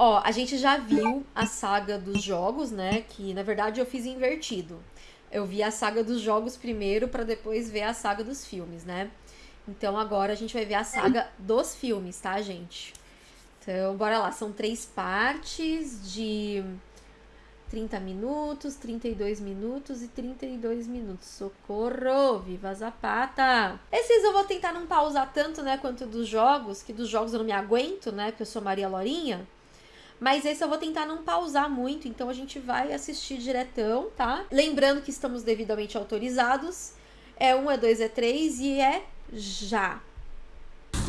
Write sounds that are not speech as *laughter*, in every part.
Ó, a gente já viu a saga dos jogos, né? Que na verdade eu fiz invertido. Eu vi a saga dos jogos primeiro para depois ver a saga dos filmes, né? Então agora a gente vai ver a saga dos filmes, tá, gente? Então, bora lá. São três partes de 30 minutos, 32 minutos e 32 minutos. Socorro! Viva Zapata! Esses eu vou tentar não pausar tanto, né, quanto dos jogos, que dos jogos eu não me aguento, né, porque eu sou Maria Lorinha. Mas esse eu vou tentar não pausar muito, então a gente vai assistir diretão, tá? Lembrando que estamos devidamente autorizados. É 1, é 2, é 3 e é já.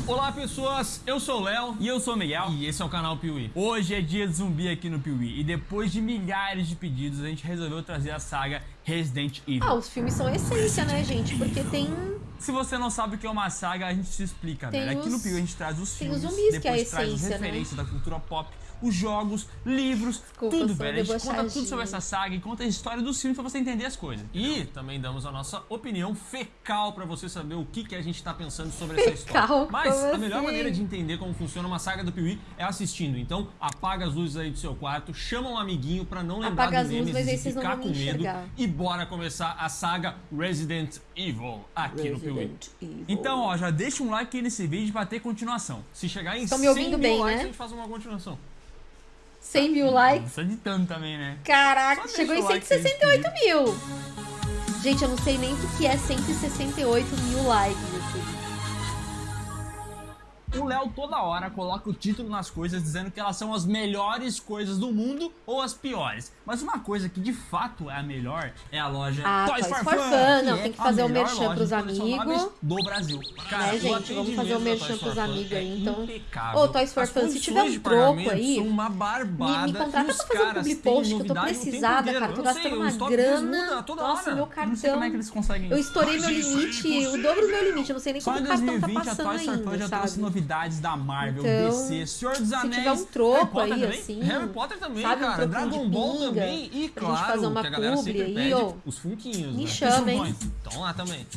Olá pessoas, eu sou o Léo e eu sou o Miguel e esse é o canal Piuí. Hoje é dia de zumbi aqui no Piuí e depois de milhares de pedidos a gente resolveu trazer a saga Resident Evil. Ah, os filmes são essência, né gente? Porque tem... Se você não sabe o que é uma saga, a gente se explica, tem né? Os... Aqui no Piuí a gente traz os tem filmes, os zumbis, depois que é a traz essência, as referências né? da cultura pop os jogos, livros, Desculpa, tudo, velho. A gente conta tudo sobre essa saga e conta a história dos filmes pra você entender as coisas. E também damos a nossa opinião fecal pra você saber o que, que a gente tá pensando sobre essa história. Fecal? Mas a melhor assim? maneira de entender como funciona uma saga do Piuí é assistindo. Então apaga as luzes aí do seu quarto, chama um amiguinho pra não lembrar Apaga do as luzes, Nemesis e ficar com me medo. E bora começar a saga Resident Evil aqui no Piuí. Resident Evil. Então, ó, já deixa um like aí nesse vídeo pra ter continuação. Se chegar em Estão me 100 ouvindo mil bem, likes, né? a gente faz uma continuação. 100 mil likes. Precisa de tanto também, né? Caraca, Só chegou em deixa o like aí, 168 mil. Gente, eu não sei nem o que é 168 mil likes aqui. O Léo toda hora coloca o título nas coisas dizendo que elas são as melhores coisas do mundo ou as piores. Mas uma coisa que de fato é a melhor é a loja Ah, Toys, Toys for for Fun. Fun. Não, que tem que é fazer o merchan pros amigos. do Brasil. Cara, né, gente? Vamos fazer o merchan pros amigos é aí, então. impecável. Ô, Toys for As Fun, se tiver um troco aí, uma Me, barbada. me contrata e os pra fazer um public post que eu tô precisada, cara. Tô gastando uma grana. Nossa, meu cartão. é que eles conseguem Eu estourei meu limite, o dobro do meu limite. Eu não sei nem como o cartão tá 2020 a passando ainda, sabe? Novidades da Marvel, Então, DC, Senhor dos se Anéis, tiver um troco aí, também. assim, Harry Potter também, sabe, um cara. de Dragon Ball pinga, também. E gente claro, fazer uma que a galera sempre aí, pede ó. os funquinhos, Me né? chama, hein? Estão lá também.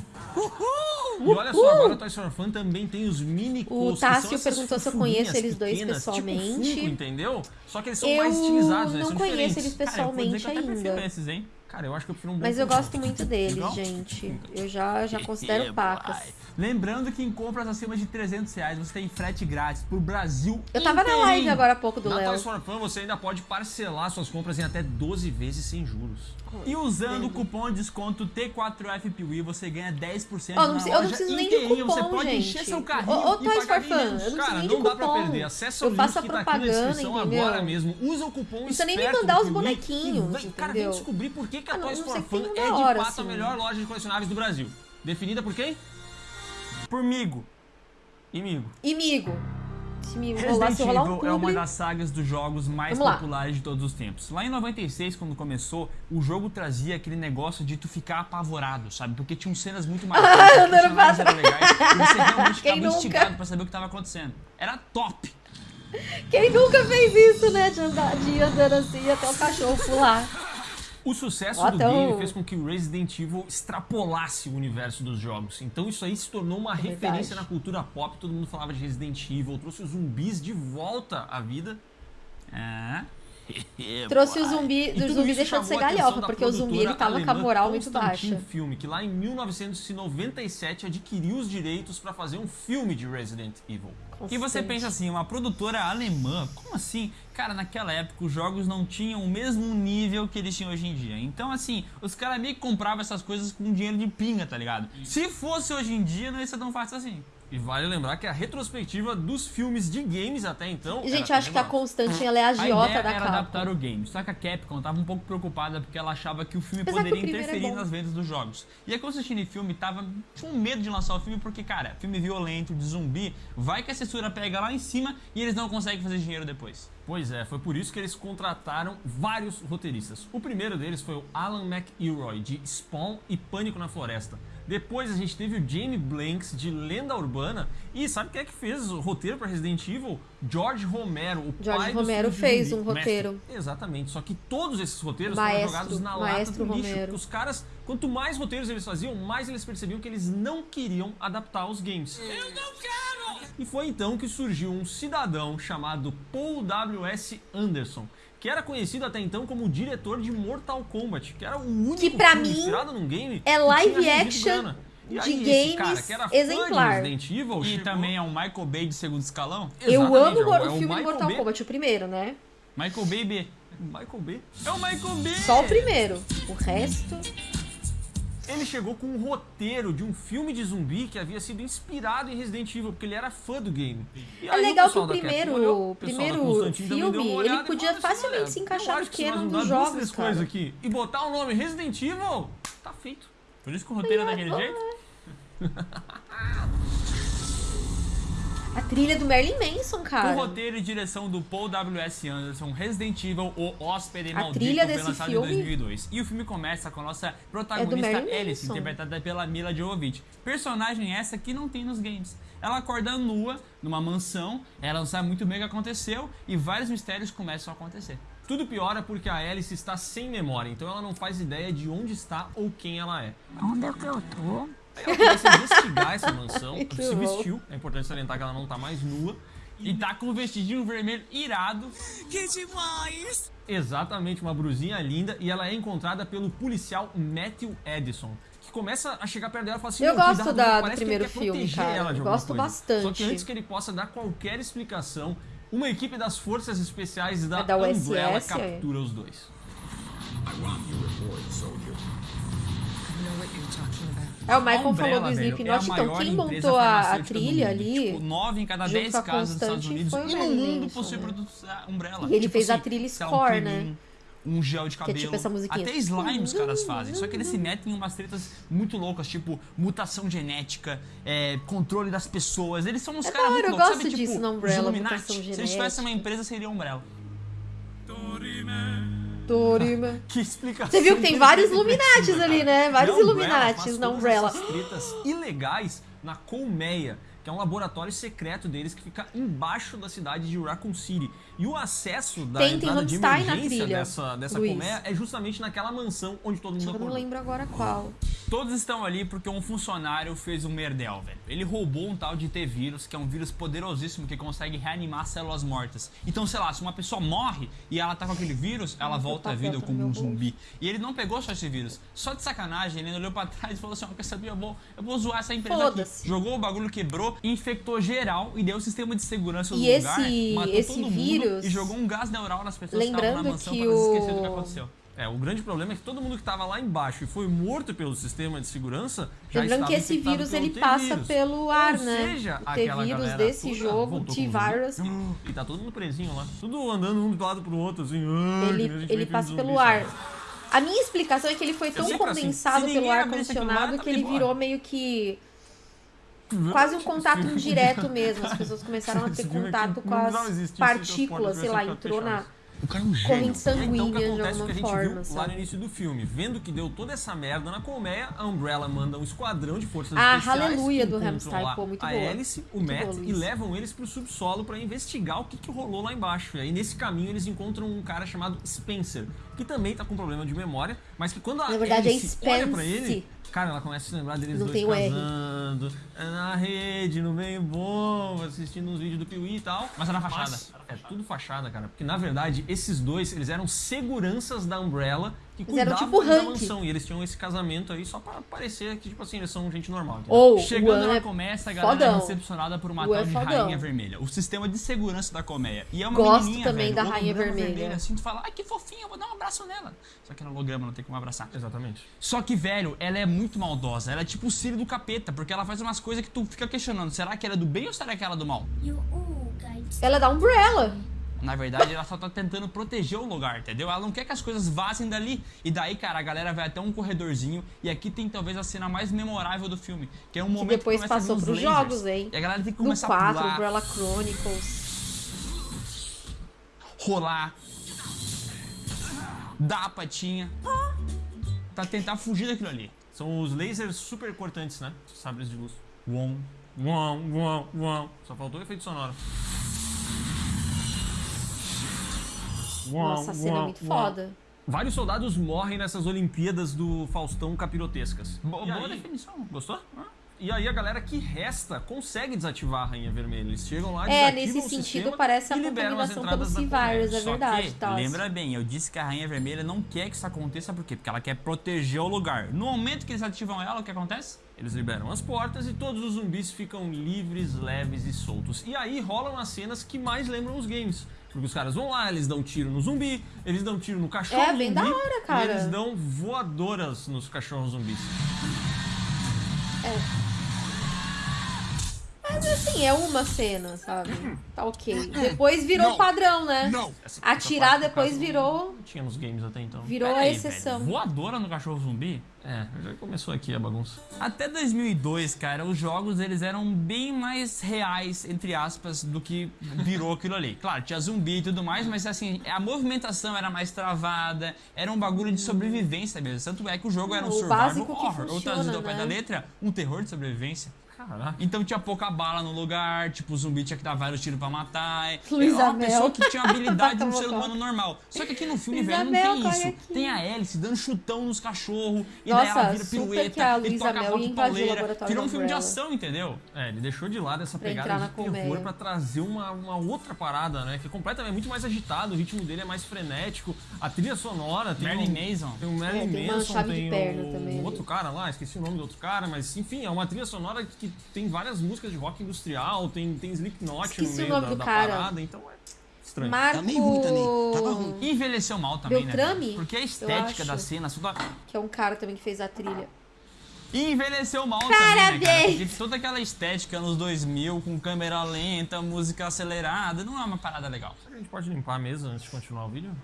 E olha só, agora a Toys for Fun também tem os mini O Tássio perguntou se eu conheço eles dois pessoalmente. Tipo Funko, entendeu? Só que eles são Eu mais estilizados, né? não São conheço diferentes. eles Cara, pessoalmente prefiro ainda. esses, hein? Cara, eu acho que eu prefiro um bom Mas eu gosto muito deles, gente. Eu já, já *laughs* considero pacas. Lembrando que em compras acima de 300 reais você tem frete grátis pro Brasil Eu tava na inteirinho. live agora há pouco do Na Léo. Toys for Fun você ainda pode parcelar suas compras em até 12 vezes sem juros. E usando o cupom de desconto T4FPWI você ganha 10% Ó, não na preciso- eu não loja preciso nem de inteirinho. Você cupom, pode gente. encher seu Ô, carrinho ô, e Toys pagar for bem Fun, menos. eu não Cara, não de dá pra cupom. perder. Acessa Eu o link que tá aqui na propaganda, descrição entendeu? agora mesmo. Usa o cupom Não precisa nem me mandar os bonequinhos, vem- Cara, vem descobrir por que, que a Ah, Toys for Fun é de fato a assim. melhor loja de colecionáveis do Brasil. Definida por quem? Pormigo. Imigo. Imigo. Se me rolar, Resident rolar um Evil é uma das sagas dos jogos mais Vamos lá. populares de todos os tempos. Lá em 96, quando começou, o jogo trazia aquele negócio de tu ficar apavorado, sabe? Porque tinham cenas muito *laughs* mais Ah, personagens eram legais, e você *laughs* realmente Quem ficava nunca? instigado pra saber o que estava acontecendo. Era top! Quem nunca fez isso, né? De, andar, de andando assim até o cachorro pular. O sucesso do game fez com que o Resident Evil extrapolasse o universo dos jogos. Então isso aí se tornou uma verdade. referência na cultura pop. Todo mundo falava de Resident Evil, trouxe os zumbis de volta à vida. É. *laughs* Trouxe o zumbi, E do zumbi deixou de ser galhofa, porque o zumbi ele tava com a moral muito baixa. Film, que lá em 1997 adquiriu os direitos para fazer um filme de Resident Evil. E você pensa assim, uma produtora alemã, como assim? Cara, naquela época os jogos não tinham o mesmo nível que eles tinham hoje em dia. Então, assim, os caras meio que compravam essas coisas com dinheiro de pinga, tá ligado? Se fosse hoje em dia, não ia ser tão fácil assim. E vale lembrar que a retrospectiva dos filmes de games até então. E, gente, acho que a. Constantine ela é a agiota da era adaptar o game, só que a Capcom tava um pouco preocupada porque ela achava que o filme Apesar que poderia o é interferir bom. nas vendas dos jogos. E a Constantine Film tava com medo de lançar o filme porque, cara, filme violento, de zumbi, vai que a censura pega lá em cima e eles não conseguem fazer dinheiro depois. Pois é, foi por isso que eles contrataram vários roteiristas. O primeiro deles foi o Alan McElroy, de Spawn e Pânico na Floresta. Depois a gente teve o Jamie Blanks, de Lenda Urbana. E sabe quem é que fez o roteiro para Resident Evil? George Romero, o George pai Romero de fez um roteiro. Mestre. Exatamente, só que todos esses roteiros Maestro, foram jogados na Maestro lata do lixo. Romero. porque Os caras, quanto mais roteiros eles faziam, mais eles percebiam que eles não queriam adaptar os games. Eu não quero! E foi então que surgiu um cidadão chamado Paul W.S. Anderson, que era conhecido até então como o diretor de Mortal Kombat, que era o único Que pra filme mim inspirado num game é live action. E de aí, esse cara, games que era exemplar. Fã de Resident Evil, E chegou- também é um Michael Bay de segundo escalão. Eu Exatamente, amo é o é filme Michael Mortal Bay. Kombat, o primeiro, né? Michael Bay B. Michael Bay. É o Michael Bay! Só o primeiro. O resto. Ele chegou com um roteiro de um filme de zumbi que havia sido inspirado em Resident Evil, porque ele era fã do game. E É legal que o da Capcom primeiro, olhou, o o primeiro filme, ele podia falou assim, facilmente se encaixar no que canon dos jogos, cara. coisas aqui e botar o nome Resident Evil, tá feito. Por isso que o roteiro é daquele jeito? *laughs* A trilha do Merlin Manson, Com cara. roteiro e direção do Paul W.S. Anderson, Resident Evil, O Hóspede Maldito, trilha foi desse lançado filme em 2002. E o filme começa com a nossa protagonista Marilyn Alice, Manson. interpretada pela Mila Jovovich. Personagem essa que não tem nos games. Ela acorda nua, numa mansão, ela não sabe muito bem o que aconteceu e vários mistérios começam a acontecer. Tudo piora porque a Alice está sem memória, então ela não faz ideia de onde está ou quem ela é. Onde é que eu tô? Aí ela começa a investigar essa mansão, *laughs* Muito se bom. vestiu, é importante salientar que ela não tá mais nua. E tá com um vestidinho vermelho irado. Exatamente, uma brusinha linda e ela é encontrada pelo policial Matthew Edison. Que começa a chegar perto dela e fala assim: Eu "Meu, gosto cuidado, da- do que primeiro quer filme, cara. ela de Eu gosto coisa." bastante. Só que antes que ele possa dar qualquer explicação, uma equipe das forças especiais da, É da USS, Umbrella é? captura os dois. É, o Michael A Umbrella, falou do Slipknot, é a então quem montou a, a trilha ali, Tipo, 9 em cada junto 10 com a casas dos Estados Unidos foi o e no mundo possui né? produtos da Umbrella. E ele Tipo fez a assim, trilha sei lá, Score, um né? Um gel de Que é cabelo. tipo essa musiquinha. Até slime os caras fazem. Só que eles se metem em umas tretas muito loucas, tipo mutação genética, é, controle das pessoas. Eles são uns É caras muito hora, eu loucos. gosto Sabe, disso tipo, na Umbrella, mutação Se eles tivessem uma genética. empresa, seria Umbrella. Torima. *laughs* Que explicação. Você viu que tem vários Illuminatis ali, né? Vários Umbrella Illuminatis na Umbrella. essas tretas ilegais na Colmeia, que é um laboratório secreto deles que fica embaixo da cidade de Raccoon City. E o acesso da Tem- tem entrada de Rammstein na emergência dessa, dessa Luiz. colmeia é justamente naquela mansão onde todo mundo que eu não acordou. lembro agora qual. Todos estão ali porque um funcionário fez um merdel, velho. Ele roubou um tal de T-vírus, que é um vírus poderosíssimo que consegue reanimar células mortas. Então, sei lá, se uma pessoa morre e ela tá com aquele vírus, ela volta à papel vida tá como um zumbi. E ele não pegou só esse vírus. Só de sacanagem, ele olhou pra trás e falou assim: ó, quer saber? Eu vou, eu vou zoar essa empresa aqui. Jogou o bagulho, quebrou, infectou geral e deu o sistema de segurança do E lugar. esse- matou esse todo mundo vírus- E jogou um gás neural nas pessoas que estavam Lembrando na mansão elas esquecerem do que o- aconteceu. É, o grande problema é que todo mundo que estava lá embaixo e foi morto pelo sistema de segurança já Lembrando que esse vírus ele passa pelo ar, Ou né? seja, o T-vírus galera desse jogo, T-Virus. E tá todo mundo presinho lá. Tudo andando um do lado pro outro, assim. ele, ele passa pelo ar. A minha explicação é que ele foi tão assim, condensado pelo ar condicionado tá que ele virou meio que quase um contato *laughs* indireto *laughs* mesmo. As pessoas começaram a ter contato com as partículas, se sei as lá, entrou na é corrente É, então sanguínea que de a alguma gente forma, lá no início do filme, vendo que deu toda essa merda na colmeia, a Umbrella manda um esquadrão de forças Ah, especiais aleluia do lá pô, muito a boa. Alice, o Muito Matt boa, e levam eles pro subsolo pra investigar o que, que rolou lá embaixo. E aí nesse caminho eles encontram um cara chamado Spencer, que também tá com problema de memória, mas que quando a Na verdade, é Alice olha pra ele, cara, ela começa a se lembrar deles Não dois tem o R. casando, é na rede, no meio bom, assistindo uns vídeos do Piuí e tal. Mas é na fachada. Mas é tudo fachada, cara. Porque na verdade, esses dois, eles eram seguranças da Umbrella que cuidavam tipo da mansão. E eles tinham esse casamento aí só pra parecer que, tipo assim, eles são gente normal. entendeu? Ou Chegando An é começa, a galera fodão. é recepcionada por uma O tal é de fodão. Rainha Vermelha. O sistema de segurança da colmeia. E é uma Gosto menininha, também velho, da Rainha holograma Vermelha. Assim, tu fala, ai que fofinha, eu vou dar um abraço nela. Só que no holograma não tem como abraçar. Exatamente. Só que, velho, ela é muito maldosa. Ela é tipo o Círio do capeta, porque ela faz umas coisas que tu fica questionando. Será que ela é do bem ou será que ela é do mal? Ela é da Umbrella. Na verdade, ela só tá tentando proteger o lugar, entendeu? Ela não quer que as coisas vazem dali. E daí, cara, a galera vai até um corredorzinho. E aqui tem talvez a cena mais memorável do filme. Que é um momento depois que a vir passou pros lasers, jogos, hein? E a galera tem que começar 4, a pular, Umbrella Chronicles. rolar, dar a patinha. Pra tentar fugir daquilo ali. São os lasers super cortantes, né? Os Sabres de luz. Uom. Uau, uau, uau. Só faltou o efeito sonoro. Uau, Nossa, a cena é muito foda. Vários soldados morrem nessas Olimpíadas do Faustão capirotescas. Bo- E boa aí- definição. Gostou? Ah, E aí a galera que resta consegue desativar a Rainha Vermelha. Eles chegam lá, É, desativam nesse o sentido, sistema parece a e liberam as contaminação entradas pelo. C-Virus, é verdade. que, tá? lembra bem, eu disse que a Rainha Vermelha não quer que isso aconteça, por quê? Porque ela quer proteger o lugar. No momento que eles ativam ela, o que acontece? Eles liberam as portas e todos os zumbis ficam livres, leves e soltos. E aí rolam as cenas que mais lembram os games. Porque os caras vão lá, eles dão tiro no zumbi, eles dão tiro no cachorro É, bem zumbi, da hora, cara. E eles dão voadoras nos cachorros zumbis. Mas assim, é uma cena, sabe? Tá ok. Depois virou padrão, né? Essa Atirar depois virou, Não tinha nos games até então. virou Pera a aí, exceção. velho, voadora no cachorro zumbi? É, já começou aqui a bagunça. Até 2002, cara, os jogos eles eram bem mais reais, entre aspas, do que virou aquilo ali. Claro, tinha zumbi e tudo mais, mas assim, a movimentação era mais travada, era um bagulho de sobrevivência mesmo. Tanto é que o jogo era um O survival básico que horror, ou traduzido ao pé né? da letra, um terror de sobrevivência. Caraca. Então tinha pouca bala no lugar, tipo, o zumbi tinha que dar vários tiros pra matar. Luísa é uma Mel. pessoa que tinha habilidade de um *laughs* ser humano normal. Só que aqui no filme, Luísa velho, não tem isso. aqui. Tem a Hélice dando chutão nos cachorros, e daí ela Nossa, vira pirueta, e toca Mel rock pauleira. Virou um filme de ação, entendeu? É, ele deixou de lado essa Pra pegada de terror colmeia. pra trazer uma, uma outra parada, né? Que é completamente muito mais agitado, o ritmo dele é mais frenético, a trilha sonora tem Marilyn um, Manson. Tem o Marilyn É, tem uma de tem perna o, também outro cara lá, esqueci o nome do outro cara, mas enfim, é uma trilha sonora que tem várias músicas de rock industrial, tem, tem Slipknot Esqueci no o meio nome da, do da cara. parada, então é estranho. Marco. Tá meio ruim também, tava ruim. Envelheceu mal também, Beltrame? né? Porque a estética da cena, toda... Que é um cara também que fez a trilha. E envelheceu mal também, né, cara? Parabéns! Porque toda aquela estética anos 2000, com câmera lenta, música acelerada, não é uma parada legal. A gente pode limpar mesa antes de continuar o vídeo?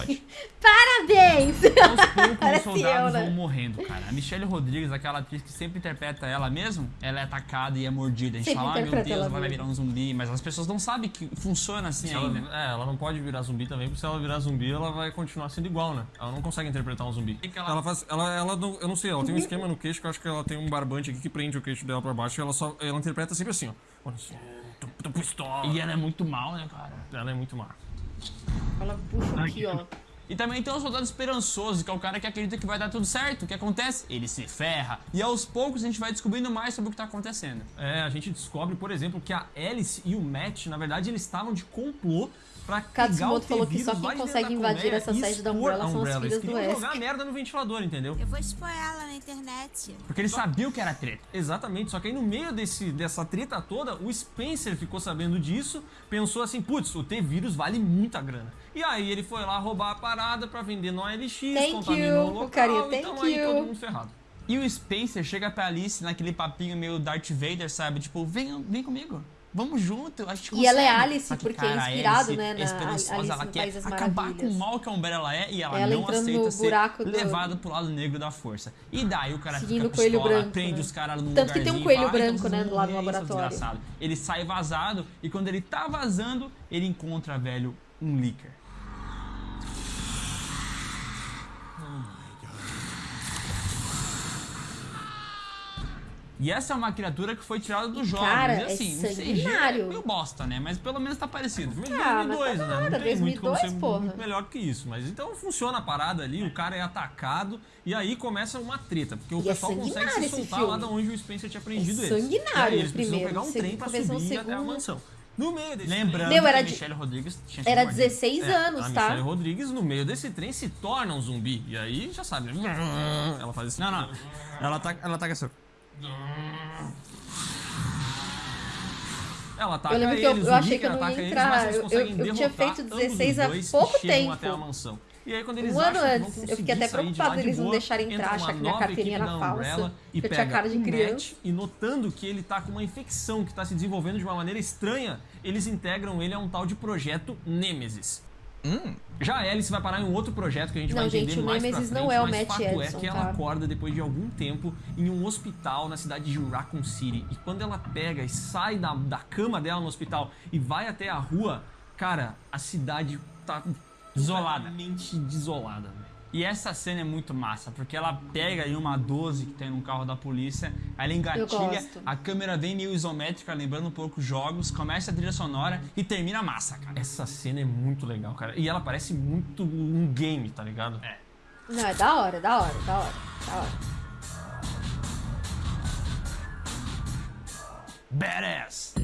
Pode. *laughs* Parabéns! Aos poucos os Parece soldados eu, né? vão morrendo, cara. A Michelle Rodrigues, aquela atriz que sempre interpreta ela mesmo, ela é atacada e é mordida. A gente Sempre fala, ah, meu interpreta Deus, vai virar um zumbi, mas as pessoas não sabem que funciona assim ela, ainda. é, ela não pode virar zumbi também, porque se ela virar zumbi, ela vai continuar sendo igual, né? Ela não consegue interpretar um zumbi. que ela- Ela faz. Ela, ela não, eu não sei, ela tem um esquema no queixo que eu acho que ela tem um barbante aqui que prende o queixo dela pra baixo e ela só. Ela interpreta sempre assim, ó. Olha assim, tô, tô pistola. E ela é muito mal, né, cara? Ela é muito má. Ela puxa aqui, ó. E também tem um soldado esperançoso, que é o cara que acredita que vai dar tudo certo. O que acontece? Ele se ferra. E aos poucos a gente vai descobrindo mais sobre o que tá acontecendo. É, a gente descobre, por exemplo, que a Alice e o Matt, na verdade, eles estavam de complô pra Katsumoto falou que só quem consegue invadir essa sede da Umbrella são as filhas do Wesker. jogar merda no ventilador, entendeu? Eu vou expor ela na internet. Porque ele sabia o que era treta. Exatamente, só que aí no meio desse, dessa treta toda, o Spencer ficou sabendo disso, pensou assim, putz, o T-Vírus vale muita grana. E aí ele foi lá roubar a parada pra vender no OLX, Thank contaminou you, o local, carinha, então thank aí you. todo mundo ferrado. E o Spencer chega pra Alice naquele papinho meio Darth Vader, sabe? Tipo, vem, vem comigo. Vamos junto, a gente E ela é consegue. Alice, que, porque é cara, a inspirado, Alice né, é na esperançosa, Alice ela no quer acabar com o mal que a Umbrella é e ela, Ela não aceita no ser do- levada pro lado negro da força. E daí o cara Seguindo fica pistola, branco, prende né? os caras num Tanto que tem um coelho fala, "Ah, então branco, né, vão do lado do morrer, seus laboratório." Ele sai vazado e quando ele tá vazando, ele encontra, velho, um leaker. E essa é uma criatura que foi tirada dos jogos. cara, e é assim, é sanguinário. meio bosta, né? Mas pelo menos tá parecido. Mas Ah, mas 2002, tá né? nada, Não tem muito como 2002, ser porra. muito melhor que isso. Mas então funciona a parada ali, o cara é atacado e aí começa uma treta, porque o E é pessoal consegue sanguinário se soltar lá da onde o Spencer tinha prendido É eles. sanguinário E aí eles precisam primeiro, pegar um segundo- trem pra subir o até a segundo. mansão. No meio desse Lembrando Meu, era que a de- Michelle Rodrigues tinha sido Era mordida. 16 É, anos, a tá? Michelle Rodrigues, no meio desse trem, se torna um zumbi. E aí, já sabe. Ela faz assim. Não, não. Ela tá, ela tá com essa. Ela ataca Eu lembro que eles, eu- achei que eu não ia eles, entrar. eles Eu- conseguem eu- tinha feito ambos 16 os há pouco tempo. até a mansão. E aí quando eles Um ano antes. Eu fiquei até de deles não deixarem entra entrar, achar que minha carteirinha era falsa, E que eu tinha cara de criança. e notando que ele tá com uma infecção que tá se desenvolvendo de uma maneira estranha, eles integram ele a um tal de projeto Nemesis. Já a Alice vai parar em um outro projeto que a gente Não, vai entender gente, o mais Nemesis pra frente, não é o mas Matt fato Edson, é que tá? ela acorda depois de algum tempo em um hospital na cidade de Raccoon City. E quando ela pega e sai da, da cama dela no hospital e vai até a rua, cara, a cidade tá Desolada. completamente desolada. E essa cena é muito massa, porque ela pega aí uma 12 que tem no carro da polícia, ela engatilha, a câmera vem meio isométrica, lembrando um pouco jogos, começa a trilha sonora e termina massa, cara. Essa cena é muito legal, cara. E ela parece muito um game, tá ligado? É. Não, é da hora, da hora, da hora, da hora. Badass!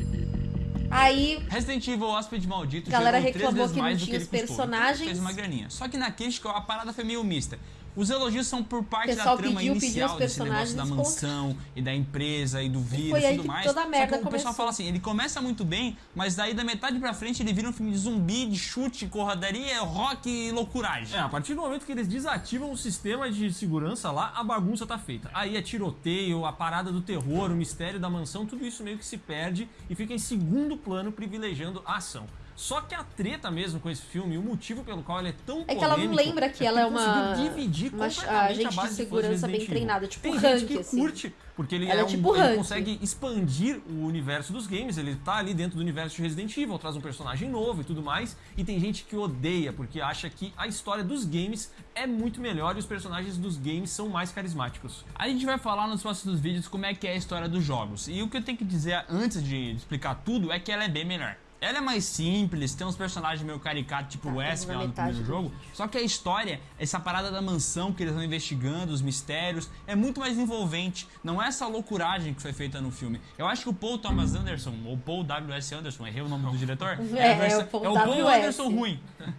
Aí Resident Evil Hóspede Maldito Galera reclamou vezes que não tinha os custou. Personagens. fez uma graninha. Só que na crítica a parada foi meio mista. Os elogios são por parte da trama pediu, pediu inicial os desse negócio da mansão e da empresa e do vírus foi e aí tudo que mais. toda a Só merda que o pessoal fala assim, ele começa muito bem, mas daí da metade pra frente ele vira um filme de zumbi, de chute, corradaria, rock e loucuragem. É, a partir do momento que eles desativam o sistema de segurança lá, a bagunça tá feita. Aí é tiroteio, a parada do terror, o mistério da mansão, tudo isso meio que se perde e fica em segundo plano, privilegiando a ação. Só que a treta mesmo com esse filme, o motivo pelo qual ele é tão É que ela não polêmico, lembra que é ela é uma- conseguiu dividir uma completamente agente a de base fãs segurança Resident bem treinada, tipo Tem Hank, gente que assim. curte, porque ele, Ela é é um- tipo ele Hank. consegue expandir o universo dos games, ele tá ali dentro do universo de Resident Evil, traz um personagem novo e tudo mais, e tem gente que odeia, porque acha que a história dos games é muito melhor e os personagens dos games são mais carismáticos. A gente vai falar nos próximos vídeos como é que é a história dos jogos. E o que eu tenho que dizer antes de explicar tudo é que ela é bem melhor. Ela é mais simples, tem uns personagens meio caricatos, tipo Tá, o lá no primeiro jogo. Só que a história, essa parada da mansão que eles vão investigando, os mistérios, é muito mais envolvente. Não é essa loucuragem que foi feita no filme. Eu acho que o Paul Thomas Anderson, ou Paul W.S. Anderson, errei o nome do diretor? *laughs* É, versão- é o Paul é o Paul. Anderson ruim. *laughs*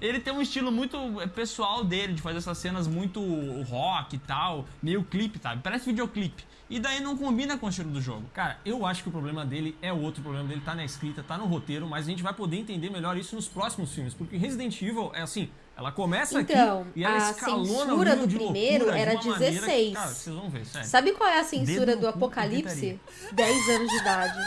Ele tem um estilo muito é, pessoal dele, de fazer essas cenas muito rock e tal, meio clipe, sabe? Parece videoclipe. E daí não combina com o estilo do jogo. Cara, eu acho que o problema dele é outro, o problema dele tá na escrita, tá no roteiro, mas a gente vai poder entender melhor isso nos próximos filmes, porque Resident Evil é assim, ela começa Então, aqui e ela a censura do de primeiro de era maneira que, 16. cara, vocês vão ver, sério. Sabe qual é a censura Dedo do Apocalipse? 10 anos de idade.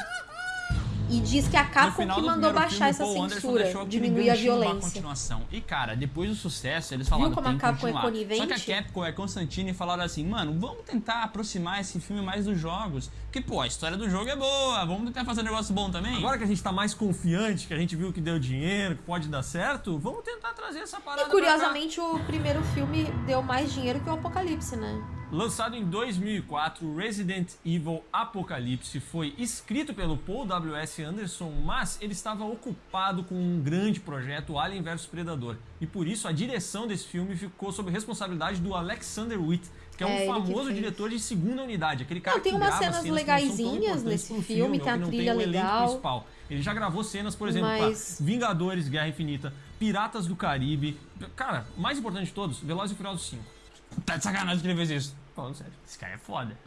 E diz que a Capcom que do mandou baixar filme, essa Paul censura, diminuir a violência. continuação. E cara, depois do sucesso, eles falaram como tem a que Capcom é continuar. Só conivente? que a Capcom e a Constantine falaram assim, mano, vamos tentar aproximar esse filme mais dos jogos. Porque, pô, a história do jogo é boa, vamos tentar fazer um negócio bom também. Agora que a gente tá mais confiante, que a gente viu que deu dinheiro, que pode dar certo, vamos tentar trazer essa parada E curiosamente o primeiro filme deu mais dinheiro que o Apocalipse, né? Lançado em 2004, Resident Evil Apocalipse foi escrito pelo Paul W.S. Anderson, mas ele estava ocupado com um grande projeto, Alien vs Predador. E por isso a direção desse filme ficou sob responsabilidade do Alexander Witt, que é um É, que famoso diretor de segunda unidade, aquele cara Não, tem que umas cenas cenas legaisinhas nesse pro filme, tem a trilha o elenco legal. principal. Ele já gravou cenas, por exemplo, Mas- Vingadores, Guerra Infinita, Piratas do Caribe. Cara, mais importante de todos, Velozes e Furiosos 5. Tá de sacanagem que ele fez isso. Falando sério. Esse cara é foda.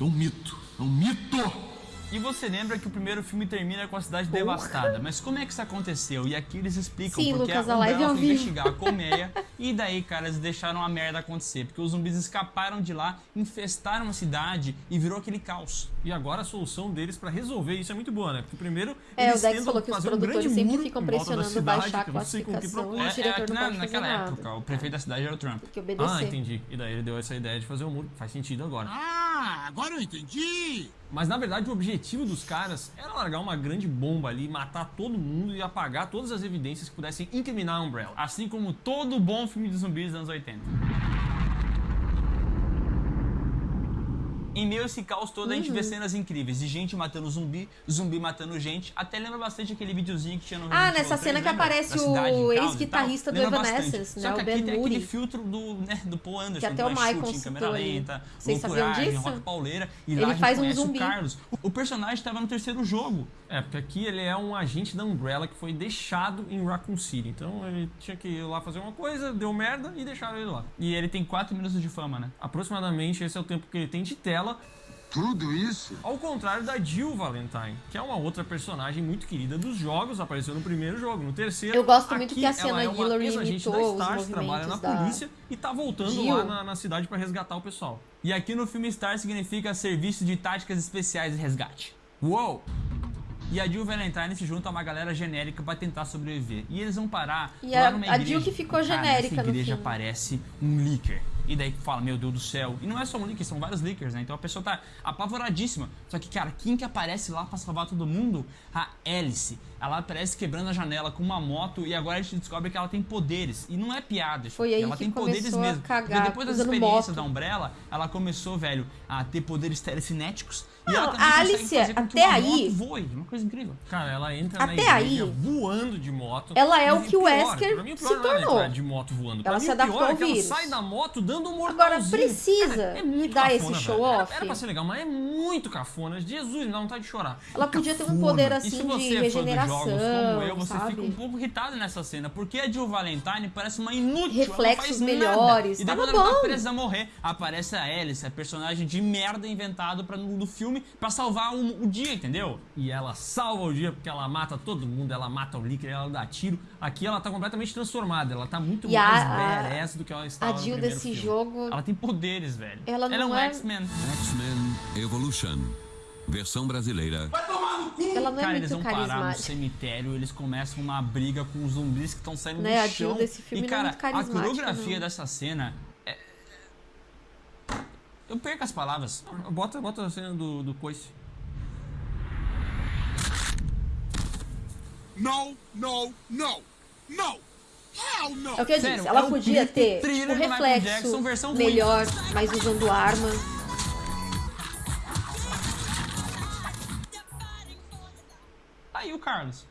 É um mito. É um mito. E você lembra que o primeiro filme termina com a cidade devastada. Mas como é que isso aconteceu? E aqui eles explicam Sim, porque Lucas, a Umbrella foi investigar a colmeia *laughs* e daí, cara, eles deixaram a merda acontecer. Porque os zumbis escaparam de lá, infestaram a cidade e virou aquele caos. E agora a solução deles pra resolver isso é muito boa, né? Porque primeiro É, eles o Dex tentam falou que os fazer um produtores grande sempre muro ficam em volta da pressionando cidade, baixar a que eu não sei com que classificação. propósito. O diretor é, não que na- pode fazer naquela nada. época, o prefeito da cidade era o Trump. Que. Ah, entendi. E daí ele deu essa ideia de fazer um muro. Faz sentido agora. Ah, agora eu entendi. Mas na verdade o objetivo dos caras era largar uma grande bomba ali, matar todo mundo e apagar todas as evidências que pudessem incriminar a Umbrella. Assim como todo bom filme de zumbis dos anos 80. Em meio a esse caos todo, a gente Uhum. vê cenas incríveis de gente matando zumbi, zumbi matando gente. Até lembra bastante aquele videozinho que tinha no Ah, nessa Evil 3, cena que lembra? aparece cidade, o ex-guitarrista do Evanescence, né, Só que o aqui Ben tem Moody. aquele filtro do, né, do Paul Anderson, Que até o Michael chute câmera lenta, Vocês sabiam disso? rock pauleira. E Ele lá faz um zumbi. O, Carlos. O personagem estava no terceiro jogo. É, porque aqui ele é um agente da Umbrella que foi deixado em Raccoon City. Então ele tinha que ir lá fazer uma coisa, deu merda e deixaram ele lá. E ele tem 4 minutos de fama, né? Aproximadamente esse é o tempo que ele tem de tela, Tudo isso? ao contrário da Jill Valentine, que é uma outra personagem muito querida dos jogos, apareceu no primeiro jogo, no terceiro. Eu gosto muito aqui que a Sienna é da imitou os Stars, trabalha na da polícia e tá voltando Jill. lá na, na cidade pra resgatar o pessoal. E aqui no filme Star significa Serviço de Táticas Especiais de Resgate. Uou! E a Jill Valentine se junta a uma galera genérica pra tentar sobreviver. E eles vão parar E lá a- numa a igreja. Jill que ficou Cara, genérica nessa no igreja aparece um leaker. E daí fala, meu Deus do céu. E não é só um leaker, são vários leakers, né? Então a pessoa tá apavoradíssima. Só que, cara, quem que aparece lá pra salvar todo mundo? A Alice. ela aparece quebrando a janela com uma moto e agora a gente descobre que ela tem poderes. E não é piada, Foi aí ela que tem poderes a mesmo. cagar, depois das experiências moto. da Umbrella, ela começou, velho, a ter poderes telecinéticos. E Não, ela a que até aí- moto voe. Uma coisa incrível. Cara, ela entra na Até igreja aí, voando de moto. ela é o que o pior, Wesker pra mim, o pior se não é ela tornou. entrar de moto voando. Pra Ela mim, se o pior adaptou é ao ela vírus. sai da moto dando um Agora precisa Cara, é muito dar cafona, esse velho. show Era- off. Era pra ser legal, mas é muito cafona. Jesus, me dá vontade de chorar. Ela podia ter um poder E assim se de você é regeneração, jogos como eu, você sabe? fica um pouco irritado nessa cena, porque a Jill Valentine parece uma inútil, ela não Reflexos faz melhores, Nada. E daí tava quando ela tá presa a morrer, aparece a Alice, a personagem de merda inventado pra, no, do filme pra salvar o, o dia, entendeu? E ela salva o dia porque ela mata todo mundo, ela mata o líquido, ela dá tiro. Aqui ela tá completamente transformada, ela tá muito E mais a- badass do que ela estava A no Jill desse filme. jogo, Ela tem poderes, velho. Ela é não um é- X-Men. X-Men Evolution. Versão brasileira. ela não é Cara, eles muito vão parar no carismática. cemitério, eles começam uma briga com os zumbis que estão saindo Né, a do Jill chão. desse filme e, não é cara, muito a coreografia não. dessa cena é... Eu perco as palavras. Bota, bota a cena do, do coice. No, no, no, no. Hell no. É o que eu Sério, disse, ela é podia ter tipo, reflexo Jackson, versão ruim. melhor, mas usando arma. Aí o Carlos.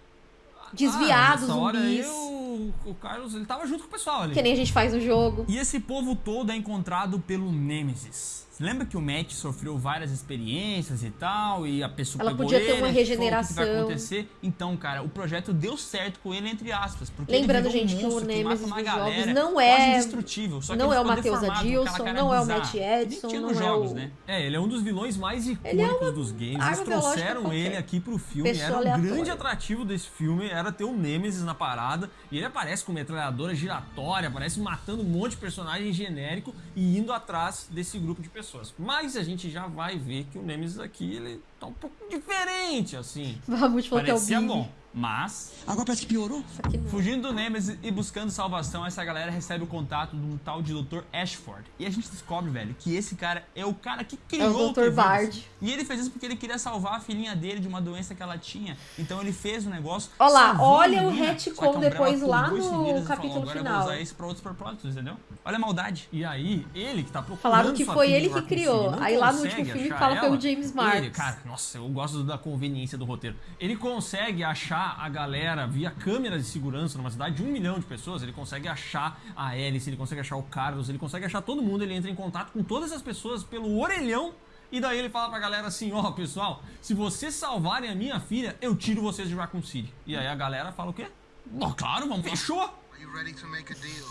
Desviar ah, hora zumbis. o, o Carlos, ele tava junto com o pessoal ali. Que nem a gente faz no jogo. E esse povo todo é encontrado pelo Nemesis. Lembra que o Matt sofreu várias experiências e tal, e a pessoa Ela pegou podia ter ele, uma achou, O que que vai regeneração. acontecer? Então, cara, o projeto deu certo com ele, entre aspas. Porque Lembrando, gente, que um o monstro Nemesis uma jogos galera não é- indestrutível. Só que não é o Matheus Adilson, não é o. Matt Edson, não é jogos, o- né? É, ele é um dos vilões mais é icônicos uma dos games. Eles trouxeram ele aqui pro filme. Pessoa era o aleatória. grande atrativo desse filme, era ter o Nemesis na parada. E ele aparece com metralhadora giratória, aparece matando um monte de personagem genérico e indo atrás desse grupo de pessoas. Mas a gente já vai ver que o Nemesis aqui, ele tá um pouco diferente, assim. Vamos falou que é o Billy. bom, mas Agora parece que piorou. Fugindo do Nemesis e buscando salvação, essa galera recebe o contato de um tal de Dr. Ashford. E a gente descobre, velho, que esse cara é o cara que criou Dr. T-Vírus. Bard. E ele fez isso porque ele queria salvar a filhinha dele de uma doença que ela tinha. Então ele fez o negócio. Ó lá, salvou a olha o retcon Umbrella depois lá no capítulo falou, Agora eu final." vou usar isso pra outros propósitos, entendeu? Olha a maldade. E aí, ele que tá procurando Falaram que foi ele que criou. Aí lá no último filme fala que foi o ela. James Marks. Ele, cara, nossa, eu gosto da conveniência do roteiro. Ele consegue achar a galera via câmera de segurança numa cidade de um milhão de pessoas. Ele consegue achar a Alice, ele consegue achar o Carlos, ele consegue achar todo mundo. Ele entra em contato com todas as pessoas pelo orelhão. E daí ele fala pra galera assim: Ó, pessoal, se vocês salvarem a minha filha, eu tiro vocês de Raccoon City. E aí a galera fala o quê? Ó, claro, vamos Fechou? Are you ready to make a deal?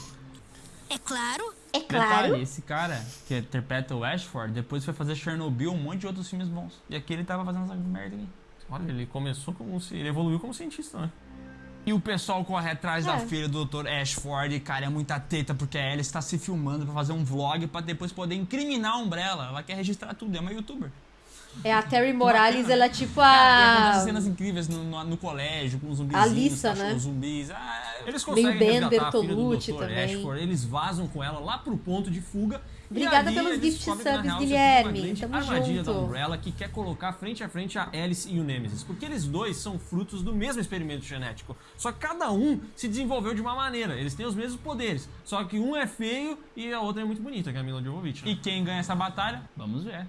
É claro. É Detalhe, claro. esse cara que interpreta o Ashford, depois foi fazer Chernobyl, um monte de outros filmes bons. E aqui ele tava fazendo essa merda aqui. Olha, ele começou como. ci- Ele evoluiu como cientista, né? E o pessoal corre atrás da É. filha do Dr. Ashford, e, cara, é muita teta, porque a Alice tá se filmando pra fazer um vlog pra depois poder incriminar a Umbrella. Ela quer registrar tudo, é uma youtuber. É a Terry Morales, ela é tipo Cara, a. acontece cenas incríveis no, no, no colégio, com os zumbizinhos, A cachorros né? zumbis. Ah, Eles Bem conseguem Ben resgatar a filha do Dr. também. Ashford, eles vazam com ela lá pro ponto de fuga. Obrigada ali pelos gift subs, real, é Guilherme. Tamo armadilha junto. da Umbrella que quer colocar frente a frente a Alice e o Nemesis. Porque eles dois são frutos do mesmo experimento genético. Só que cada um se desenvolveu de uma maneira. Eles têm os mesmos poderes. Só que um é feio e a outra é muito bonita, que é a Mila Jovovich. né? E quem ganha essa batalha? Vamos ver.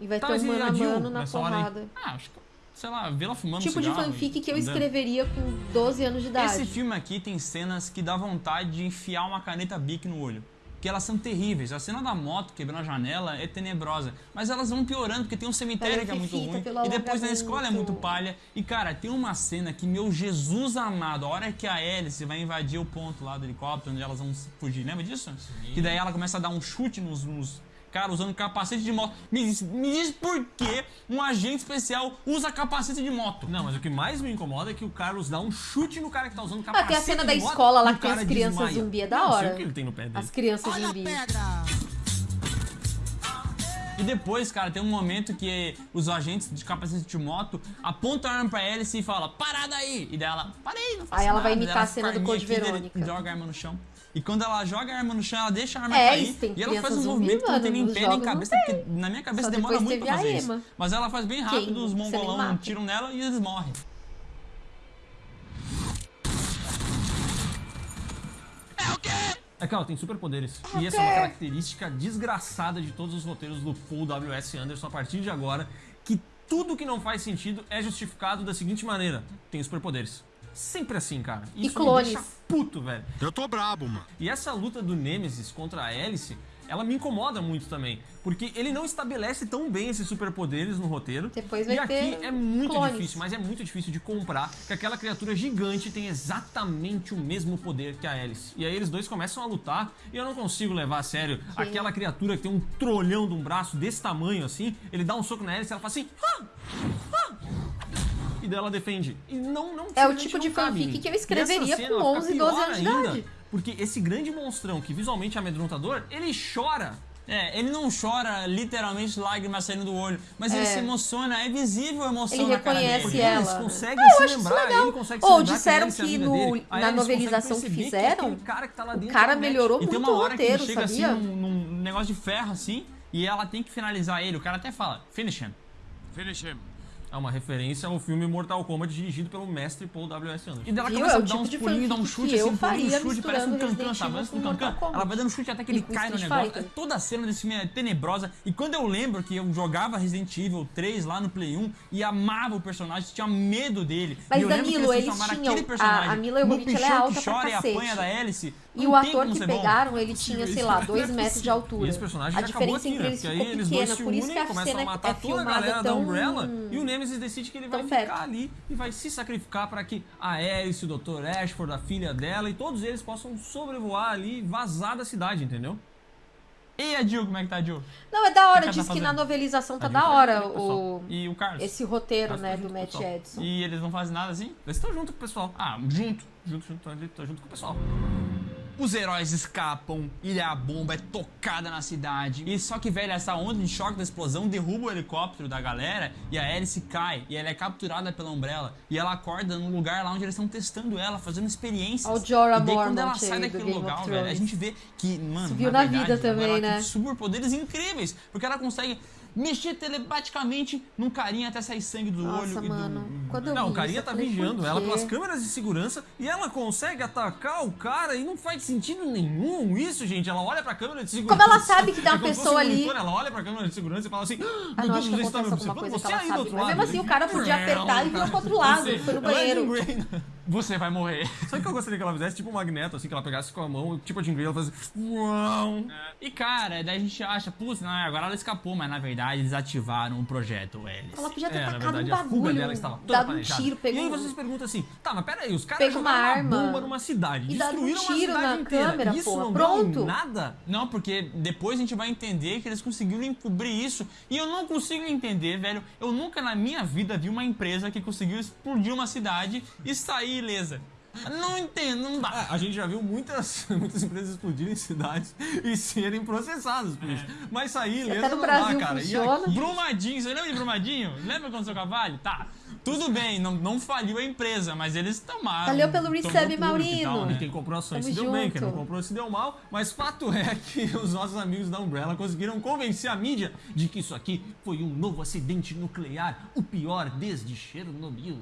E vai Tá, ter um mano a mano na porrada. Ah, acho que, sei lá, vê ela fumando Tipo de fanfic e que eu escreveria com 12 anos de idade. Esse filme aqui tem cenas que dá vontade de enfiar uma caneta Bic no olho. Que elas são terríveis. A cena da moto quebrando a janela é tenebrosa. Mas elas vão piorando, porque tem um cemitério que é muito ruim. E depois na escola é muito palha. E cara, tem uma cena que, meu Jesus amado, a hora que a Alice vai invadir o ponto lá do helicóptero, onde elas vão fugir, lembra disso? Que daí ela começa a dar um chute nos. nos Cara, usando capacete de moto. Me diz, me diz por que um agente especial usa capacete de moto? Não, mas o que mais me incomoda é que o Carlos dá um chute no cara que tá usando Ah, capacete tem a cena de da moto escola lá que tem as crianças desmaia. zumbi, é da Não sei hora. o que ele tem no pé dele. As crianças Olha a zumbi. pedra. E depois, cara, tem um momento que os agentes de capacete de moto apontam a arma pra Alice e falam, parada aí! E daí ela, parei, não faço Aí ela vai nada." imitar Daí a cena do Code Verônica. Joga a arma no chão. E quando ela joga a arma no chão, ela deixa a arma É, cair. e ela faz um zumbi, movimento que não tem nem pé nem cabeça, porque na minha cabeça Só demora muito pra fazer isso. Mas ela faz bem rápido Quem? os mongolão tiram nela e eles morrem. É que ela tem superpoderes. E essa é uma característica desgraçada de todos os roteiros do Paul W.S. Anderson a partir de agora, que tudo que não faz sentido é justificado da seguinte maneira: tem superpoderes. Sempre assim, cara. E Isso clones. me deixa puto, velho. Eu tô brabo, mano. E essa luta do Nemesis contra a Alice, ela me incomoda muito também. Porque ele não estabelece tão bem esses superpoderes no roteiro. Depois vai e aqui é muito clones. difícil, mas é muito difícil de comprar que aquela criatura gigante tem exatamente o mesmo poder que a Alice. E aí eles dois começam a lutar e eu não consigo levar a sério aquela criatura que tem um trolhão de um braço desse tamanho assim. Ele dá um soco na Alice e ela fala assim. "Ah! Ah!" E daí ela defende. E não, não É o tipo de fanfic que eu escreveria com ela fica 11, 12 pior anos de idade. Porque esse grande monstrão que visualmente é amedrontador, ele chora. É, ele não chora literalmente lágrimas saindo do olho, mas ele É. se emociona, é visível a emoção Ele na cara reconhece dele. ela. Eles conseguem Ah, eu se lembrar, legal. ele consegue Ou se lembrar disseram Alice é a que vida no- na novelização que perceber fizeram, aquele cara, que tá lá o dentro cara é o Matt. melhorou E tem muito uma o hora que roteiro, ele chega sabia? assim num, num negócio de ferro assim, e ela tem que finalizar ele. O cara até fala, finish him. Finish him. É uma referência ao filme Mortal Kombat dirigido pelo mestre Paul W.S. Anderson. E daí ela Viu? começa É o a dar tipo uns pulinhos, dá um chute assim, eu um um chute, parece um cancan, sabe? Parece um cancan. Ela vai dando chute até que ele E cai no negócio. Fighter. Toda a cena desse filme é tenebrosa. E quando eu lembro que eu jogava Resident Evil 3 lá no Play 1 e amava o personagem, tinha medo dele. Mas, e eu lembro que Danilo, eles tinham- aquele personagem a- a Mila Jovovich, ela é alta que pra chora e apanha da hélice. E o ator que pegaram, ele tinha, sei lá, dois metros de altura. E esse personagem a diferença aqui, entre né? eles aí ficou eles dois pequena, se por isso unem, que a começam a cena matar é toda a filmada galera da tão... Umbrella e o Nemesis decide que ele vai tão ficar perto. ali e vai se sacrificar para que a Alice, o Dr. Ashford, a filha dela e todos eles possam sobrevoar ali e vazar da cidade, entendeu? E a Jill, como é que tá a Jill? Não, é da hora, que ela diz tá que na novelização tá da hora o... E o Carlos? esse roteiro, Carlos né, tá do Matt. Edson. E eles não fazem nada assim? Eles estão junto com o pessoal. Ah, junto. Junto, junto, tá, tá junto com o pessoal. Os heróis escapam, e a bomba é tocada na cidade. E só que, velho, essa onda de choque da explosão derruba o helicóptero da galera e a hélice cai. E ela é capturada pela Umbrella. E ela acorda num lugar lá onde eles estão testando ela, fazendo experiências. Ó o Jorah e daí, quando ela sai daquele lugar, velho, a gente vê que, mano, Subiu na, na vida verdade, também, ela né? tem superpoderes incríveis. Porque ela consegue mexer telepaticamente num carinha até sair sangue do olho. Nossa, e do- mano. Quando Não, o carinha tá vigiando ela pelas câmeras de segurança e ela consegue atacar o cara e não faz sentido nenhum isso, gente. Ela olha pra câmera de segurança. Como ela sabe que tem uma É pessoa um monitor, ali? Ela olha pra câmera de segurança e fala assim: "Ah, Ah, Meu não, Deus, você está me observando? Você aí do outro lado. mesmo assim, o cara podia *laughs* apertar e vir pro outro lado, foi no é banheiro. Você vai morrer. *laughs* Sabe o que eu gostaria que ela fizesse? Tipo um magneto, assim, que ela pegasse com a mão, tipo a Jean Grey, ela fazia. Uau! E cara, daí a gente acha, putz, não, agora ela escapou, mas na verdade eles ativaram o projeto Alice. Ela podia ter É, tacado verdade, um a fuga bagulho, dela estava toda dado um planejada. tiro, pegou E aí um- vocês perguntam assim, tá, mas peraí, os caras Pega uma jogaram arma uma bomba numa cidade, e dá um destruíram tiro uma cidade na inteira. câmera, Isso porra, não pronto. nada? Não, porque depois a gente vai entender que eles conseguiram encobrir isso. E eu não consigo entender, velho. Eu nunca na minha vida vi uma empresa que conseguiu explodir uma cidade e sair ilesa. Não entendo, não dá. Ah, a gente já viu muitas, *laughs* muitas empresas explodirem cidades *laughs* e serem processadas por isso. Mas sair ilesa Até no não Brasil dá, cara. E funciona. aqui- Brumadinho, você lembra de Brumadinho? Lembra quando seu cavalo? Tá. Tudo bem, não, não faliu a empresa, mas eles tomaram. Valeu pelo resub, e Maurino. tal, né? E quem comprou ações Tamo se deu bem, junto. quem não comprou se deu mal. Mas fato é que *laughs* os nossos amigos da Umbrella conseguiram convencer a mídia de que isso aqui foi um novo acidente nuclear, o pior desde Chernobyl.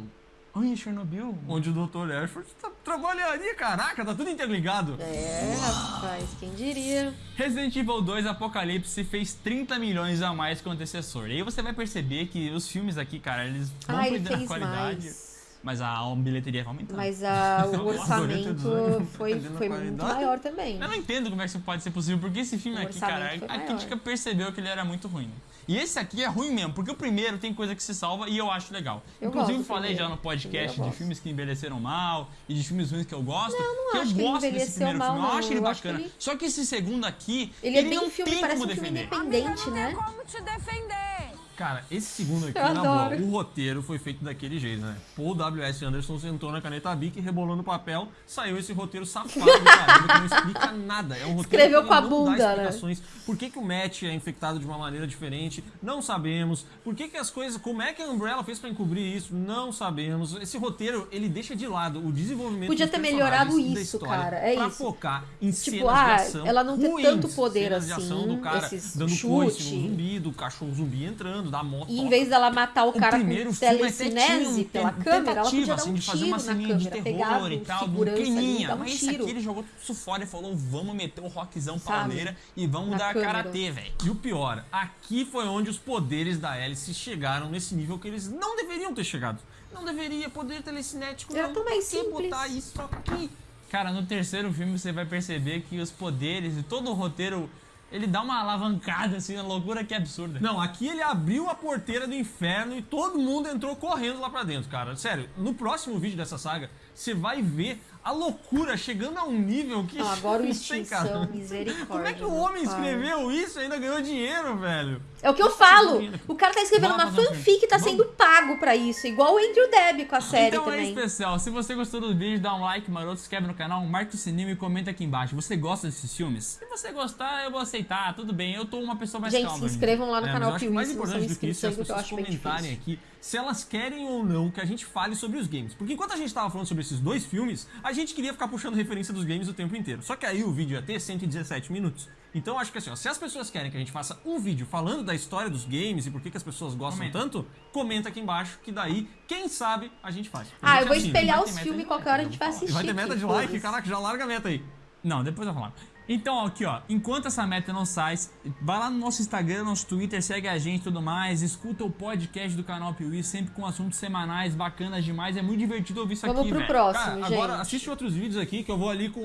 Ai, Chernobyl? Onde o Dr. Ashford tá, trabalharia, caraca, tá tudo interligado. É, rapaz, quem diria? Resident Evil 2 Apocalipse fez 30 milhões a mais que o antecessor. E aí você vai perceber que os filmes aqui, cara, eles vão Ah, ele perder na fez qualidade. mais. Mas a bilheteria vai aumentar. Mas a, *laughs* o orçamento design. foi, Perdendo foi muito maior também. Eu não entendo como é que isso pode ser possível, porque esse filme O aqui, cara, a crítica percebeu que ele era muito ruim. E esse aqui é ruim mesmo, porque o primeiro tem coisa que se salva e eu acho legal. Eu Inclusive, falei primeiro. já no podcast eu de gosto. filmes que envelheceram mal e de filmes ruins que eu gosto. não que acho eu que ele gosto desse primeiro mal, filme, eu não. acho ele Eu acho que bacana. ele- Só que esse segundo aqui, Ele é bem não filme, tem parece como um filme defender. independente, né? como te defender. Cara, esse segundo aqui, Eu na boa, o roteiro foi feito daquele jeito, né? Paul W.S. Anderson sentou na caneta Bic, rebolou no papel, saiu esse roteiro safado do caramba que não explica nada. É um roteiro Escreveu que com a não bunda, dá né? explicações. Por que, que o Matt é infectado de uma maneira diferente? Não sabemos. Por que, que as coisas... Como é que a Umbrella fez pra encobrir isso? Não sabemos. Esse roteiro, ele deixa de lado o desenvolvimento Podia ter melhorado isso, cara, é pra isso. focar em Tipo, cenas ah, de ação ela não ruins, tanto poder cenas de ação assim, do cara dando coice no zumbi, do cachorro zumbi entrando. Da moto. E em vez dela matar o O cara primeiro com telecinese um pela câmera, ela podia dar assim, um de fazer tiro uma na câmera, de terror e um tal, clininha. dava um Mas esse tiro. aqui ele jogou tudo isso fora e falou, vamos meter o rockzão Sabe? pauleira e vamos Na dar câmera. karatê, velho. E o pior, aqui foi onde os poderes da Alice chegaram nesse nível que eles não deveriam ter chegado. Não deveria poder telecinético, Era não. que simples. botar isso aqui? Cara, no terceiro filme você vai perceber que os poderes e todo o roteiro, ele dá uma alavancada, assim, uma loucura que é absurda. Não, aqui ele abriu a porteira do inferno e todo mundo entrou correndo lá pra dentro, cara. Sério, no próximo vídeo dessa saga, você vai ver a loucura chegando a um nível que. Não, agora *laughs* o não sei, cara. Extinção, misericórdia. Como é que o homem escreveu isso e ainda ganhou dinheiro, velho? É o que eu falo. O cara tá escrevendo uma um fanfic e tá sendo pago pra isso. Igual o Andrew Deb com a série então é também. especial. Se você gostou do vídeo, dá um like maroto, se inscreve no canal, marca o sininho e comenta aqui embaixo. Você gosta desses filmes? Se você gostar, eu vou aceitar. Tudo bem, eu tô uma pessoa mais Gente, calma. se inscrevam lá no É, canal eu acho que mais importante do que isso é as pessoas comentarem aqui se elas querem ou não que a gente fale sobre os games. Porque enquanto a gente tava falando sobre esses dois filmes, a gente queria ficar puxando referência dos games o tempo inteiro. Só que aí o vídeo ia ter 117 minutos. Então acho que assim, ó, se as pessoas querem que a gente faça um vídeo falando da história dos games e por que, que as pessoas gostam Comenta. tanto, comenta aqui embaixo que daí, quem sabe, a gente faz. Ah, eu vou assim, espelhar os filmes qualquer hora a gente vai assistir. vai ter meta de like, foda-se. caraca, já larga a meta aí. Não, depois eu vou falar. Então, aqui ó, enquanto essa meta não sai, vai lá no nosso Instagram, nosso Twitter, segue a gente e tudo mais, escuta o podcast do canal Piuí, sempre com assuntos semanais, bacanas demais, é muito divertido ouvir isso Vamos aqui, pro velho. próximo, Cara, gente. agora assiste outros vídeos aqui que eu vou ali com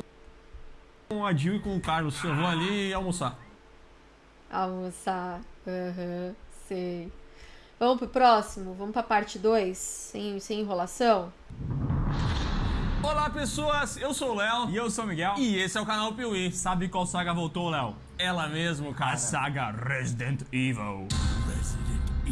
com a Jill e com o Carlos. Eu vou ali almoçar. Almoçar. Aham, sei. Vamos pro próximo? Vamos pra parte 2? Sem, sem enrolação? Olá, pessoas! Eu sou o Léo E eu sou o Miguel. e esse é o canal Piuí. sabe qual saga voltou, Léo? Ela mesmo, cara. A saga Resident Evil.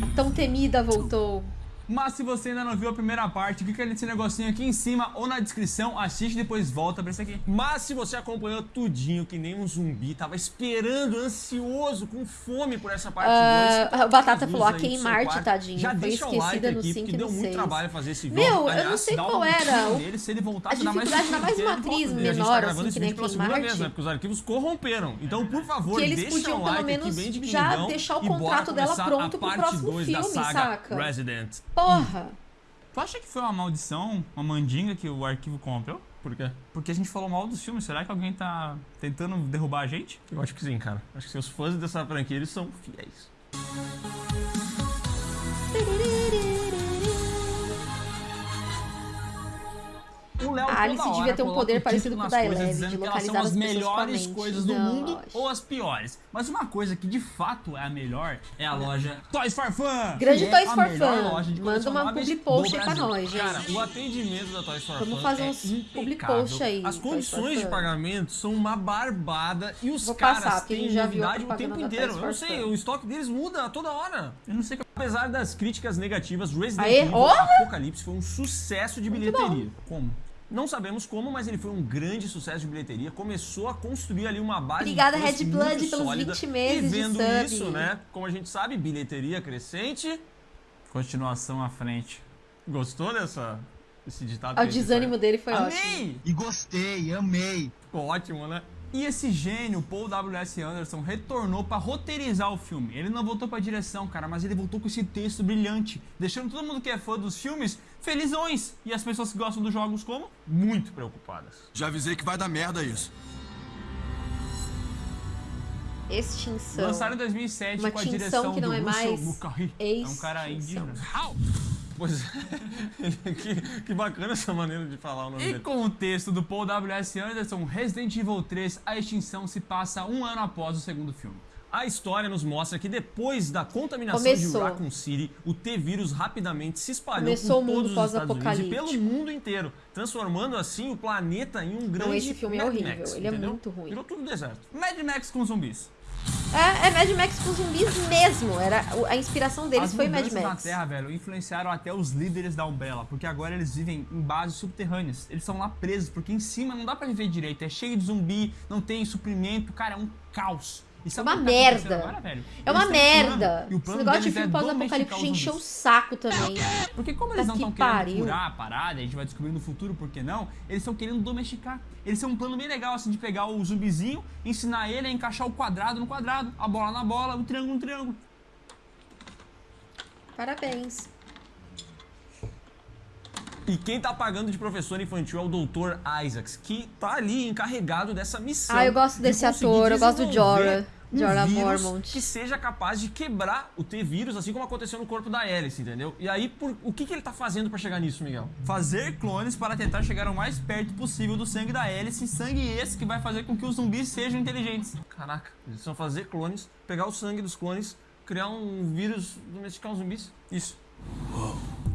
A tão temida voltou. Mas se você ainda não viu a primeira parte, clica nesse negocinho aqui em cima ou na descrição, assiste e depois volta pra esse aqui. Mas se você acompanhou tudinho que nem um zumbi, tava esperando, ansioso, com fome por essa parte 2. Ah, a Batata falou, "A quem Marte, tadinho, Já foi deixa o like esquecida no aqui, cinco porque e deu no muito seis. trabalho fazer esse vídeo. Meu, eu não Aliás, sei Dá qual um era. nele, se ele voltasse a dá mais dificuldade, ainda mais uma porque ele atriz volta. A gente tá menor, gravando assim, que nem quem segunda Marte. vez, né? Porque os arquivos corromperam. Então, por favor, Que eles podiam, pelo menos, aqui já deixar o contrato dela pronto pro próximo filme, saca? Resident. Porra! Tu acha que foi uma maldição, uma mandinga que o arquivo corrompeu? Por quê? Porque a gente falou mal dos filmes, será que alguém tá tentando derrubar a gente? Eu acho que sim, cara. Acho que seus fãs dessa franquia, eles são fiéis. A Alice hora devia ter um poder parecido com o da Eleven, dizendo de que elas são localizar as melhores coisas do Não, mundo acho. ou as piores. Mas uma coisa que de fato é a melhor é a loja Toys for Fun. Grande é Toys for Fun. Manda uma public post pra nós, gente. Cara, o atendimento da Toys for Vamos Fun fazer é uns public post aí, As condições de pagamento são uma barbada e os Vou caras passar, têm já novidade o tempo inteiro. Eu não sei, o estoque deles muda a toda hora. Eu não sei que Apesar das críticas negativas, Resident Aê, Evil! Apocalipse foi um sucesso de Muito bilheteria. bom. Como? Não sabemos como, mas ele foi um grande sucesso de bilheteria. Começou a construir ali uma base Obrigada, Red Blood, pelos sólida. 20 meses E de vendo sub. isso, né? Como a gente sabe, bilheteria crescente. continuação à frente. Gostou dessa esse ditado? O que a gente desânimo dele foi ótimo. Amei! E gostei, amei. Ficou ótimo, né? E esse gênio, Paul W.S. Anderson, retornou pra roteirizar o filme. Ele não voltou pra direção, cara, mas ele voltou com esse texto brilhante, deixando todo mundo que é fã dos filmes felizões. E as pessoas que gostam dos jogos como? Muito preocupadas. Já avisei que vai dar merda isso. Extinção. Lançaram em 2007 Uma com a direção que não do é Russell mais. É um cara indígena. Pois é. *laughs* que, que bacana essa maneira de falar o nome E dele. com o texto do Paul W.S. Anderson, Resident Evil 3, a extinção se passa um ano após o segundo filme. A história nos mostra que depois da contaminação Começou. de Raccoon City, o T-vírus rapidamente se espalhou Começou por todos os Estados Unidos e pelo mundo inteiro, transformando assim o planeta em um grande esse filme é Mad horrível, Max, ele é entendeu? muito ruim. Virou tudo deserto. Mad Max com zumbis. É, é Mad Max com zumbis mesmo. Era, a inspiração deles As foi Mad Max. na Terra, velho, influenciaram até os líderes da Umbrella, porque agora eles vivem em bases subterrâneas. Eles estão lá presos, porque em cima não dá pra viver direito. É cheio de zumbi, não tem suprimento, cara, é um caos. Sabe É o uma tá merda. Agora? É uma um merda. o Esse negócio de é filme pós-apocalipse encheu o saco também. Porque como eles Puta não estão que querendo curar a parada, a gente vai descobrir no futuro por que não, eles estão querendo domesticar. Eles têm um plano bem legal, assim, de pegar o zumbizinho, ensinar ele a encaixar o quadrado no quadrado, a bola na bola, o triângulo no triângulo. Parabéns. E quem tá pagando de professor infantil é o Dr. Isaacs, que tá ali encarregado dessa missão. Ah, eu gosto de desse conseguir ator, eu gosto do Jorah. Um Jorah vírus Mormont. que seja capaz de quebrar o T-vírus, assim como aconteceu no corpo da Alice, entendeu? E aí, por- o que, que ele tá fazendo pra chegar nisso, Miguel? Fazer clones para tentar chegar o mais perto possível do sangue da hélice, sangue esse que vai fazer com que os zumbis sejam inteligentes. Caraca, eles vão fazer clones, pegar o sangue dos clones, criar um vírus, domesticar uns zumbis. Isso.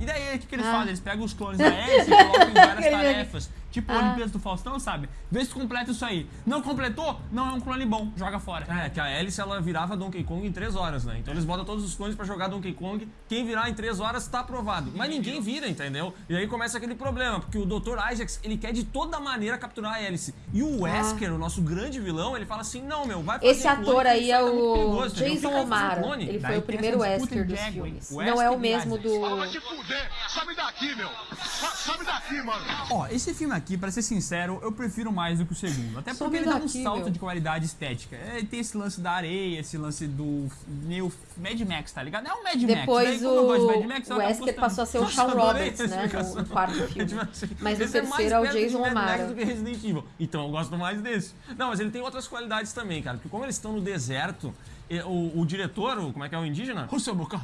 E daí, o que, que eles Ah. fazem? Eles pegam os clones da hélice e colocam em *laughs* várias tarefas. Tipo Ah. Olimpíadas do Faustão, sabe? Vê se tu completa isso aí. Não completou? Não é um clone bom. Joga fora. É, que a Alice ela virava Donkey Kong em 3 horas, né? Então eles botam todos os clones pra jogar Donkey Kong. Quem virar em 3 horas tá aprovado. Mas ninguém vira, entendeu? E aí começa aquele problema, porque o Dr. Isaacs, ele quer de toda maneira capturar a Alice. E o Wesker, o nosso grande vilão, ele fala assim: "Não, meu, vai fazer Ah. Esse clone, ator aí é tá o perigoso? Jason O'Mara. Ele Daí foi o primeiro Wesker dos filmes. hein? Não é o Wesker mesmo do... Vai te fuder! Sabe daqui, meu! Sa- Sabe daqui, mano! Ó, esse filme aqui, pra ser sincero, eu prefiro mais do que o segundo. Até porque ele dá um salto meu. de qualidade estética. É, tem esse lance da areia, esse lance do meio Mad Max, tá ligado? É um Mad Max. Depois Daí, como eu gosto de o, Mad Max, o Wesker passou a ser o Shawn Roberts, né? No, no quarto É *laughs* filme. tipo assim, Mas o é terceiro é o de Jason O'Mara. do que Resident Evil. Então eu gosto mais desse. Não, mas ele tem outras qualidades também, cara. Porque como eles estão no deserto, o, o diretor, o- como é que é o indígena? Russell Buckham.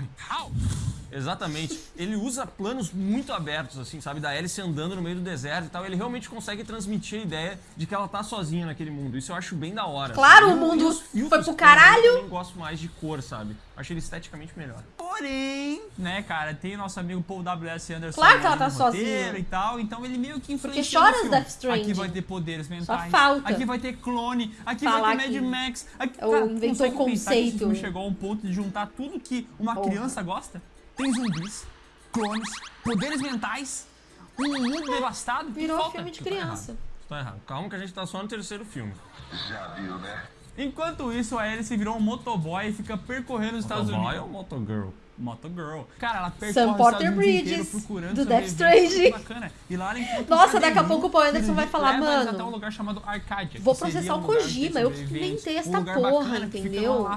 Exatamente. Ele usa planos muito abertos, assim, sabe? Da Alice andando no meio do deserto e tal. Ele realmente consegue transmitir a ideia de que ela tá sozinha naquele mundo. Isso eu acho bem da hora. Claro, o mundo os foi pro caralho. Eu gosto mais de cor, sabe? Acho ele esteticamente melhor. Porém, né, cara, tem o nosso amigo Paul W.S. Anderson Claro que ela tá sozinha. e tal, então ele meio que Porque influencia chora no as filme. Death Stranding. Aqui vai ter poderes mentais. falta. Aqui vai ter clone. Aqui Falar vai ter que Mad Max. Aqui, é o cara, inventor consegue pensar que esse conceito. filme chegou a um ponto de juntar tudo que uma Porra. criança gosta. Tem zumbis, clones, poderes mentais, um mundo devastado. O que Virou falta? filme de criança. Tu tá errado. Calma que a gente tá só no terceiro filme. Enquanto isso, a Alice virou um motoboy e fica percorrendo os Estados Motoboy Unidos. ou Motogirl? Motogirl. Cara, ela percorre Sam Porter Bridges, procurando do Death. Stranding. Bacana. E lá ela encontra um Nossa, daqui a pouco o Paul Anderson vai falar, mano, até um lugar chamado Arcadia. vou processar um o Kojima, eu que inventei essa um porra, entendeu?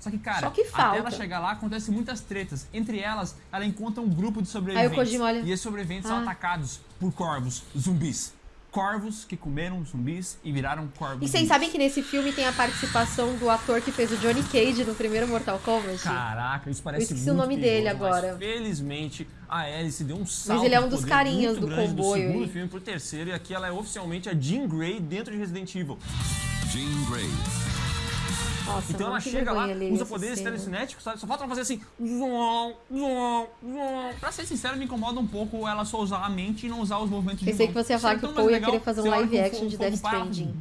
Só que, cara, Só que até ela chegar lá, acontecem muitas tretas. Entre elas, ela encontra um grupo de sobreviventes. Kojima olha. E esses sobreviventes são Ah. atacados por corvos, zumbis. Corvos que comeram zumbis e viraram corvos. E vocês zumbis. sabem que nesse filme tem a participação do ator que fez o Johnny Cage no primeiro Mortal Kombat? Caraca, isso parece Eu esqueci o muito nome dele perigoso, mas agora. felizmente, a Alice deu um salto ele é um dos carinhas do comboio do segundo aí. filme pro terceiro, e aqui ela é oficialmente a Jean Grey dentro de Resident Evil. Jean Grey. Nossa, Então ela chega lá, usa poderes telecinéticos, sabe? Só falta ela fazer assim. Pra ser sincero, me incomoda um pouco ela só usar a mente e não usar os movimentos de Pensei que você ia falar Seria que o Paul ia querer fazer um live action de Death Stranding.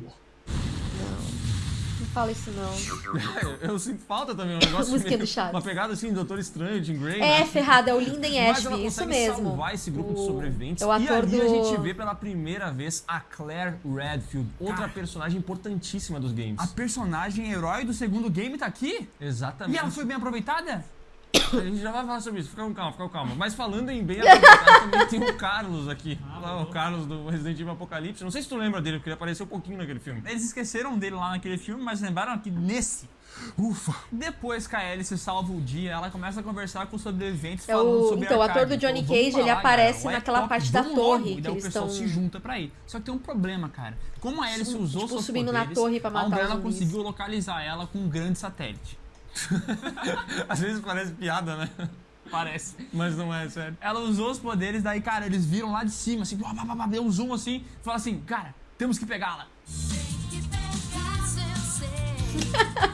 Não fala isso não. *laughs* Eu sinto falta também, um negócio *laughs* Musiquinha meio- do Chaves. Uma pegada assim, Doutor Estranho, Jean Grey, É, né? ferrada, é o Linden *laughs* Mas ela Ashby, isso consegue mesmo. salvar esse grupo de O- sobreviventes. É o e ator ali do... a gente vê pela primeira vez a Claire Redfield, outra Cara. personagem importantíssima dos games. A personagem herói do segundo game tá aqui? Exatamente. E ela foi bem aproveitada? A gente já vai falar sobre isso, fica com calma, fica com calma. Mas falando em bem aproveitado, *laughs* também tem o Carlos aqui. Lá, o Carlos do Resident Evil Apocalipse. Não sei se tu lembra dele, porque ele apareceu um pouquinho naquele filme. Eles esqueceram dele lá naquele filme, mas lembraram aqui nesse. Ufa! Depois que a Alice salva o dia, ela começa a conversar com os sobreviventes É falando o- sobre então, o ator do Johnny vamos Cage, ele falar, aparece o naquela parte da logo. torre E que daí o eles pessoal tão- se junta pra ir. Só que tem um problema, cara. Como a Alice usou tipo, seus subindo na poderes, torre pra matar Umbrella conseguiu localizar ela com um grande satélite. *laughs* Às vezes parece piada, né? Parece. Mas não é, sério. Ela usou os poderes, daí, cara, eles viram lá de cima, assim, blá, blá, blá, blá, deu um zoom assim, e fala assim, cara, temos que pegá-la. *laughs*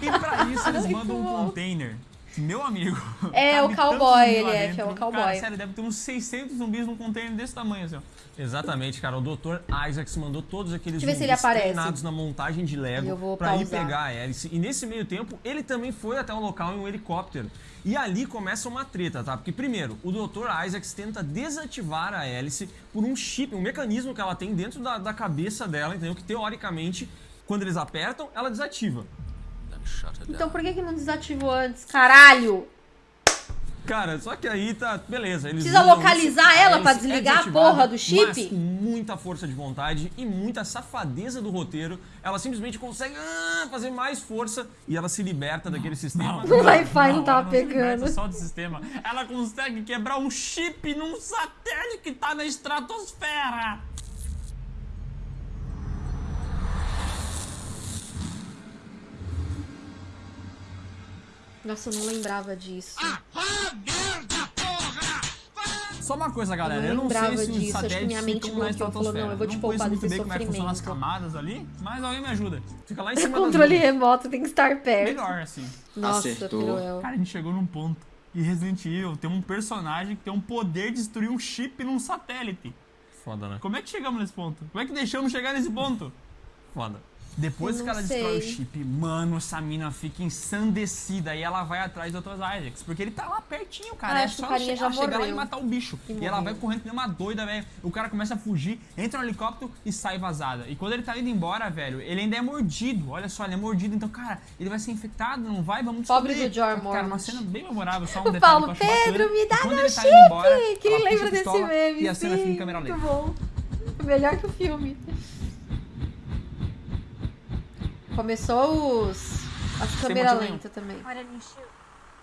E pra isso eles mandam um container. Meu amigo. É, o cowboy, ele é, que é o cowboy. Cara, sério, deve ter uns 600 zumbis num container desse tamanho, assim, ó. Exatamente, cara. O Dr. Isaacs mandou todos aqueles Deixa zumbis treinados na montagem de Lego pra ir pegar a Alice. E nesse meio tempo, ele também foi até o local em um helicóptero. E ali começa uma treta, tá? Porque primeiro, o Dr. Isaacs tenta desativar a Alice por um chip, um mecanismo que ela tem dentro da, da cabeça dela, entendeu? Que teoricamente, quando eles apertam, ela desativa. Então por que que não desativou antes? Caralho! Cara, só que aí tá. Beleza. Eles Precisa localizar isso, ela aí pra é desligar a porra do chip? Mas com muita força de vontade e muita safadeza do roteiro, ela simplesmente consegue ah, fazer mais força e ela se liberta daquele sistema. O Wi-Fi não ela tava pegando. só do sistema. Ela consegue quebrar um chip num satélite que tá na estratosfera. Nossa, eu não lembrava disso. Ah, merda, porra! Só uma coisa, galera. Eu Eu não não, sei lembrava se os disso, acho que satélites minha mente ficam na estratosfera. não, eu vou te não poupar conheço muito bem como é que funcionam as camadas ali, mas alguém me ajuda. Fica lá em *laughs* cima Controle remoto tem que estar perto. Melhor, assim. Nossa, Acertou. Peruel. Cara, a gente chegou num ponto. E Resident Evil tem um personagem que tem um poder de destruir um chip num satélite. Foda, né? Como é que chegamos nesse ponto? Como é que deixamos chegar nesse ponto? Foda. Depois que ela destrói o sei. chip, mano, essa mina fica ensandecida e ela vai atrás do Dr. Isaacs. Porque ele tá lá pertinho, cara. Ah, é só o carinha chegar, lá e matar o bicho. E ela vai correndo que nem uma doida, velho. O cara começa a fugir, entra no helicóptero e sai vazada. E quando ele tá indo embora, velho, ele ainda é mordido. Olha só, ele é mordido. Então, cara, ele vai ser infectado, não vai? Vamos Pobre descobrir. do George Cara, uma cena bem memorável, só um O detalhe Paulo, eu acho Pedro, bacana. me dá meu tá embora, Quem lembra desse pistola meme? E a cena Sim, fica em câmera muito lenta. bom. Melhor que o filme. Começou os... A câmera motivo lenta também.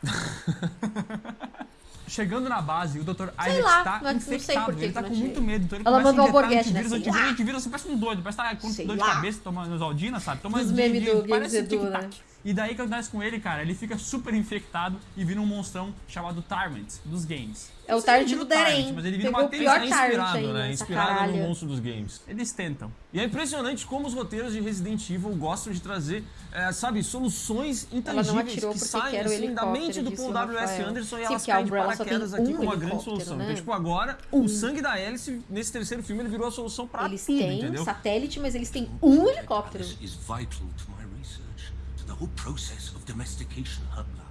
*laughs* Chegando na base, o Dr. Sei Isaac lá, tá não- não sei infectado. que ele tá com não muito achei. medo. Então ele Ela mandou alborguete, né? antivírus, Sei antivírus, lá. antivírus, você parece um doido. Parece que tá com Sei dor de lá. cabeça, tomando Zaldina, sabe? Tomando Dos memes do parece Games Edu, tic-tac. né? E daí o que acontece com ele, cara? Ele fica super infectado e vira um monstrão chamado Tyrant dos games. É o Tyrant do Deren. Mas ele vira Pegou uma tensão. Inspirado, ainda, né? Inspirado no caralho. monstro dos games. Eles tentam. E é impressionante como os roteiros de Resident Evil gostam de trazer, é, sabe, soluções intangíveis que saem assim, da mente do Paul W.S. Rafael. Anderson e Sim, elas a caem de paraquedas aqui um com uma grande solução. né? Então, tipo, agora, o sangue da hélice, nesse terceiro filme, ele virou a solução pra Eles tudo, têm entendeu? satélite, mas eles têm um helicóptero. This is vital to my research, to the whole process of domestication, Hubla.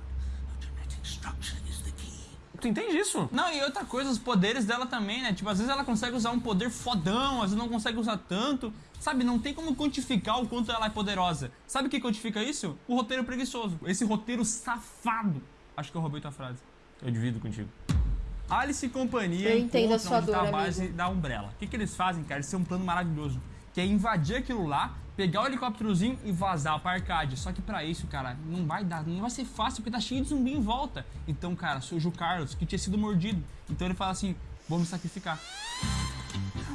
A genetic structure is the key. Tu entende isso? Não, e outra coisa, os poderes dela também, né? Tipo, às vezes ela consegue usar um poder fodão, às vezes não consegue usar tanto. Sabe, não tem como quantificar o quanto ela é poderosa. Sabe o que quantifica isso? O roteiro preguiçoso. Esse roteiro safado. Acho que eu roubei tua frase. Eu divido contigo. Alice e companhia Eu entendo a encontram sua onde tá dor, a base amigo. da Umbrella. O que, que eles fazem, cara? Eles têm um plano maravilhoso. Que é invadir aquilo lá, pegar o helicópterozinho e vazar pra Arcade. Só que pra isso, cara, não vai dar, não vai ser fácil porque tá cheio de zumbi em volta. Então, cara, surge o Carlos, que tinha sido mordido. Então ele fala assim: vou me sacrificar.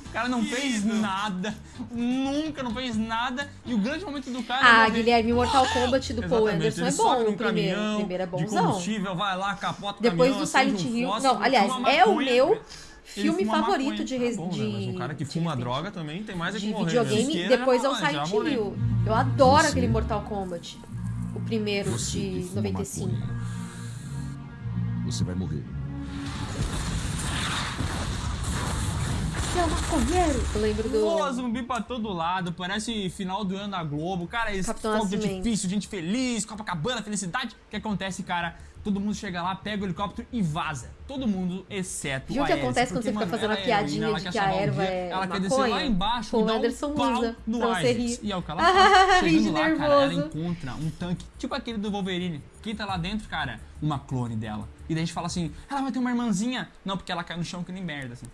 O cara não fez nada, nunca não fez nada. E o grande momento do cara. é Ah, morrer. Guilherme, Mortal *gasps* Kombat do Paul Anderson ele é bom. O primeiro, caminhão o primeiro é de bonzão. combustível, vai lá, capota o Depois caminhão, do Silent um Hill. fósforo, Não, aliás, é o meu filme favorito maconha. de, Tá bom, de... né? Mas um cara que de fuma Resident droga também tem mais é que de morrer. videogame. Isqueira depois é o Silent. Hill. Eu adoro Você- aquele Mortal Kombat. O primeiro Você de fuma 95. maconha, Você vai morrer. Você é maconheiro? Eu lembro do. Voa zumbi pra todo lado, parece final do ano da Globo. Cara, esse fogo de artifício, gente feliz, Copacabana, felicidade. O que acontece, cara? Todo mundo chega lá, pega o helicóptero e vaza. Todo mundo, exceto Viu o que acontece quando você fica fazendo ela a é piadinha de que a erva é Ela quer descer lá maconha? embaixo Paul e dar um Anderson pau usa no. E é o que ela *laughs* faz. Chegando lá, cara, ela nervoso. encontra um tanque, tipo aquele do Wolverine. Quem tá lá dentro, cara? Uma clone dela. E daí a gente fala assim, ela vai ter uma irmãzinha. Não, porque ela cai no chão que nem merda, assim.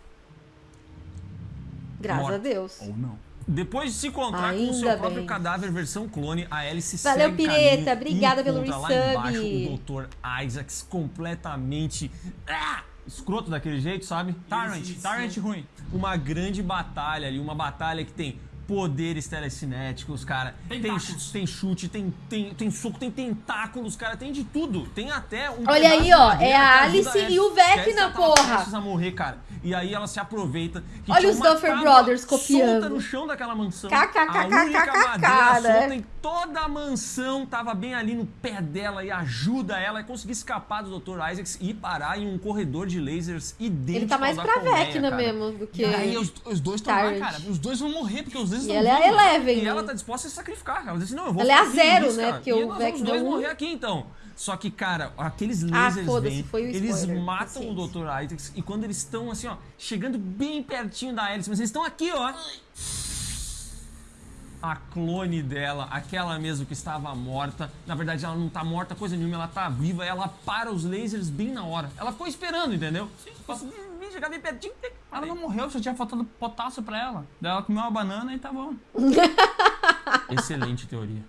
Graças Morta. a Deus. Ou não. Dedepois de se encontrar com o Ainda seu próprio bem. cadáver versão clone, a Alice Valeu, segue Pireta. Obrigada pelo encontra lá resub. embaixo o Dr. Isaacs completamente ah, escroto daquele jeito, sabe? Tyrant, Tyrant ruim. Uma grande batalha ali, uma batalha que tem poderes telecinéticos, cara. Tem, Tentáculos. tem chute, tem, tem, tem soco, tem tentáculos, cara, tem de tudo. Tem até um Olha aí, ó, é a Alice e o Vecna, tava porra. prestes a morrer, cara. E aí ela se aproveita. que Olha os Duffer Brothers Solta copiando. no chão daquela mansão. KKKKK, A única madeira né? solta em toda a mansão tava bem ali no pé dela e ajuda ela a conseguir escapar do Dr. Isaacs e parar em um corredor de lasers idêntico Ele tá mais pra Vecna mesmo do que. E aí os, os dois estão lá, cara. Os dois vão morrer, porque os dois E estão ela é a. Eleven. E ela né? tá disposta a se sacrificar, cara. Ela diz assim, não, eu vou Ela é a zero, né? cara. Porque e o vamos dois um- morrer aqui, então. Só que, cara, aqueles Ah, lasers foda-se, vêm, foi o eles matam o. Dr. Isaacs e quando eles estão, assim, ó, chegando bem pertinho da hélice, mas eles estão aqui, ó. A clone dela, aquela mesmo que estava morta. Na verdade, ela não tá morta, coisa nenhuma, ela tá viva. Ela para os lasers bem na hora. Ela ficou esperando, entendeu? Ela vem chegar bem pertinho. Ela não morreu, só tinha faltado potássio pra ela. Daí ela comeu uma banana e tá bom. *laughs* Excelente teoria.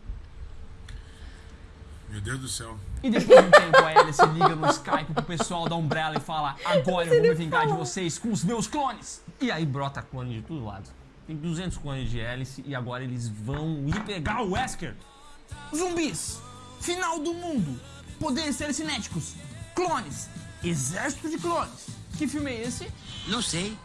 Meu Deus do céu. E depois de um tempo, a Alice liga no Skype pro pessoal da Umbrella e fala: Agora eu vou me vingar de vocês com os meus clones. E aí brota clone de todo lado. Tem 200 clones de Alice e agora eles vão ir pegar o Wesker. Zumbis! Final do mundo! Poderes telecinéticos! Clones! Exército de clones! Que filme é esse? Não sei.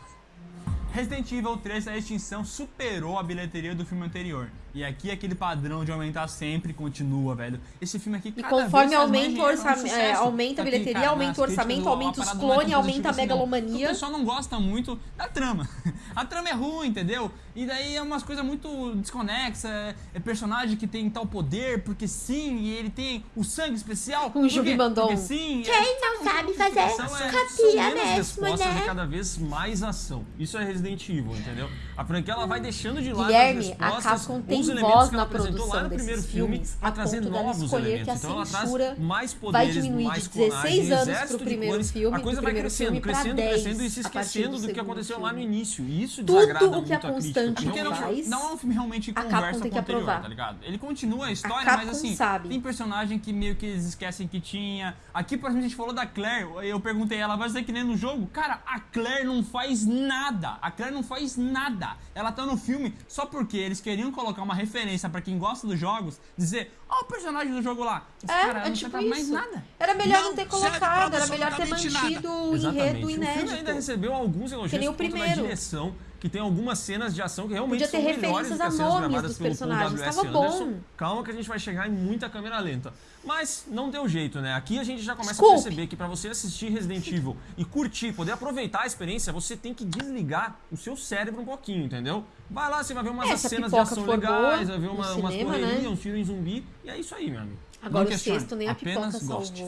Resident Evil 3 a extinção superou a bilheteria do filme anterior. E aqui aquele padrão de aumentar sempre continua, velho. Esse filme aqui E cada conforme vez faz mais aumenta o dinheiro, é um aumenta a Aqui, bilheteria, cara, aumenta o orçamento, aumenta os é clones, aumenta a assim, não. megalomania. O pessoal não gosta muito da trama. *laughs* A trama é ruim, entendeu? E daí é umas coisas muito desconexas. É, é personagem que tem tal poder, porque sim, e ele tem o sangue especial. O Jubi porque- mandou sim. Quem não sabe fazer é, copia menos mesmo, né? e cada vez mais ação. Isso é Resident Evil, entendeu? A franquia ela vai deixando de lado Guilherme, as a respostas, Capcom tem voz que ela na apresentou lá produção no primeiro filme a trazer novos elementos. que a então ela traz mais vai poderes, diminuir de mais 16 clonagem, anos exército pro de primeiro clones. filme, A coisa vai crescendo, filme crescendo, 10 crescendo e se a esquecendo do do que aconteceu lá no filme. início. E isso Tudo desagrada o que a muito crítica, Constante não, faz, não é um filme realmente a conversa com o anterior, tá ligado? Ele continua a história, Capcom mas assim, sabe. tem personagem que meio que eles esquecem que tinha. Aqui, por exemplo, a gente falou da Claire, eu perguntei ela, vai ser que nem no jogo? Cara, a Claire não faz nada. A Claire não faz nada. Ela tá no filme só porque eles queriam colocar uma referência pra quem gosta dos jogos, dizer, ó o personagem do jogo lá. Esse É, cara é não tipo faz mais isso. nada. Era melhor não, Não ter colocado, era melhor ter absolutamente nada. mantido o Exatamente. enredo O filme ainda inédito. recebeu alguns elogios Que nem o primeiro. direção, que tem algumas cenas de ação que realmente Podia ter são melhores referências do que a as cenas nomes gravadas dos pelo personagens, Paul tava W.S. Anderson. bom. Calma que a gente vai chegar em muita câmera lenta. Mas não deu jeito, né? Aqui a gente já começa Desculpe. a perceber que pra você assistir Resident Evil e curtir, poder aproveitar a experiência, você tem que desligar o seu cérebro um pouquinho, entendeu? Vai lá, você vai ver umas É, se a cenas de ação legais, vai ver uma, umas correrias, né? uns tiros em zumbi, e é isso aí, meu amigo. Agora Não o questione, sexto nem a pipoca apenas goste.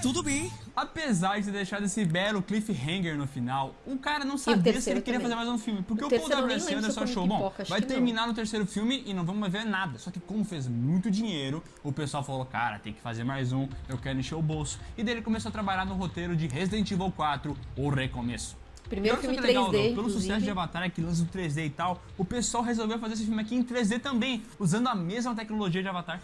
Tudo bem. Apesar de ter deixado esse belo cliffhanger no final, o cara não sabia se ele queria também. fazer mais um filme. Porque O o, Paul W.S. Anderson achou, bom, vai que não. terminar no terceiro filme e não vamos mais ver nada. Só que como fez muito dinheiro, o pessoal falou, cara, tem que fazer mais um, eu quero encher o bolso. E daí ele começou a trabalhar no roteiro de Resident Evil 4, O Recomeço. Primeiro filme que legal, 3D, Dom, Pelo inclusive. sucesso de Avatar, que lança o 3D e tal, o pessoal resolveu fazer esse filme aqui em 3D também, usando a mesma tecnologia de Avatar.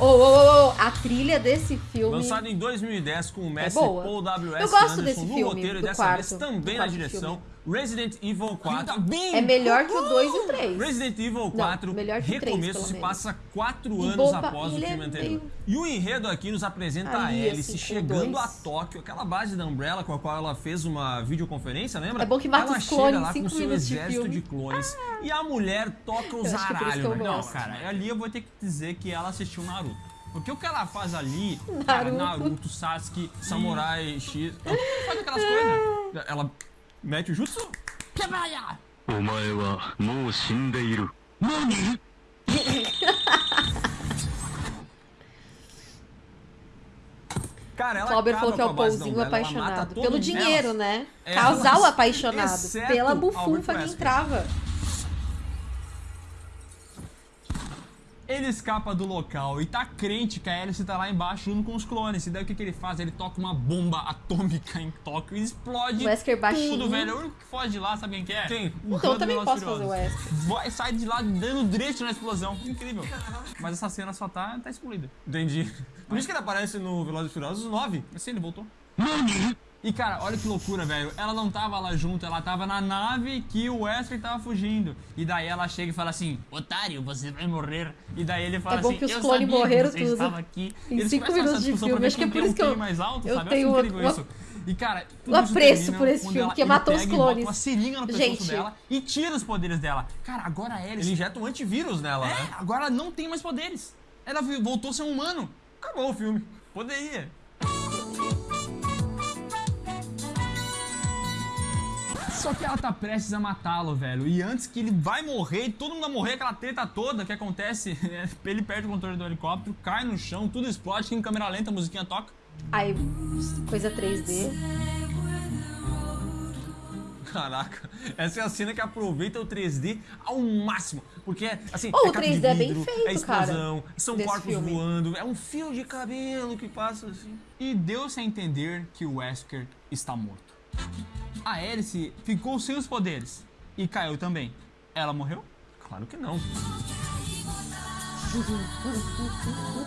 Ô, ô, ô, a trilha desse filme. Lançado em 2010 com o mestre boa. Paul W.S. Eu gosto Anderson desse no filme, roteiro e dessa quarto, vez também na direção. Resident Evil 4. bem! É melhor que o 2 e o 3. Resident Evil 4 melhor que Recomeço pelo se menos. passa quatro E anos boba- após o é filme anterior. meio- E o enredo aqui nos apresenta a Ali, Alice assim, chegando dois. a Tóquio, aquela base da Umbrella com a qual ela fez uma videoconferência, lembra? É bom que mata ela os chega clones em lá com seu de exército filme. de clones e a mulher toca os é aralhos, né? Não, gosto. cara, ali eu vou ter que dizer que ela assistiu Naruto. Porque o que ela faz ali, cara, Naruto. Naruto, Sasuke, Samurai X. Ela faz aquelas coisas. *laughs* Ela Mete o jutsu. *laughs* Cara, ela Clober falou que é o pãozinho apaixonado. Pelo dinheiro, ela... né? É, Casal apaixonado. Pela bufunfa que entrava. Ele escapa do local e tá crente que a Alice tá lá embaixo junto com os clones. E daí o que, que ele faz? Ele toca uma bomba atômica em Tóquio e explode Wesker baixinho. tudo, velho. O único que foge de lá, sabe quem que é? Quem? O Então eu também posso fazer o. Wesker. Vai, sai de lá dando direito na explosão. Incrível. Mas essa cena só tá, tá excluída. Entendi. Por isso que ele aparece no Velozes e Furiosos 9. Assim, ele voltou. E cara, olha que loucura, velho. Ela não tava lá junto, ela tava na nave que o Wesker tava fugindo. E daí ela chega e fala assim: Otário, você vai morrer. E daí ele fala É bom assim: que os Eu clones morreram que você tudo. estava aqui. Em Eles cinco essa minutos de discussão filme. Acho que é por isso que eu- mais alto, eu sabe? tenho eu incrível uma- isso. E cara, tudo um apreço por esse filme, ele matou os clones. uma seringa no pescoço dela e tira os poderes dela. Cara, agora a Ele Alice. injeta um antivírus nela, É, né? agora ela não tem mais poderes. Ela voltou a ser um humano. Acabou o filme. Poderia. Só que ela tá prestes a matá-lo, velho. E antes que ele vai morrer, e todo mundo vai morrer, aquela treta toda que acontece, *laughs* ele perde o controle do helicóptero, cai no chão, tudo explode, em câmera lenta, a musiquinha toca. Aí, coisa 3D. Caraca, essa é a cena que aproveita o 3D ao máximo. Porque, assim, Oh, é o capa de 3D é bem vidro, feito, é explosão, cara, são corpos filme. voando, é um fio de cabelo que passa assim. E deu-se a entender que o Wesker está morto. A Alice ficou sem os poderes e caiu também. Ela morreu? Claro que não.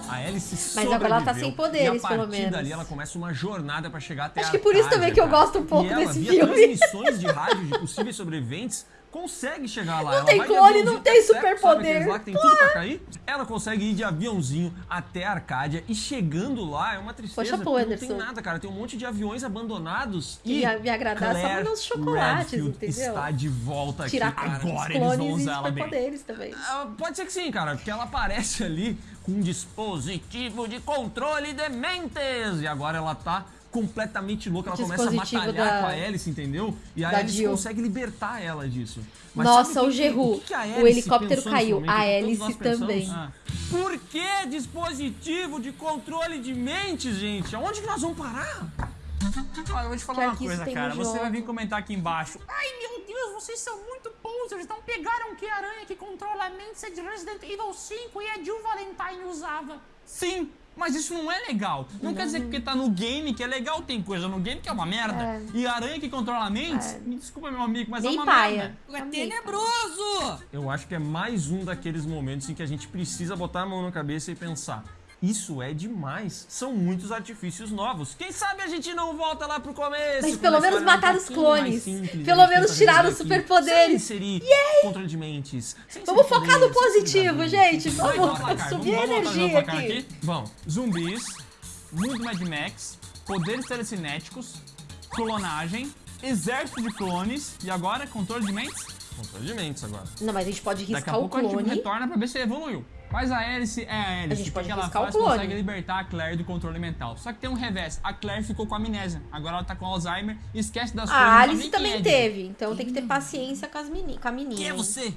A Alice Mas agora ela tá sem poderes, e a partir pelo menos. dali ela começa uma jornada pra chegar até Acho que por isso também que eu gosto um pouco e ela, desse via filme. transmissões de rádio de possíveis sobreviventes, consegue chegar lá. Não ela tem clone, não tem superpoder. lá que tem tudo pra cair? Ela consegue ir de aviãozinho até a Arcádia e chegando lá é uma tristeza. Poxa, pô, porque não tem Anderson. nada, cara. Tem um monte de aviões abandonados e ia me agradar só Claire nos chocolates, Redfield entendeu? está de volta Tirar aqui, cara. Agora eles vão usar ela bem. também. Ah, Pode ser que sim, cara, porque ela aparece ali com um dispositivo de controle de mentes. E agora ela tá completamente louca, ela começa a batalhar da- com a Alice, entendeu? E a da Alice Jill. consegue libertar ela disso. Mas Nossa, o a O helicóptero caiu. momento A Alice também. Ah. Por que dispositivo de controle de mentes, gente? Aonde que nós vamos parar? Olha, eu vou te falar Quer uma coisa, cara. Você vai vir comentar aqui embaixo. Ai, meu Deus, vocês são muito posers. Não pegaram que a aranha que controla a mente é de Resident Evil 5 e a Jill Valentine usava. Sim, mas isso não é legal. Não, quer dizer que porque tá no game que é legal, tem coisa no game que é uma merda. É. E a aranha que controla a mente, me desculpa, meu amigo, mas é Nem uma paia. merda. É tenebroso! Eu acho que é mais um daqueles momentos em que a gente precisa botar a mão na cabeça e pensar. Isso é demais. São muitos artifícios novos. Quem sabe a gente não volta lá pro começo. Mas pelo a menos era um matar os clones. simples, Pelo a menos tirar os superpoderes. Sem inserir controle de mentes. sem Vamos focar no positivo, gente. Vai, Vamos placar, subir a vamos- vamos energia placar aqui. Vamos. Zumbis, mundo Mad Max, poderes telecinéticos, clonagem, exército de clones e agora controle de mentes? Controle de mentes agora. Não, mas a gente pode Daqui a riscar o pouco a gente clone. retorna pra ver se evoluiu. Mas a Alice é a Alice. A gente pode porque ela o faz, clone. consegue libertar a Claire do controle mental. Só que tem um revés. A Claire ficou com amnésia. Agora ela tá com Alzheimer e esquece das coisas. A não sabe Alice também é teve, então tem que ter paciência com, as meni com a menina. Quem é você?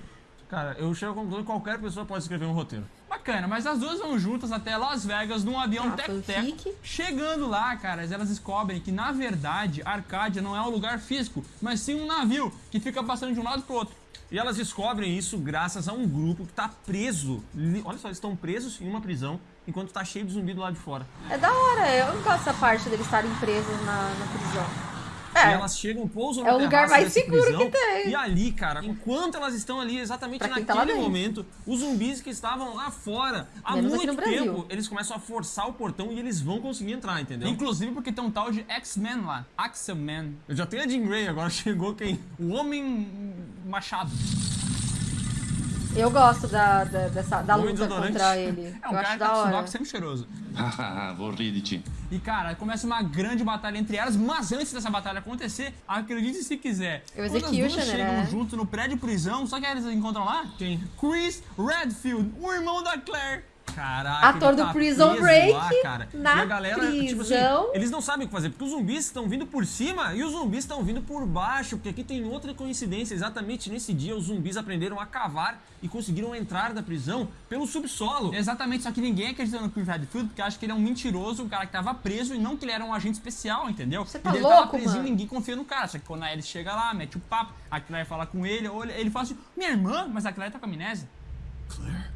Cara, eu chego à conclusão que qualquer pessoa pode escrever um roteiro. Bacana, mas as duas vão juntas até Las Vegas num avião Ah, tec-tec. Chegando lá, caras, elas descobrem que na verdade Arcádia não é um lugar físico, mas sim um navio que fica passando de um lado pro outro. E elas descobrem isso graças a um grupo que tá preso. Olha só, eles estão presos em uma prisão enquanto tá cheio de zumbi do lado de fora. É da hora, eu não gosto dessa parte deles estarem presos na, na prisão. E É, elas chegam, pousam É no o lugar mais seguro prisão, que tem. E ali, cara, enquanto elas estão ali, exatamente Pra tá naquele dentro. momento, os zumbis que estavam lá fora há Menos muito tempo, eles começam a forçar o portão e eles vão conseguir entrar, entendeu? Inclusive porque tem um tal de X-Men lá. Axel-Man. Eu já tenho a Jean Grey, agora *laughs* chegou quem? O Homem Machado. Eu gosto da, da, dessa, da luta contra ele. É um eu cara acho que da tá com hora. sempre cheiroso. Vorride-te. E cara, começa uma grande batalha entre elas, mas antes dessa batalha acontecer, acredite se quiser. O quando as duas Executioner, chegam né? junto no prédio prisão, só que eles encontram lá? Quem? Chris Redfield, o irmão da Claire. Caraca, Ator ele do tá Prison preso Break lá, cara. na e a galera, tipo assim, prisão. eles não sabem o que fazer, porque os zumbis estão vindo por cima e os zumbis estão vindo por baixo, porque aqui tem outra coincidência. Exatamente nesse dia, os zumbis aprenderam a cavar e conseguiram entrar da prisão pelo subsolo. Exatamente, só que ninguém acredita no Chris Redfield porque acha que ele é um mentiroso, um cara que tava preso e não que ele era um agente especial, entendeu? Você tá ele tava louco, presinho, mano? ninguém confia no cara. Só que quando a Alice chega lá, mete o papo, a Claire fala com ele, olha, ele fala assim, minha irmã, mas a Claire tá com amnésia. Claire?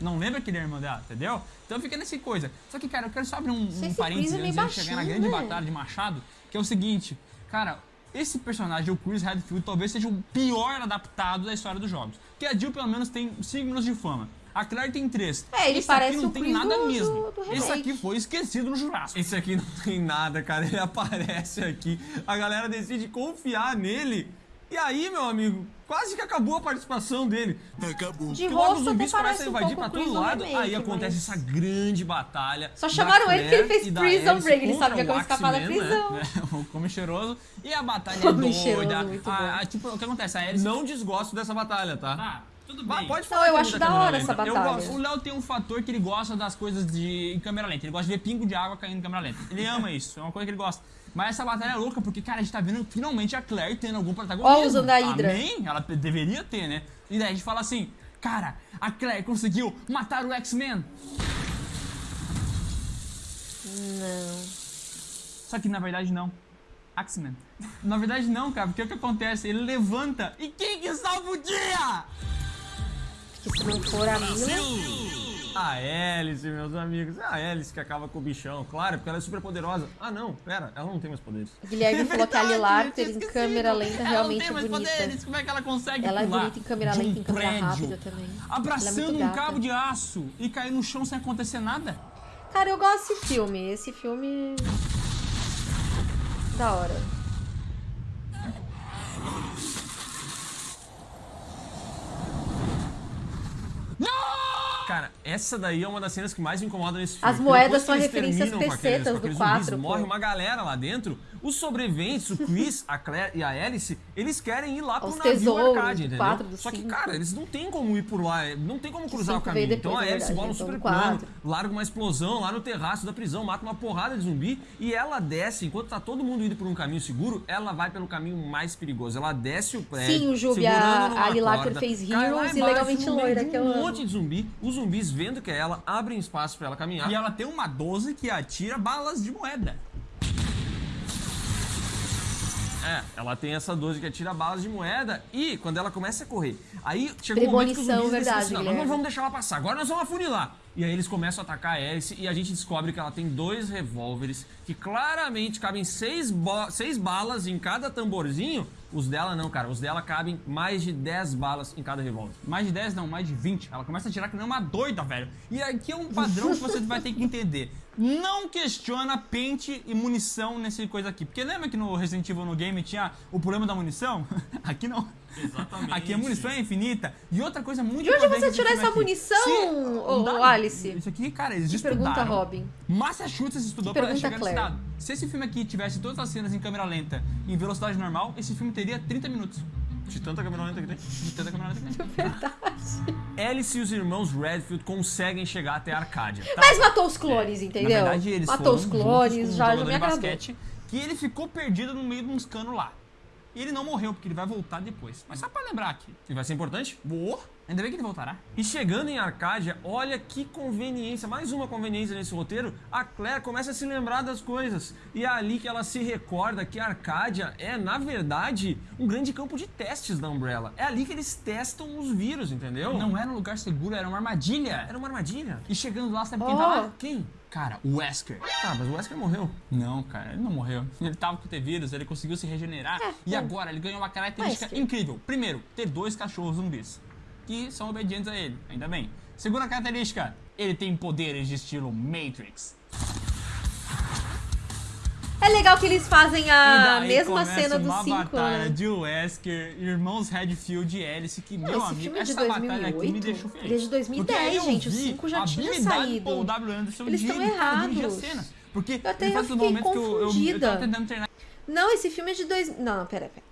Não lembra que ele é irmão dela, entendeu? Então fica nessa coisa. Só que, cara, eu quero só abrir um, um parênteses antes de chegar na grande né? batalha de Machado, que é o seguinte, cara, esse personagem, o Chris Redfield, talvez seja o pior adaptado da história dos jogos. Porque a Jill, pelo menos, tem 5 minutos de fama. A Claire tem 3. É, ele Esse parece aqui não o tem Chris nada do- mesmo. do- do Esse aqui foi esquecido no Jurássico. Esse aqui não tem nada, cara. Ele *laughs* aparece aqui, a galera decide confiar nele. E aí, meu amigo, quase que acabou a participação dele. Acabou. De Porque logo os rosto zumbis começam parece a um invadir pouco pra todo do lado. remake, aí acontece mas- essa grande batalha. Só chamaram ele porque ele fez Prison Break, ele sabia como escapar da Axeman, né? prisão. *laughs* o Come Cheiroso. E a batalha é Come Cheiroso, doida. muito A- a- tipo, o que acontece? A Alice... Não desgosto dessa batalha, tá? Tá, tudo bem. Vai, pode Não, falar eu que é acho da câmera hora lenta. essa Eu batalha. gosto. O Léo tem um fator que ele gosta das coisas de em câmera lenta. Ele gosta de ver pingo de água caindo em câmera lenta. Ele ama isso, é uma coisa que ele gosta. Mas essa batalha é louca porque, cara, a gente tá vendo finalmente a Claire tendo algum protagonismo. Ó, usando a Hydra. Amém? Ela deveria ter, né? E daí a gente fala assim, cara, a Claire conseguiu matar o X-Men. Não. Só que na verdade não. Axeman. *laughs* Na verdade, não, cara, porque o que acontece? Ele levanta e quem que salva o dia? Que se não for a Mila. A Hélice, meus amigos. É a Hélice que acaba com o bichão, claro, porque ela é super poderosa. Ah, não, pera, ela não tem mais poderes. O Guilherme *laughs* falou que a Lilar em câmera lenta Ela realmente não é tem mais bonita. poderes, como é que ela consegue Ela é bonita em câmera um lenta, em câmera prédio, rápida também. É Abraçando muito um cabo de aço e cair no chão sem acontecer nada? Cara, eu gosto desse filme. Esse filme. Da hora. Cara, essa daí é uma das cenas que mais me incomoda nesse filme. As moedas são referências terminam com pesetas com do aqueles zumbis, pô. Morre uma galera lá dentro. Os sobreviventes, o Chris, a Claire e a Alice, eles querem ir lá pro Os navio tesouros arcade, entendeu? quatro, do Só que, cinco. cara, eles não tem como ir por lá, não tem como cruzar o cinco veio caminho. depois, então a na Alice verdade, bola um então super no plano, quatro. larga uma explosão lá no terraço da prisão, mata uma porrada de zumbi e ela desce, enquanto tá todo mundo indo por um caminho seguro, ela vai pelo caminho mais perigoso. Ela desce o prédio, Sim, o Jubi, a- a Lilar corda, fez Heroes e Legalmente Loira, que eu um amo. monte de zumbi. Os zumbis, vendo que é ela, abrem espaço pra ela caminhar. E ela tem uma 12 que atira balas de moeda. É, ela tem essa 12 que atira balas de moeda e quando ela começa a correr, aí chega um momento que os verdade, assim, não, nós Guilherme. não vamos deixar ela passar, agora nós vamos afunilar. E aí eles começam a atacar a Alice e a gente descobre que ela tem dois revólveres que claramente cabem seis, seis balas em cada tamborzinho. Os dela não, cara, os dela cabem mais de 10 balas em cada revólver. Mais de 10, não, mais de 20. Ela começa a tirar que nem uma doida, velho. E aqui é um padrão que você vai ter que entender. Não questiona pente e munição nesse coisa aqui. Porque lembra que no Resident Evil no game tinha o problema da munição? *laughs* Aqui não. Exatamente. Aqui a munição é infinita. E outra coisa muito De onde importante você tirou essa aqui. munição, Se- ô, Não, ô, Alice? Isso aqui, cara, eles Que estudaram. pergunta, Robin. Massachusetts estudou Que para chegar nesse Claire? dado. Se esse filme aqui tivesse todas as cenas em câmera lenta em velocidade normal, esse filme teria 30 minutos. De tanta câmera lenta que tem. De tanta câmera lenta que tem. *laughs* Alice e os irmãos Redfield conseguem chegar até a Arcádia. Tá? Mas matou os clones, entendeu? Na verdade, eles matou foram os clones, um já, já jogador me basquete, que ele ficou perdido no meio de uns canos lá. E ele não morreu, porque ele vai voltar depois. Mas só pra lembrar aqui. E vai ser importante? Boa. Ainda bem que ele voltará. E chegando em Arcádia, olha que conveniência, mais uma conveniência nesse roteiro, a Claire começa a se lembrar das coisas. E é ali que ela se recorda que Arcádia é, na verdade, um grande campo de testes da Umbrella. É ali que eles testam os vírus, entendeu? Não era um lugar seguro, era uma armadilha. Era uma armadilha. E chegando lá, sabe quem Oh. tá lá? Quem? Cara, o Wesker. Tá, mas o Wesker morreu. Não, cara, ele não morreu. Ele tava com T-vírus, ele conseguiu se regenerar. e é. agora ele ganhou uma característica Wesker. incrível. Primeiro, ter dois cachorros zumbis. Que são obedientes a ele, ainda bem. Segunda característica, ele tem poderes de estilo Matrix. É legal que eles fazem a mesma cena do uma 5, batalha né? de Wesker, irmãos Redfield e Alice, que, Não, meu esse amigo, filme é de essa batalha aqui me 2008. deixou feliz. Ele é de 2010, Porque aí eu gente, o vi cinco já a tinha saído. do Paul W. Anderson Eles estão errados. as cenas. Porque Eu até eu fiquei que eu, eu, confundida. treinar Não, esse filme é de dois... Não, não, pera, pera.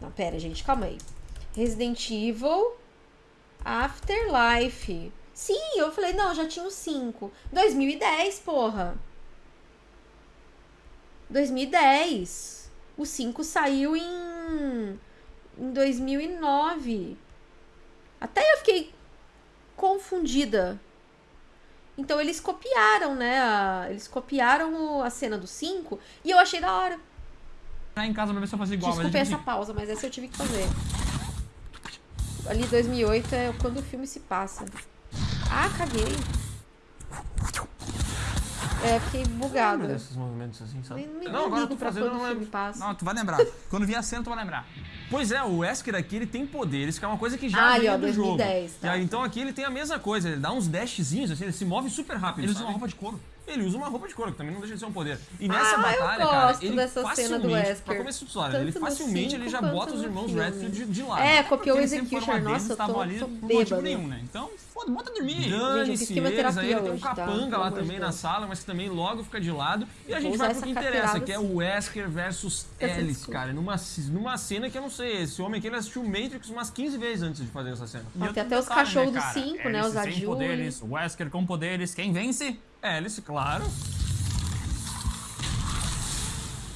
Não, pera, gente, calma aí. Resident Evil Afterlife. Sim, eu falei, não, já tinha o 5. 2010, porra. 2010. O 5 saiu em... Em 2009. Até eu fiquei confundida. Então eles copiaram, né? a- Eles copiaram o- a cena do 5 e eu achei da hora. em casa pra ver se eu fazia igual. Desculpe mas, essa pausa, mas essa eu tive que fazer. Ali 2008 é quando o filme se passa. Ah, caguei. É, fiquei bugada. Lembra desses movimentos assim, sabe? Nem, nem não, agora eu tô fazendo, não lembro. passa. Não, tu vai lembrar. Quando vier a cena, tu vai lembrar. Pois é, o Wesker aqui ele tem poderes, que é uma coisa que já Ah, ali, veio ó, do 2010, jogo. tá. E aí, então aqui ele tem a mesma coisa, ele dá uns dashzinhos, assim, ele se move super rápido. Ele usa uma roupa de couro. Ele usa uma roupa de couro, que também não deixa de ser um poder. E nessa Ah, eu batalha, cara, gosto ele dessa cena do facilmente, Wesker. pra começo de história, ele facilmente ele já bota os irmãos. Redfield de, de lado. É, Porque copiou o Executioner. Nossa, eu tô, ali tô por motivo nenhum, né? Então, foda, bota dormir. Eu Dane-se fiz eles, aí ele tem um capanga lá também na sala, mas que também logo fica de lado. E a gente vai pro que interessa, que é o Wesker versus desculpa. cara. Numa, numa cena que eu não sei, esse homem aqui ele assistiu Matrix umas 15 vezes antes de fazer essa cena. Tem até os detalhe, cachorros do cara? cinco, né, Alice os poderes, Wesker com poderes, quem vence? Alice, claro.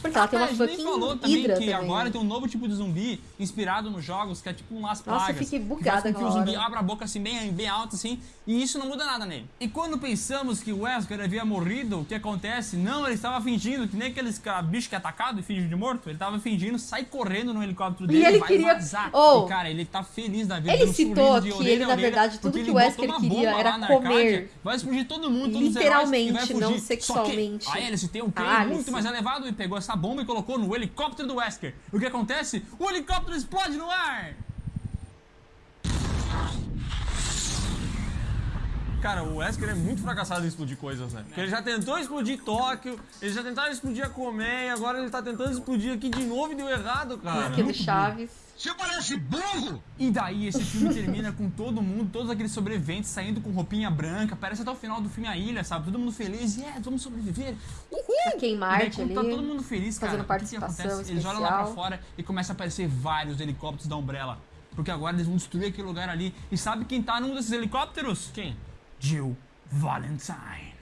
Porque ela tem Ah, uma a gente nem fucking falou também hidra que também. agora tem um novo tipo de zumbi inspirado nos jogos, que é tipo um Las Plagas. Nossa, eu fiquei que bugada com que o zumbi abra a boca assim, bem, bem alto assim, e isso não muda nada nele. E quando pensamos que o Wesker havia morrido, o que acontece? Não, ele estava fingindo, que nem aqueles cara- bicho que é atacado e finge de morto, ele estava fingindo, sai correndo no helicóptero dele ele vai queria- vazar. Oh! e, cara, ele tá feliz da vida. Ele um citou que orelha ele, na verdade, tudo que ele o Wesker queria era comer. Arcádia, Vai explodir todo mundo, todos os heróis, Literalmente, e vai fugir. não Só que sexualmente. a Alice tem um QI A muito mais elevado e pegou essa bomba e colocou no helicóptero do Wesker. O que acontece? O helicóptero explode no ar! Cara, o Wesker é muito fracassado em explodir coisas, né? Porque ele já tentou explodir Tóquio, eles já tentaram explodir a Colmeia, agora ele tá tentando explodir aqui de novo e deu errado, cara. Aqui do Chaves. Você parece burro! E daí esse filme termina com todo mundo, todos aqueles sobreviventes saindo com roupinha branca, parece até o final do filme A Ilha, sabe? Todo mundo feliz, yeah, vamos sobreviver. E daí, Marte quando ali. tá todo mundo feliz, cara, fazendo o que que participação acontece? Eles olham lá pra fora e começam a aparecer vários helicópteros da Umbrella. Porque agora eles vão destruir aquele lugar ali. E sabe quem tá num desses helicópteros? Quem? Jill Valentine.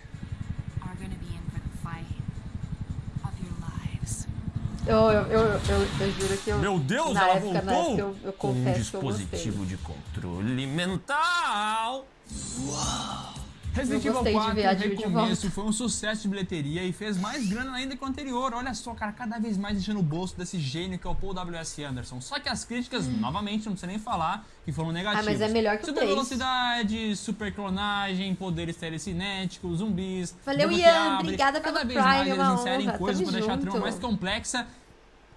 are gonna be in for the fight of your lives. Eu, eu, eu, eu, eu juro que eu. Meu Deus, na ela época, na voltou época eu, eu com um confesso que eu gostei. dispositivo de controle mental. Resident Evil gostei de 4 ver a no Jill de recomeço foi um sucesso de bilheteria e fez mais grana ainda que o anterior. Olha só, cara, cada vez mais enchendo o bolso desse gênio que é o Paul W.S. Anderson. Só que as críticas, novamente, não precisa nem falar, que foram negativas. Hum. Ah, mas é melhor que o Super três. velocidade, super clonagem, poderes telecinéticos, zumbis. Valeu, Ian, obrigada Cada pelo vez Prime, mais é eles inserem honra. coisas pra deixar a trama junto. mais complexa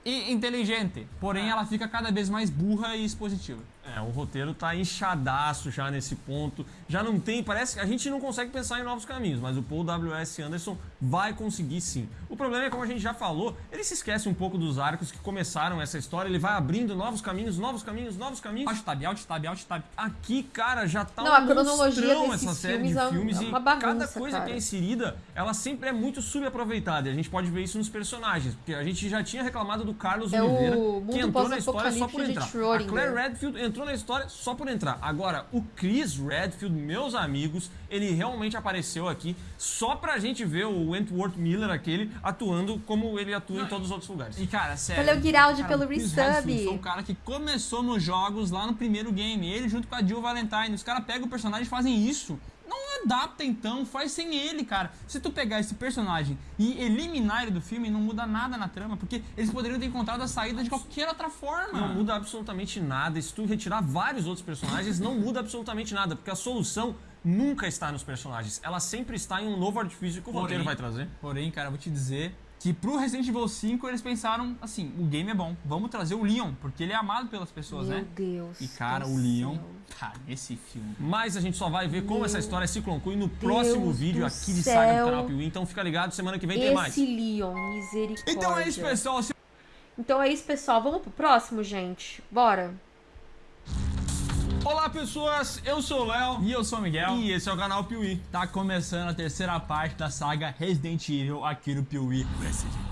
e inteligente. Porém, ela fica cada vez mais burra e expositiva. É, o roteiro tá inchadaço já nesse ponto. Já não tem, parece que a gente não consegue pensar em novos caminhos, mas o Paul W.S. Anderson vai conseguir sim. O problema é, como a gente já falou, ele se esquece um pouco dos arcos que começaram essa história, ele vai abrindo novos caminhos, novos caminhos, novos caminhos. Alt tab, alt tab, alt tab. Aqui, cara, já tá Não, um a cronologia essa série de é filmes é e uma bagunça, cada coisa cara. que é inserida, ela sempre é muito subaproveitada. E a gente pode ver isso nos personagens, porque a gente já tinha reclamado do Carlos É o Oliveira, mundo que entrou na história só por entrar. A. Claire Redfield entrou na história só por entrar. Agora, o Chris Redfield, meus amigos, ele realmente apareceu aqui só pra gente ver o Wentworth Miller aquele atuando como ele atua em todos os outros lugares. E cara, sério. Valeu, Guiraldi, cara, pelo o Chris resub. Redfield Foi o cara que começou nos jogos lá no primeiro game. Ele junto com a Jill Valentine. Os caras pegam o personagem e fazem isso. Não adapta então, faz sem ele, cara. Se tu pegar esse personagem e eliminar ele do filme, não muda nada na trama, porque eles poderiam ter encontrado a saída de qualquer outra forma. Não muda absolutamente nada. E se tu retirar vários outros personagens, não muda absolutamente nada, porque a solução nunca está nos personagens. Ela sempre está em um novo artifício que o roteiro vai trazer. Porém, cara, eu vou te dizer que pro Resident Evil 5 eles pensaram assim, o game é bom, vamos trazer o Leon, porque ele é amado pelas pessoas, Meu né? Deus. E cara, o Leon, céu. Tá nesse filme. Mas a gente só vai ver como Meu essa história se conclui no próximo Deus vídeo aqui de Saga do canal Piuí. Então fica ligado, semana que vem tem mais. Esse Leon, misericórdia. Então é isso, pessoal. Se Então é isso, pessoal. Vamos pro próximo, gente. Bora. Olá, pessoas! Eu sou o Léo. E eu sou o Miguel. E esse é o canal Piuí. Tá começando a terceira parte da saga Resident Evil aqui no Piuí. Resident Evil 3.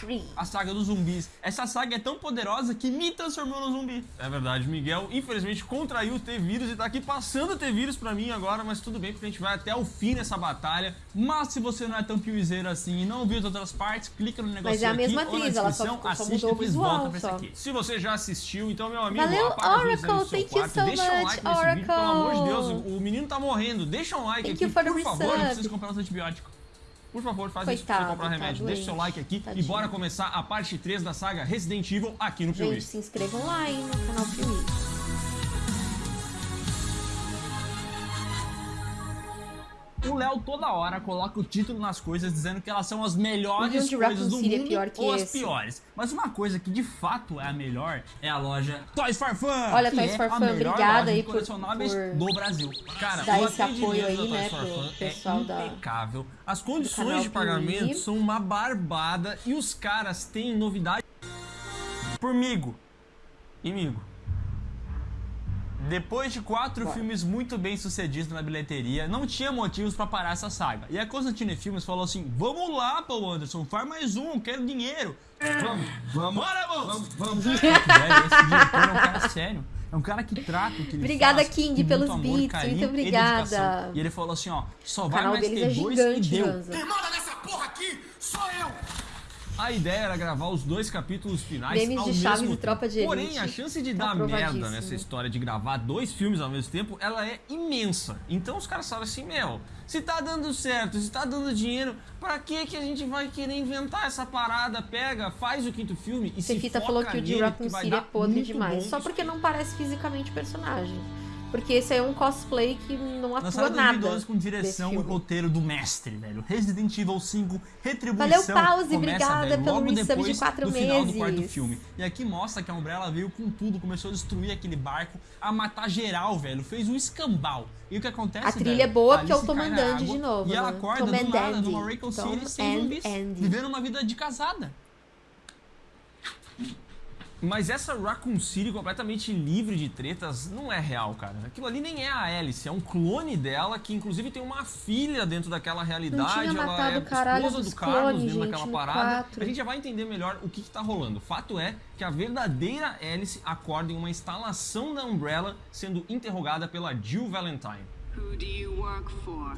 Tree. A saga dos zumbis. Essa saga é tão poderosa que me transformou num zumbi. É verdade, Miguel, infelizmente contraiu o T-Vírus e tá aqui passando o T-Vírus pra mim agora, mas tudo bem porque a gente vai até o fim nessa batalha. Mas se você não é tão piuizeiro assim e não viu as outras partes, clica no negócio Mas é a mesma aqui ou na atriz, ela só só assiste mudou o depois visual, volta pra esse só. aqui. Se você já assistiu, então, meu amigo, Valeu, apaga Oracle. seu Thank you quarto, so deixa um much, like nesse vídeo, pelo amor de Deus, Oracle. o menino tá morrendo, deixa um like Thank aqui, you por favor. Não precisa comprar os antibióticos. Por favor, faz isso pra Coitado, você comprar tá remédio. Deixa seu doente. like aqui e Tadinho. bora começar a parte 3 da saga Resident Evil aqui no Piuí. Gente, se inscrevam lá, hein, no canal Piuí. O Léo toda hora coloca o título nas coisas dizendo que elas são as melhores coisas do é mundo que ou as esse. piores. Mas uma coisa que de fato é a melhor é a loja Toys for Fun. Olha, Toys é for Fun, obrigada aí por- por do Brasil. Cara, Dar o esse apoio aí, da né, pro Fun pessoal é da- impecável. As canal condições de pagamento são uma barbada e os caras têm novidade. Pormigo. Imigo. Depois de quatro Bora. filmes muito bem sucedidos na bilheteria, não tinha motivos pra parar essa saga. E a Constantine Filmes falou assim: Vamos lá, Paul Anderson, faz mais um, quero dinheiro. Vamos, vamos, bora, vamos, vamos. Esse diretor é um cara sério. É um cara que trata o que ele Obrigada, faz King, com pelos amor, beats, carinho muito e obrigada. dedicação. E ele falou assim: ó, só vai mais ter é dois e gigante, deu. Ranza. Quem manda nessa porra aqui Sou eu! A ideia era gravar os dois capítulos finais Memes ao de mesmo Chaves e tempo. Tropa de Porém, Elite. a chance de Tá dar merda nessa história de gravar dois filmes ao mesmo tempo, ela é imensa. Então os caras falam assim, meu, se tá dando certo, se tá dando dinheiro, pra que que a gente vai querer inventar essa parada? Pega, faz o quinto filme e se Cefita foca falou que o de City é podre demais. Só porque não parece fisicamente o personagem. Porque esse aí é um cosplay que não atua Lançado nada. 2012 com direção e roteiro do mestre, velho. Resident Evil 5, Retribuição. Valeu, Pause, começa, obrigada velho, pelo resub de depois quatro do final do quarto meses. filme. E aqui mostra que a Umbrella veio com tudo, começou a destruir aquele barco, a matar geral, velho. Fez um escambau. E o que acontece, A trilha velho? é boa porque é o Alice Tom cai na and água de novo, E ela né? acorda Tom do nada Andy. numa Raccoon Tom City sem zumbis. Vivendo uma vida de casada. Mas essa Raccoon City completamente livre de tretas não é real, cara. Aquilo ali nem é a Alice, é um clone dela que inclusive tem uma filha dentro daquela realidade. tinha ela matado é o caralho esposa dos do Carlos clones, dentro gente, daquela parada. quatro. A gente já vai entender melhor o que, que tá rolando. O fato é que a verdadeira Alice acorda em uma instalação da Umbrella sendo interrogada pela Jill Valentine. Who do you work for?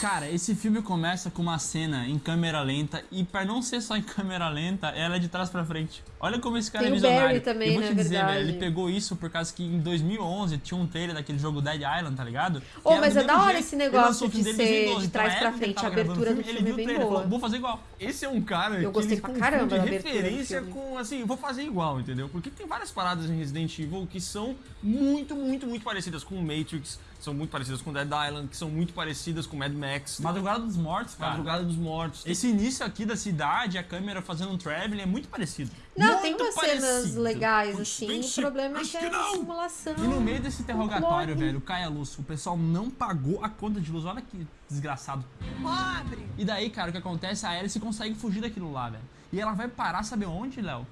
Cara, esse filme começa com uma cena em câmera lenta e pra não ser só em *laughs* câmera lenta, ela é de trás pra frente. Olha como esse cara Tem é o Barry visionário. também, eu vou né, te dizer, verdade. velho, ele pegou isso por causa que em 2011 tinha um trailer daquele jogo Dead Island, tá ligado? Ô, Que era mas é da hora jeito. esse Ele negócio filme de ser 2012, de então, trás pra época que ele frente, a abertura do filme, filme é ele viu bem o trailer e boa. falou, vou fazer igual. Esse é um cara Eu que gostei ele pra caramba da do referência filme. com assim, vou fazer igual, entendeu? Porque tem várias paradas em Resident Evil que são muito, muito, muito parecidas com o Matrix, são muito parecidas com Dead Island, que são muito parecidas com Mad Max. Madrugada dos Mortos, cara. Madrugada dos Mortos. Esse início aqui da cidade, a câmera fazendo um traveling é muito parecido. Não, muito tem umas cenas parecido. legais, assim. O problema é que é uma simulação. E no meio desse interrogatório, velho, cai a luz. O pessoal não pagou a conta de luz. Olha que desgraçado. Pobre! E daí, cara, o que acontece? A Alice consegue fugir daquilo lá, velho. E ela vai parar, sabe onde, Léo?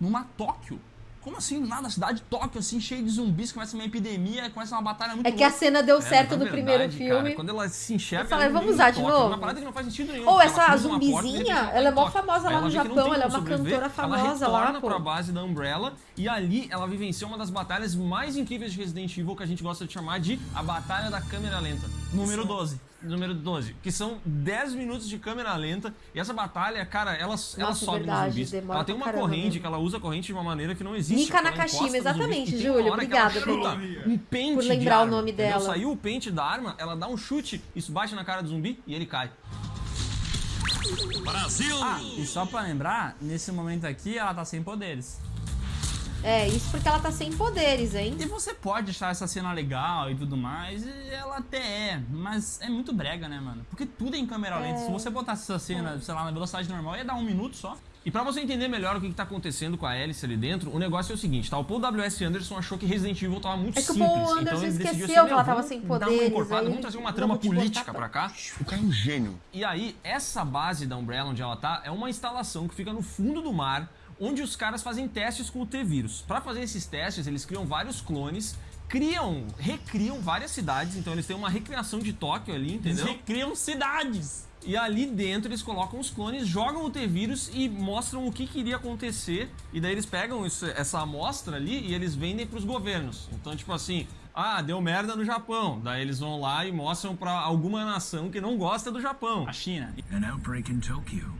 Numa Tóquio. Como assim? Nada, cidade de Tóquio, assim, cheia de zumbis, começa uma epidemia, começa uma batalha muito É que a louca. cena deu É, certo no na primeiro filme. Cara, quando ela se enxerga. No vamos usar do de Tóquio, novo? Uma parada que não faz sentido nenhum. Ou porque essa ela porta, zumbizinha, repente, ela é mó famosa lá ela no Japão, ela é uma sobreviver, cantora famosa ela lá, pô. pra base da Umbrella e ali ela vivencia uma das batalhas mais incríveis de Resident Evil que a gente gosta de chamar de a Batalha da Câmera Lenta. Número 12. Número 12, que são 10 minutos de câmera lenta. E essa batalha, cara, ela, ela Nossa, sobe nos verdade, zumbis. demora Ela tem uma caramba corrente mesmo. que ela usa a corrente de uma maneira que não existe. Ela Nakashima, nos zumbis. exatamente, E que ela obrigada pelo- um pente por lembrar o arma, nome entendeu? dela. Saiu o pente da arma, ela dá um chute, isso bate na cara do zumbi e ele cai. Brasil! Ah, e só pra lembrar, nesse momento aqui ela tá sem poderes. É, isso porque ela tá sem poderes, hein? E você pode achar essa cena legal e tudo mais, e ela até é, mas é muito brega, né, mano? Porque tudo é em câmera lenta. Se você botasse essa cena, sei lá, na velocidade normal, ia dar um minuto só. E pra você entender melhor o que, que tá acontecendo com a Alice ali dentro, o negócio é o seguinte, tá? O Paul W.S. Anderson achou que Resident Evil tava muito É que o simples. Paul Anderson então ele decidiu esqueceu assim, que ela "Meu, tava sem Dar uma poderes, encorpada, vamos trazer uma não, trama política pra cá. O cara é um gênio. E aí, essa base da Umbrella onde ela tá é uma instalação que fica no fundo do mar, onde os caras fazem testes com o T-Vírus. Pra fazer esses testes, eles criam vários clones, criam, recriam várias cidades, então eles têm uma recriação de Tóquio ali, Eles entendeu? recriam cidades. E ali dentro eles colocam os clones, jogam o T-Vírus e mostram o que, que iria acontecer. E daí eles pegam isso- essa amostra ali e eles vendem pros governos. Então, tipo assim, ah, deu merda no Japão. Daí eles vão lá e mostram pra alguma nação que não gosta do Japão. A China. An outbreak in Tokyo.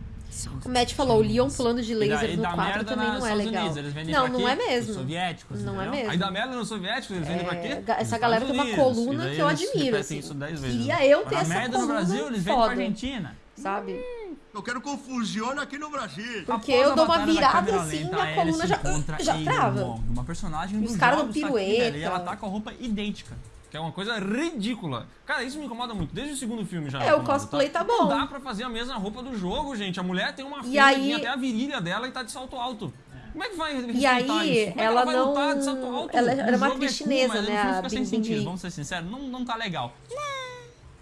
O Matt falou, o Leon pulando de E laser no dá 4 merda também não é Estados legal. Unidos. Eles vendem Não, pra não é mesmo. soviéticos, Não é entendeu? mesmo. Aí dá merda nos soviéticos, eles vendem pra quê? É, essa galera Estados tem uma Unidos. coluna E que eu admiro, assim. isso dez vezes. Queria eu ter Dá essa merda no coluna Brasil, eles vendem foda, pra Argentina. sabe? Eu quero confusão aqui no Brasil. Porque Após eu dou uma da virada assim, lenta, minha a coluna já, já trava. Uma personagem Os caras jogos dão tá pirueta. velho, E ela tá com a roupa idêntica. Que é uma coisa ridícula. Cara, isso me incomoda muito. Desde o segundo filme já. É, o incomoda, cosplay tá Não bom. dá pra fazer a mesma roupa do jogo, gente. A mulher tem uma E fila aí- até a virilha dela e tá de salto alto. Como é que vai E aí, é ela vai não. lutar de salto alto? Ela era uma é atriz cool, chinesa, no né? A fica sem Bing Bing sentido, vamos ser sinceros, não, não tá legal.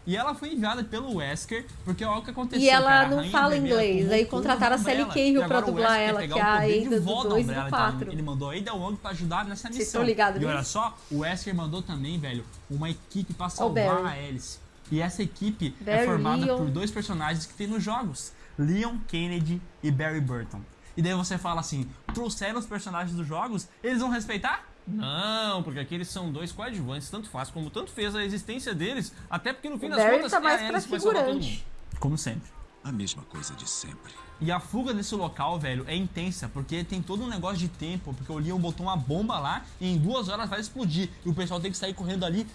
E ela foi enviada pelo Wesker, porque olha o que aconteceu. E ela cara, não fala inglês, aí contrataram a Sally. Cahill pra dublar ela, que é a Ada do volta da dois e do Umbrella, então quatro. Ele mandou a Ada Wong pra ajudar nessa missão. Vocês estão ligados E nisso? olha só, o Wesker mandou também, velho, uma equipe pra salvar Barry. a Alice. E essa equipe é Barry, formada Leon. por dois personagens que tem nos jogos. Leon Kennedy e Barry Burton. E daí você fala assim, trouxeram os personagens dos jogos, eles vão respeitar? Não, porque aqui eles são dois coadjuvantes, tanto faz como tanto fez a existência deles, até porque no fim O das Barry contas tá é mais a pra figurante. Como sempre. A mesma coisa de sempre. E a fuga desse local, velho, é intensa, porque tem todo um negócio de tempo, porque o Leon botou uma bomba lá e em duas horas vai explodir. E o pessoal tem que sair correndo ali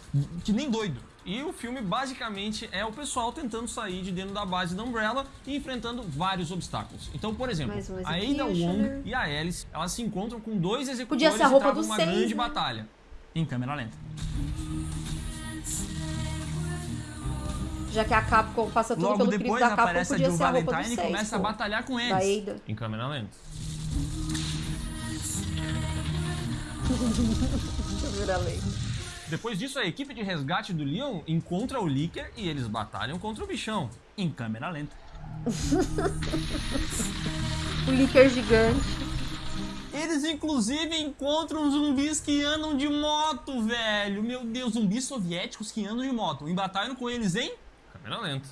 que nem doido. E o filme basicamente é o pessoal tentando sair de dentro da base da Umbrella e enfrentando vários obstáculos. Então, por exemplo, a Ada. Wong e a Alice, elas se encontram com dois Podia executores ser a roupa e do uma seis, grande né? batalha. Em câmera lenta. Já que a Capcom passa tudo Logo pelo depois da Capcom, aparece a podia Jill ser a roupa do Valentine e 6, começa a pô. batalhar com eles. Em câmera lenta. *laughs* Câmera lenta. Depois disso, a equipe de resgate do Leon encontra o Licker e eles batalham contra o bichão. Em câmera lenta. *laughs* O Licker gigante. Eles inclusive encontram zumbis que andam de moto, velho. Meu Deus, zumbis soviéticos que andam de moto. Embatalham com eles, hein? Câmera lenta.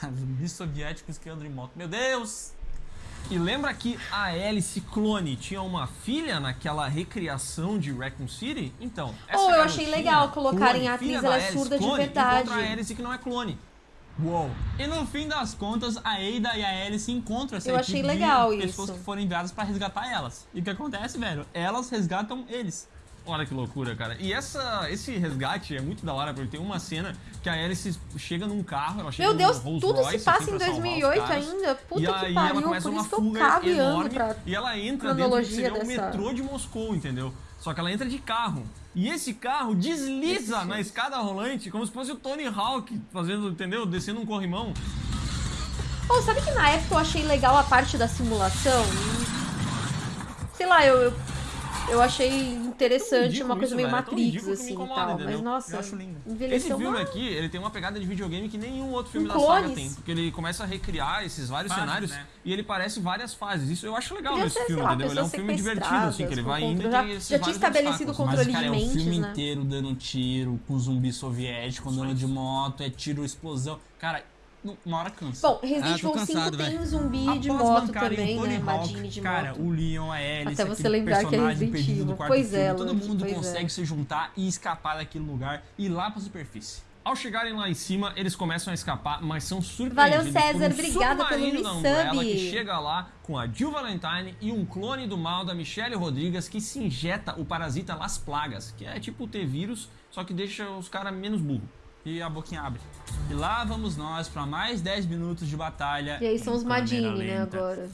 Cara, *laughs* zumbis soviéticos que andam de moto. Meu Deus! E lembra que a Alice Clone tinha uma filha naquela recriação de Raccoon City? Então, essa Oh, eu achei legal colocarem a atriz, ela é surda de verdade. encontra a Alice que não é clone. Uou! E no fim das contas, a Ada e a Alice encontram essa Eu achei de legal pessoas isso. que foram enviadas pra resgatar elas. E o que acontece, velho? Elas resgatam eles. Olha que loucura, cara. E essa, esse resgate é muito da hora, porque tem uma cena que a Alice chega num carro, ela chega Meu Deus, tudo Royce, se passa assim, em salvar os 2008 caras. ainda. Puta e que aí ela pariu, começa por uma isso que eu fuga e enorme pra e ela entra dentro do que o dessa- metrô de Moscou, entendeu? Só que ela entra de carro. E esse carro desliza na escada rolante como se fosse o Tony Hawk fazendo, entendeu? Descendo um corrimão. Oh, sabe que na época eu achei legal a parte da simulação? Sei lá, eu, eu, eu achei interessante, uma coisa isso, meio velho, é Matrix, assim, e incomoda, tal. entendeu? Mas, nossa, Eu acho lindo. Esse filme mal. aqui, ele tem uma pegada de videogame que nenhum outro filme Com da saga clones. tem. Porque ele começa a recriar esses vários Fases, cenários né? e ele parece várias fases. Isso eu acho legal nesse filme, lá, entendeu? Ele é um filme divertido, assim, que ele vai indo e controle- tem esses já tinha estabelecido o controle Mas, cara, de é o mentes, filme né? inteiro dando tiro, com zumbi soviético andando de moto, é tiro, explosão. Cara, uma hora cansa. Bom, Resident Ah, Evil 5 cansado, tem velho. zumbi de Após moto bancarem também, né? Hawk, Madine de cara, moto. o Leon, a Alice, Até você lembrar que é Resident Evil. Pois filme, é, todo mundo pois consegue é. se juntar e escapar daquele lugar e ir lá pra superfície. Ao chegarem lá em cima, eles começam a escapar, mas são surpreendidos Valeu, César, por um obrigada pelo da Umbrella que chega lá com a Jill Valentine e um clone do mal da Michelle Rodrigues que se injeta o parasita Las Plagas, que é tipo o T-vírus, só que deixa os caras menos burros. E a boquinha abre. E lá vamos nós pra mais 10 minutos de batalha. E aí são os Madine, né, agora.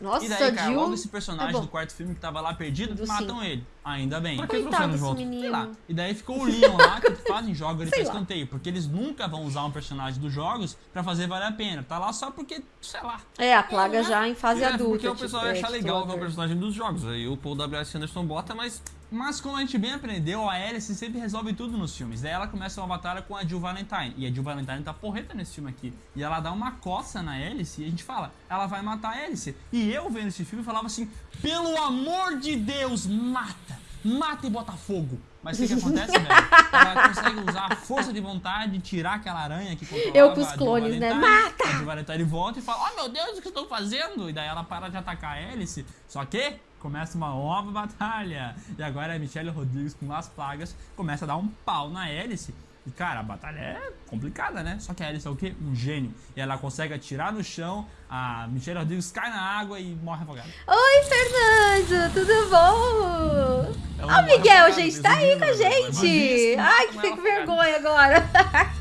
Nossa, E daí, cara, Jill... logo esse personagem é do quarto filme que tava lá perdido, Do matam cinco. ele. Ainda bem. Pra que trouxeram de volta? Sei lá. E daí ficou *laughs* o Leon lá, que fazem jogos ele pra lá. escanteio. Porque eles nunca vão usar um personagem dos jogos pra fazer valer a pena. Tá lá só porque, sei lá. É, a plaga já em fase É, adulta. porque o tipo, pessoal é, acha legal ver o personagem dos jogos. Aí o Paul W.S. Anderson bota, mas Mas como a gente bem aprendeu, a Alice sempre resolve tudo nos filmes. Daí ela começa uma batalha com a Jill Valentine. E a Jill Valentine tá porreta nesse filme aqui. E ela dá uma coça na Alice e a gente fala, ela vai matar a Alice. E eu vendo esse filme falava assim, pelo amor de Deus, mata! Mata e bota fogo! Mas o que, que acontece, velho? Ela consegue usar a força de vontade, tirar aquela aranha que controlava Eu com os a Jill clones, né? Mata! A Jill Valentine volta e fala, oh meu Deus, o que eu estou fazendo? E daí ela para de atacar a Alice. Só que começa uma nova batalha. E agora a Michelle Rodrigues com as plagas começa a dar um pau na Alice. E cara, a batalha é complicada, né? Só que a Alice é o quê? Um gênio. E ela consegue atirar no chão, a Michelle Rodrigues cai na água e morre afogada. Oi, Fernando, tudo bom? Ela Ó, Miguel, afogada, gente, tá aí com a né? Gente. isso, Ai, que fico vergonha agora. *laughs*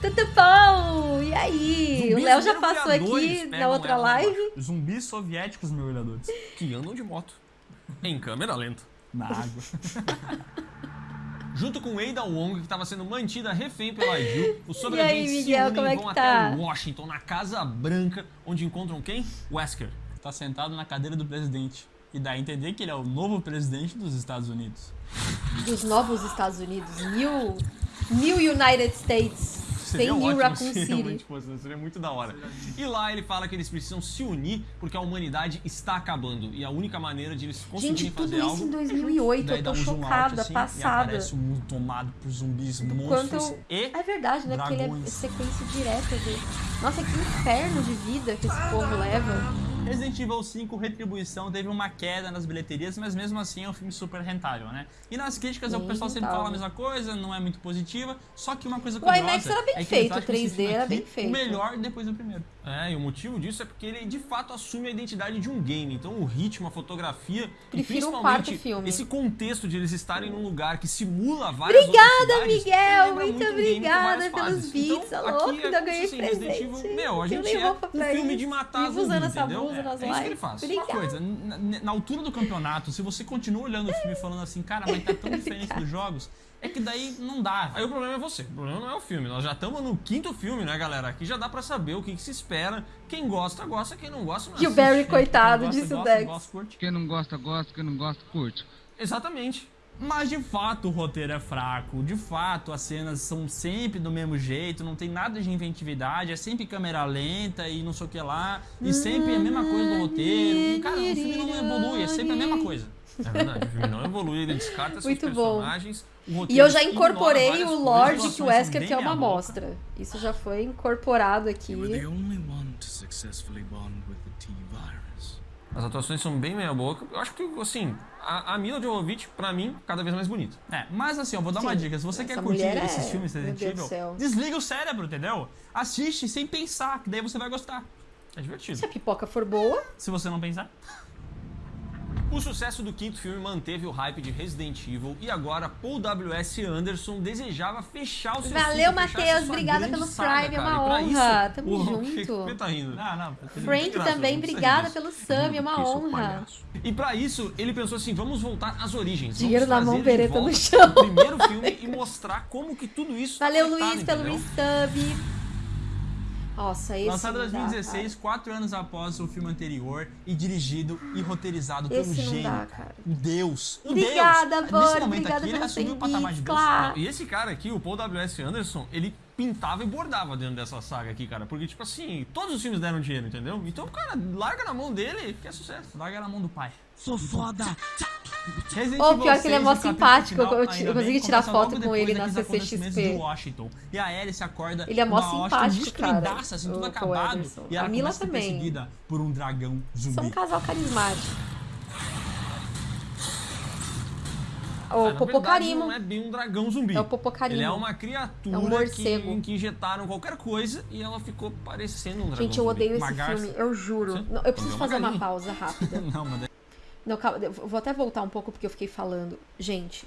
tudo bom? E aí? o Zumbis Léo já passou aqui na outra ela live. Zumbis soviéticos mergulhadores. que andam de moto. Em câmera lenta. Na água. *laughs* Junto com Ada Wong, que estava sendo mantida refém pela Jill, os *laughs* aí, sobreviventes se Miguel, unem como é e vão que até tá? Washington, na Casa Branca, onde encontram quem? Wesker. tá sentado na cadeira do presidente. E dá a entender que ele é o novo presidente dos Estados Unidos. Dos novos Estados Unidos. New, New United States. Tem Seria New Raccoon se City. fosse, né? seria muito da hora. E lá ele fala que eles precisam se unir porque a humanidade está acabando. E a única maneira de eles conseguirem Gente, tudo isso algo em 2008. Daí Eu tô um out, chocada, assim, E passada. aparece o mundo tomado por zumbis, monstros eu... e... É verdade, né? Porque ele é sequência direta de. Nossa, que inferno de vida que esse povo leva. Resident Evil 5 Retribuição teve uma queda nas bilheterias, mas mesmo assim é um filme super rentável, né? E nas críticas o Bem pessoal sempre fala a mesma coisa, não é muito positiva, só que uma coisa O curiosa IMAX era bem é feito, esse 3D filme era aqui bem feito. O melhor depois do primeiro. É, e o motivo disso é porque ele de fato assume a identidade de um game. Então o ritmo, a fotografia Prefiro e principalmente esse contexto de eles estarem num lugar que simula várias Obrigada, Miguel! Muito com obrigada pelos fases. beats, Então, louco? aqui é Ainda como ganhei assim, Resident Evil, presente. Meu, a gente é um filme de matar Vivo zumbi, usando essa blusa é, nas é isso que ele faz. Uma coisa, na, na altura do campeonato, se você continua olhando o filme falando assim, cara, mas tá tão *laughs* diferente dos jogos, é que daí não dá. Aí o problema é você, o problema não é o filme. Nós já estamos no quinto filme, né, galera? Aqui já dá pra saber o que, que se espera. Quem gosta, gosta. Quem não gosta, não E o. Barry, coitado, gosta, disse o gosta, Dex. gosta, curte. Quem não gosta, gosta. Quem não gosta, curte. Exatamente. Mas de fato o roteiro é fraco, de fato as cenas são sempre do mesmo jeito, não tem nada de inventividade, é sempre câmera lenta e não sei o que lá, e sempre a mesma coisa do roteiro. Cara, o filme não evolui, é sempre a mesma coisa. É verdade, o filme não evolui, ele descarta seus Muito bom. personagens. o E eu já incorporei o Lorde que o Wesker bem quer uma meia boca. amostra. Isso já foi incorporado aqui. You were the only one to successfully bond with the T-virus. As atuações são bem meia boca. Eu acho que, assim, a, a Mila Jovovich, pra mim, cada vez mais bonita. É, mas assim, eu vou dar uma Sim, dica. Se você essa quer curtir mulher esses é- filmes Resident Evil, desliga o cérebro, entendeu? Assiste sem pensar, que daí você vai gostar. É divertido. Se a pipoca for boa, Se você não pensar. O sucesso do quinto filme manteve o hype de Resident Evil e agora Paul W.S. Anderson desejava fechar o seu Valeu, Matheus, obrigada grande pelo saga, Prime, é uma honra. isso, Tamo o- junto. *laughs* Por que tá rindo? Não, não. Frank graça, também, obrigada pelo Sam, é uma honra. E pra isso, ele pensou assim, vamos voltar às origens. Dinheiro vamos na mão, bereta no chão. o primeiro filme e mostrar como que tudo isso tá Valeu, conectado, Luiz, pelo resub. Nossa, esse. Lançado em não dá, 2016, quatro anos após o filme anterior, e dirigido e roteirizado Esse pelo gênio. dá, cara. Deus. Um Obrigada, Deus. Bor, Nesse momento obrigada aqui, ele assumiu o 100 patamar de Deus. claro. E esse cara aqui, o Paul W.S. Anderson, ele pintava e bordava dentro dessa saga aqui, cara. Porque, tipo assim, todos os filmes deram dinheiro, entendeu? Então, cara, larga na mão dele, que é sucesso. Larga na mão do pai. Sou foda. Resident Ô, Evil pior que ele é 6, mó simpático, final, eu- eu ainda consegui tirar foto com ele na CCXP. de Washington. E a Alice acorda Ele é mó simpático, cara, destruidaça, assim, tudo acabado. E ela A Mila também. perseguida por um dragão zumbi. São um casal carismático. Ah, O verdade, Popocarimo. não é bem um dragão zumbi. É o Popocarimo. Ele é uma criatura É um morcego. que, que injetaram qualquer coisa e ela ficou parecendo um dragão Gente, eu zumbi. odeio esse Uma filme, eu juro. Não, eu preciso Uma fazer uma galinha. pausa rápida. *laughs* Não, mas Não, calma, vou até voltar um pouco porque eu fiquei falando. Gente,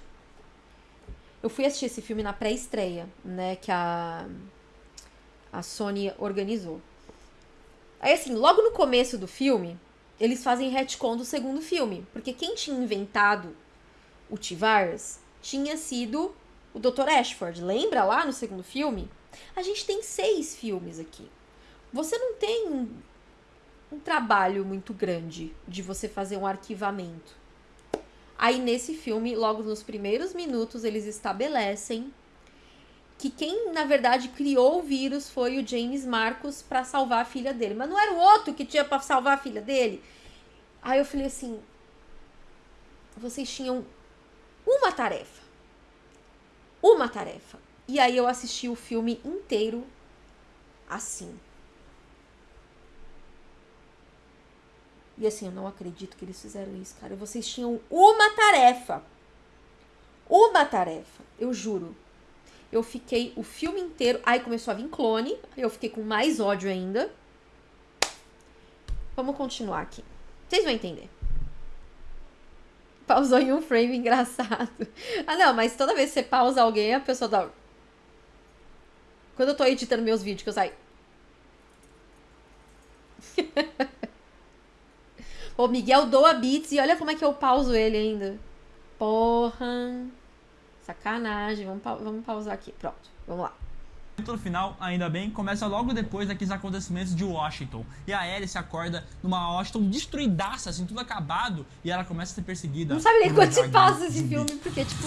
eu fui assistir esse filme na pré-estreia, né, que a a Sony organizou. Aí assim, logo no começo do filme, eles fazem retcon do segundo filme, porque quem tinha inventado o T-Virus tinha sido o Dr. Ashford. Lembra lá no segundo filme? A gente tem seis filmes aqui. Você não tem um, um trabalho muito grande de você fazer um arquivamento. Aí nesse filme, logo nos primeiros minutos, eles estabelecem que quem na verdade criou o vírus foi o James Marcos para salvar a filha dele, mas não era o outro que tinha para salvar a filha dele. Aí eu falei assim: vocês tinham uma tarefa. Uma tarefa. E aí eu assisti o filme inteiro assim. E assim, eu não acredito que eles fizeram isso, cara. Vocês tinham uma tarefa. Uma tarefa, eu juro. Eu fiquei o filme inteiro. Aí começou a vir clone. Eu fiquei com mais ódio ainda. Vamos continuar aqui. Vocês vão entender. Pausou em um frame *laughs* engraçado. Ah, não, mas toda vez que você pausa alguém, a pessoa dá. Quando eu tô editando meus vídeos, que eu saio. *laughs* O Miguel doa beats e olha como é que eu pauso ele ainda. Porra. Sacanagem. Vamos, pau- vamos pausar aqui. Pronto. Vamos lá. O final, ainda bem, começa logo depois daqueles acontecimentos de Washington. E a Alice acorda numa Washington destruidaça, assim, tudo acabado, e ela começa a ser perseguida. Não sabe nem quando se passa esse filme, porque, tipo.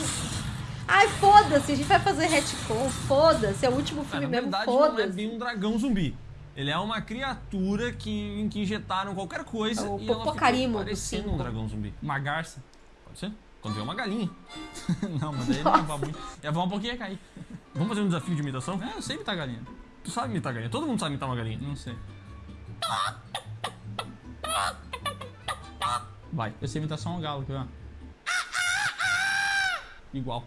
Ai, foda-se, a gente vai fazer retcon, foda-se, é o último Ah, filme na mesmo, verdade, não é foda-se. bem um dragão zumbi. Ele é uma criatura que, em que injetaram qualquer coisa É o e ela ficou Popocarimo do parecendo um dragão zumbi. Uma garça. Pode ser? Quando vê uma galinha. *laughs* não, mas daí não voar muito. Ia voar um pouquinho e ia cair. Vamos fazer um desafio de imitação? É, eu sei imitar galinha. Tu sabe imitar galinha? Todo mundo sabe imitar uma galinha. Não sei. Vai. Eu sei imitar só um galo, quer ver? Igual.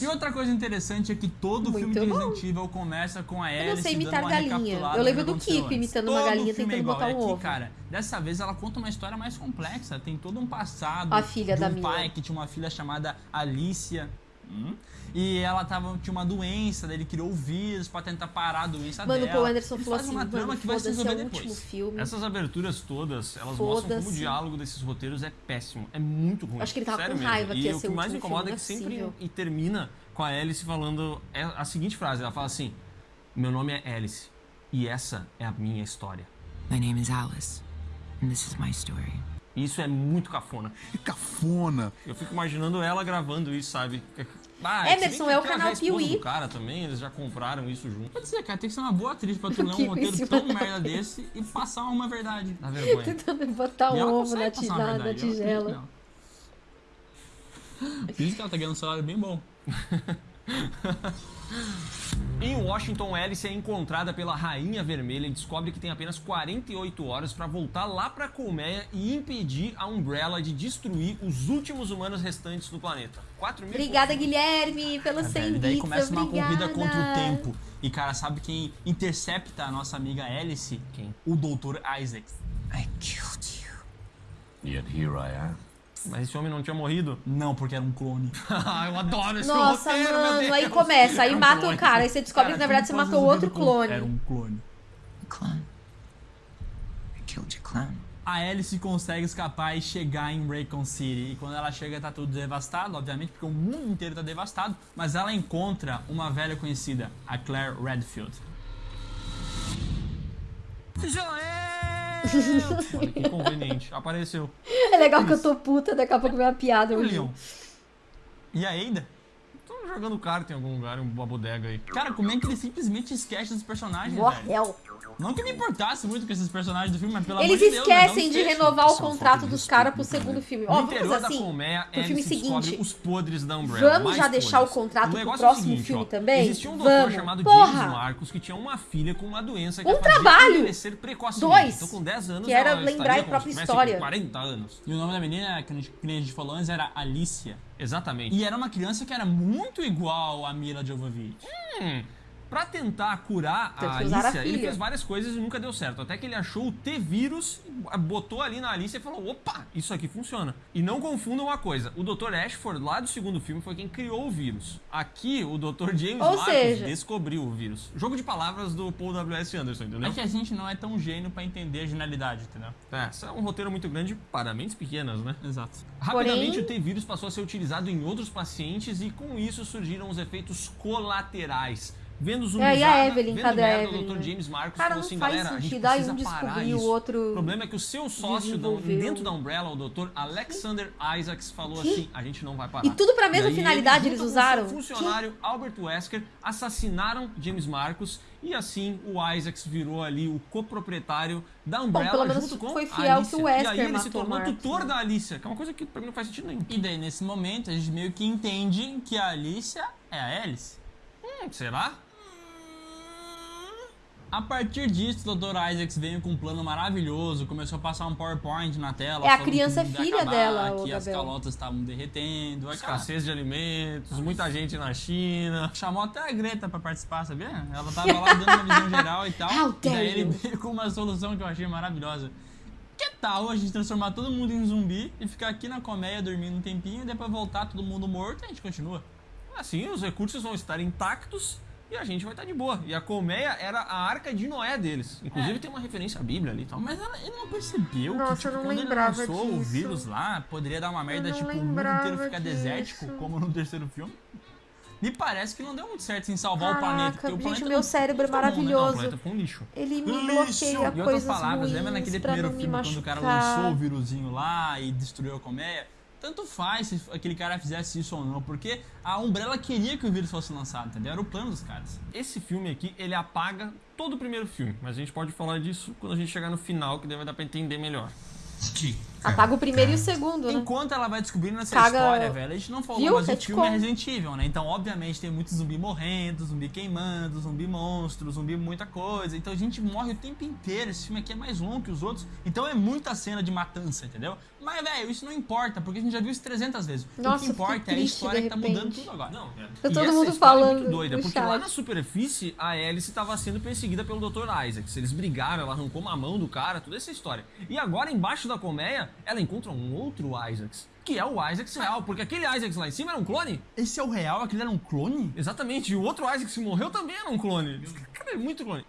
E outra coisa interessante é que todo Muito filme de. Resident Evil começa com a Alice Eu não sei dando imitar uma galinha. Eu lembro do Kiko imitando uma Todo galinha filme é tentando igual. botar um aqui, ovo. cara, dessa vez ela conta uma história mais complexa. Tem todo um passado A filha de da um Mila. pai que tinha uma filha chamada Alicia. Hum? E ela tava, tinha uma doença, daí ele criou o vírus pra tentar parar a doença Mano, o dela. Paul Anderson Ele falou assim, uma trama mano, que vai se é resolver o depois. último filme. Essas aberturas todas, elas mostram como o diálogo desses roteiros é péssimo. É muito ruim. Acho que ele tava Sério com mesmo. raiva que E ia o ser que o mais me incomoda é que é sempre e termina com a Alice falando é a seguinte frase. Ela fala assim: Meu nome é Alice e essa é a minha história. My name is Alice, and this is my story. E isso é muito cafona. Que cafona. Eu fico imaginando ela gravando isso, sabe? Ah, bem Emerson, é o canal Piuí. cara também, eles já compraram isso junto. Pode ser, cara, tem que ser uma boa atriz pra tu *laughs* ler um roteiro tão da merda desse e passar uma verdade. Dá vergonha. Tentando botar ela um ovo na, ti- passar uma na- na tigela. nela. Por isso que ela tá ganhando um salário bem bom. *laughs* *laughs* Em Washington, Alice é encontrada pela Rainha Vermelha e descobre que tem apenas 48 horas para voltar lá para Colmeia e impedir a Umbrella de destruir os últimos humanos restantes do planeta. 4 mil Obrigada, Guilherme, pelos 100 Velho, daí bits. começa uma obrigada. corrida contra o tempo. E, cara, sabe quem intercepta a nossa amiga Alice? Quem? O Dr. Isaac. I killed you. Yet here I am. Mas esse homem não tinha morrido? Não, porque era um clone. *laughs* Ah, eu adoro esse Nossa, roteiro, meu mano, Deus. aí começa, aí Era um mata clone. o cara, aí você descobre que na verdade você matou outro clone. Era um clone. A clone. I killed your clone. A Alice consegue escapar e chegar em Raycon City. E quando ela chega, tá tudo devastado, obviamente, porque o mundo inteiro tá devastado. Mas ela encontra uma velha conhecida, a Claire Redfield. Olha que *laughs* conveniente. Apareceu. É legal que eu tô puta, daqui a pouco vem uma piada. O Leon? E a Ada? Tô jogando carta em algum lugar, em uma bodega aí. Cara, como é que ele simplesmente esquece dos personagens, velho? Morreu. Não que me importasse muito com esses personagens do filme, mas pelo Eles de Deus, esquecem de esqueça. renovar o contrato dos de caras pro segundo filme. Ó, vamos interior fazer da assim. colmeia, pro filme Alice descobre seguinte. os podres da Umbrella. Vamos já deixar podres. o contrato pro próximo é o seguinte, filme ó, também? Existia um doutor Vamos. chamado Porra. James Marcos que tinha uma filha com uma doença que Um trabalho. envelhecer precocemente. Dois. Então com 10 anos Que era lembrar a própria história. 40 anos. E o nome da menina, que a gente, que a gente falou antes, era Alicia. Exatamente. E era uma criança que era muito igual a Mila Jovovich. Hum, pra tentar curar Teve a usar a Alicia, ele fez várias coisas e nunca deu certo. Até que ele achou o T-vírus, botou ali na Alicia e falou: opa, isso aqui funciona. E não confundam uma coisa: o Dr. Ashford, lá do segundo filme, foi quem criou o vírus. Aqui, o Dr. James Ou Marcos seja- descobriu o vírus. Jogo de palavras do Paul W.S. Anderson, entendeu? É que a gente não é tão gênio pra entender a genialidade, entendeu? É, isso é um roteiro muito grande para mentes pequenas, né? Exato. Rapidamente, Porém- o T-vírus passou a ser utilizado em outros pacientes e com isso surgiram os efeitos colaterais. Vendo zumbizada, É, e a Evelyn, vendo cadê a merda, Evelyn, o Dr. James Marcos Cara, falou não assim, faz galera, a gente sentido. Precisa um parar isso. o outro O problema é que o seu sócio dentro da Umbrella, o Dr. Alexander Isaacs, falou Que? assim, a gente não vai parar. E tudo pra mesma E finalidade ele, eles usaram? Seu funcionário Albert Wesker assassinaram James Marcos e assim o Isaacs virou ali o coproprietário da Umbrella pelo menos junto com foi a fiel Alicia. que o E Wesker aí ele se o tornou Marcos, tutor né? da Alicia, que é uma coisa que pra mim não faz sentido nenhum. E daí, nesse momento, a gente meio que entende que a Alicia é a Alice. Hum, será? A partir disso, o Dr. Isaacs veio com um plano maravilhoso, começou a passar um PowerPoint na tela. É a criança que o mundo ia filha acabar, dela, Que as Gabriel. calotas estavam derretendo. aquela- Escassez de alimentos, muita gente na China. Chamou até a Greta pra participar, sabia? Ela tava lá dando uma visão geral e tal. *laughs* E daí dare ele veio com uma solução que eu achei maravilhosa. Que tal a gente transformar todo mundo em zumbi e ficar aqui na colmeia dormindo um tempinho e depois voltar todo mundo morto e a gente continua? Assim, os recursos vão estar intactos e a gente vai estar de boa. E a colmeia era a arca de Noé deles. Inclusive É. tem uma referência à Bíblia ali e tal. Mas ela- ele não percebeu Nossa, que tipo, não quando ele lançou o disso. vírus lá, poderia dar uma merda, tipo, o mundo inteiro ficar disso. desértico, como no terceiro filme. Me parece que não deu muito certo em salvar o planeta. Caraca, porque o gente, planeta meu cérebro é ficou bom, né? Não, o maravilhoso. planeta foi um lixo. Ele me Lixo! bloqueia Em outras coisas palavras, ruins lembra naquele primeiro filme quando o cara lançou o vírusinho lá e destruiu a colmeia? Tanto faz se aquele cara fizesse isso ou não, porque a Umbrella queria que o vírus fosse lançado, entendeu? Era o plano dos caras. Esse filme aqui, ele apaga todo o primeiro filme. Mas a gente pode falar disso quando a gente chegar no final, que daí vai dar pra entender melhor. Apaga o primeiro e o segundo, né? Enquanto ela vai descobrindo essa Caga- história, velho, a gente não falou, Viu? mas o filme é Resident Evil, né? Então, obviamente, tem muito zumbi morrendo, zumbi queimando, zumbi monstro, zumbi muita coisa. Então a gente morre o tempo inteiro. Esse filme aqui é mais longo que os outros. Então é muita cena de matança, entendeu? Mas, velho, isso não importa, porque a gente já viu isso 300 vezes. o Nossa, que eu importa é a história que tá mudando tudo agora. Não, é. Tá E todo essa mundo história é falando muito doida, porque lá chat. na superfície a Alice estava sendo perseguida pelo Dr. Isaacs. Eles brigaram, ela arrancou uma mão do cara, toda essa história. E agora embaixo da colmeia, ela encontra um outro Isaacs, que é o Isaacs real, porque aquele Isaacs lá em cima era um clone. Esse é o real? Aquele era um clone? Exatamente, e o outro Isaacs que morreu também era um clone. Cara, é muito clone.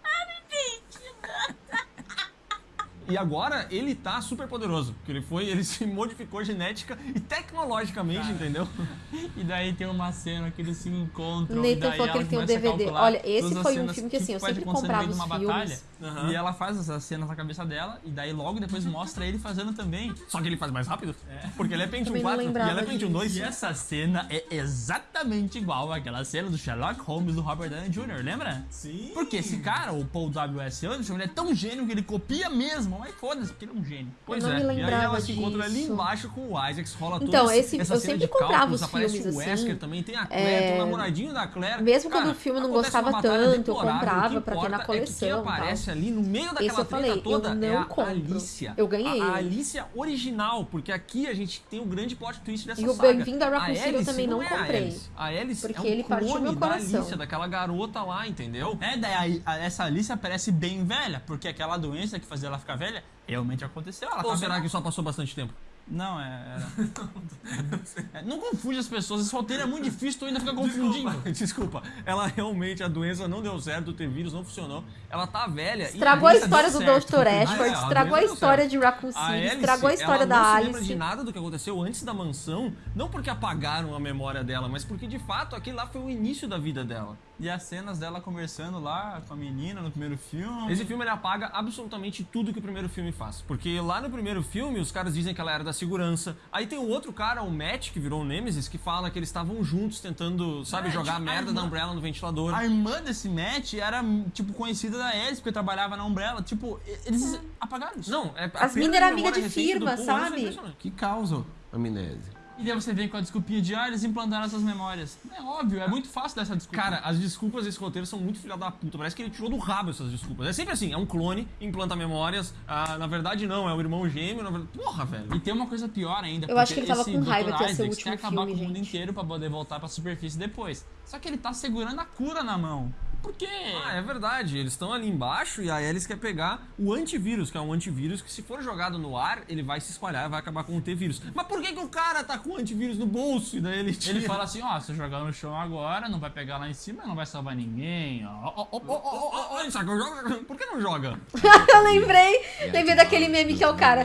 E agora ele tá super poderoso, porque ele foi, ele *laughs* se modificou genética e tecnologicamente, entendeu? *laughs* E daí tem uma cena que eles se encontram. O e Nathan daí falou que ele tem um DVD. Olha, esse foi um filme que, assim, eu pode sempre comprava os uma filmes. batalha. E ela faz essas cenas na cabeça dela, e daí logo depois *laughs* mostra ele fazendo também. Só que ele faz mais rápido, porque ele é Pentium Também não 4 e ela é Pentium 2. E essa cena é exatamente igual àquela cena do Sherlock Holmes do Robert Downey Jr., lembra? Sim. Porque esse cara, o Paul W.S. Anderson, ele é tão gênio que ele copia mesmo. Mas foda-se, porque ele é um gênio. Pois não é, me e aí lembrava ela se encontra ali disso. embaixo com o Isaacs, rola Então, toda esse- essa eu cena sempre de comprava cálculos, os aparece filmes, o assim, Wesker também, tem a Claire, tem o namoradinho da Claire. Mesmo quando o filme não gostava tanto, eu comprava o pra ter na coleção, É que quem aparece ali no meio daquela Esse eu treta falei, toda eu é não a compro. Alicia. Eu ganhei A, a. Alicia original, porque aqui a gente tem o grande plot twist dessa E o saga. Bem-vindo a Raccoon eu também não é comprei. A Alice Porque é um ele clone da. Alicia, daquela garota lá, entendeu? É, daí essa Alicia parece bem velha, porque aquela doença que fazia ela ficar velha realmente aconteceu. Ela Ou tá será velha. que só passou bastante tempo? Não, é. *laughs* Era... É, não confunde as pessoas, esse roteiro é muito difícil, tu ainda fica confundindo. Desculpa, *laughs* desculpa. Ela realmente, a doença não deu certo, o T-vírus não funcionou. Ela tá velha. e Estragou a doença história do certo. Dr. Ah, é, Ashford, a estragou a deu história de Raccoon A City, Alice, estragou a história ela da não se Alice. lembra de nada do que aconteceu antes da mansão, não porque apagaram a memória dela, mas porque de fato aquele lá foi o início da vida dela. E as cenas dela conversando lá com a menina no primeiro filme. Esse filme ele apaga absolutamente tudo que o primeiro filme faz. Porque lá no primeiro filme, os caras dizem que ela era da segurança. Aí tem o outro cara, o Matt, que virou o Nemesis, que fala que eles estavam juntos tentando, sabe, É, jogar a merda a da irmã- Umbrella no ventilador. A irmã desse Matt era, tipo, conhecida da Alice, porque trabalhava na Umbrella. Tipo, eles apagaram isso. Não, é a As perda mina era de firma, é sabe? Que causa amnésia? E daí você vem com a desculpinha de, ah, eles implantaram essas memórias. É óbvio, é muito fácil dessa desculpa. Cara, as desculpas desse roteiro são muito filha da puta. Parece que ele tirou do rabo essas desculpas. É sempre assim, é um clone, implanta memórias. Ah, na verdade, não, é o irmão gêmeo. Na verdade... Porra, velho. E tem uma coisa pior ainda. Eu acho porque que ele tava com Dr. raiva que ia ser o último quer acabar filme, com o mundo gente. inteiro pra poder voltar pra superfície depois. Só que ele tá segurando a cura na mão. Por quê? Ah, é verdade. Eles estão ali embaixo e a Alice quer pegar o antivírus, que é um antivírus que se for jogado no ar, ele vai se espalhar e vai acabar com o T-vírus. Mas por que, que o cara tá com o antivírus no bolso e daí ele tira? Ele fala assim, ó, se eu jogar no chão agora, não vai pegar lá em cima, não vai salvar ninguém, ó. ó, ó, ô, saca, joga- Por que não joga? *laughs* eu lembrei, lembrei daquele meme que é o cara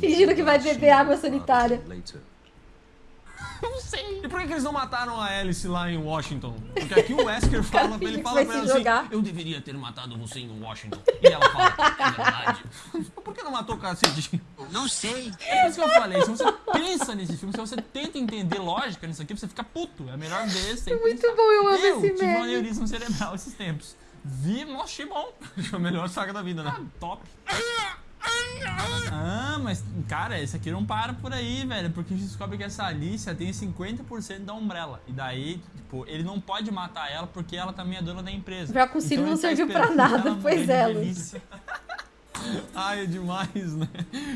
fingindo que vai beber água sanitária. *laughs* Não sei. E por que, que eles não mataram a Alice lá em Washington? Porque aqui o Wesker *laughs* fala, finge ele fala pra ela assim, jogar. eu deveria ter matado você em Washington. E ela fala, é verdade. *laughs* Por que não matou o cacete? Não sei. É por isso que eu falei, se você pensa nesse filme, se você tenta entender lógica nisso aqui, você fica puto. É a melhor vez sem Muito pensar. bom, eu amo Eu esse tive um meme. aneurisma cerebral esses tempos. Vi, nossa, achei bom. Acho a melhor saga da vida, né? Ah, top. Ah, mas, cara, esse aqui não para por aí, velho. Porque a gente descobre que essa Alicia tem 50% da Umbrella. E daí, tipo, ele não pode matar ela porque ela também é dona da empresa. Já consigo, não ele tá serviu pra nada, pois é. *laughs* *laughs* Ai, é demais, né?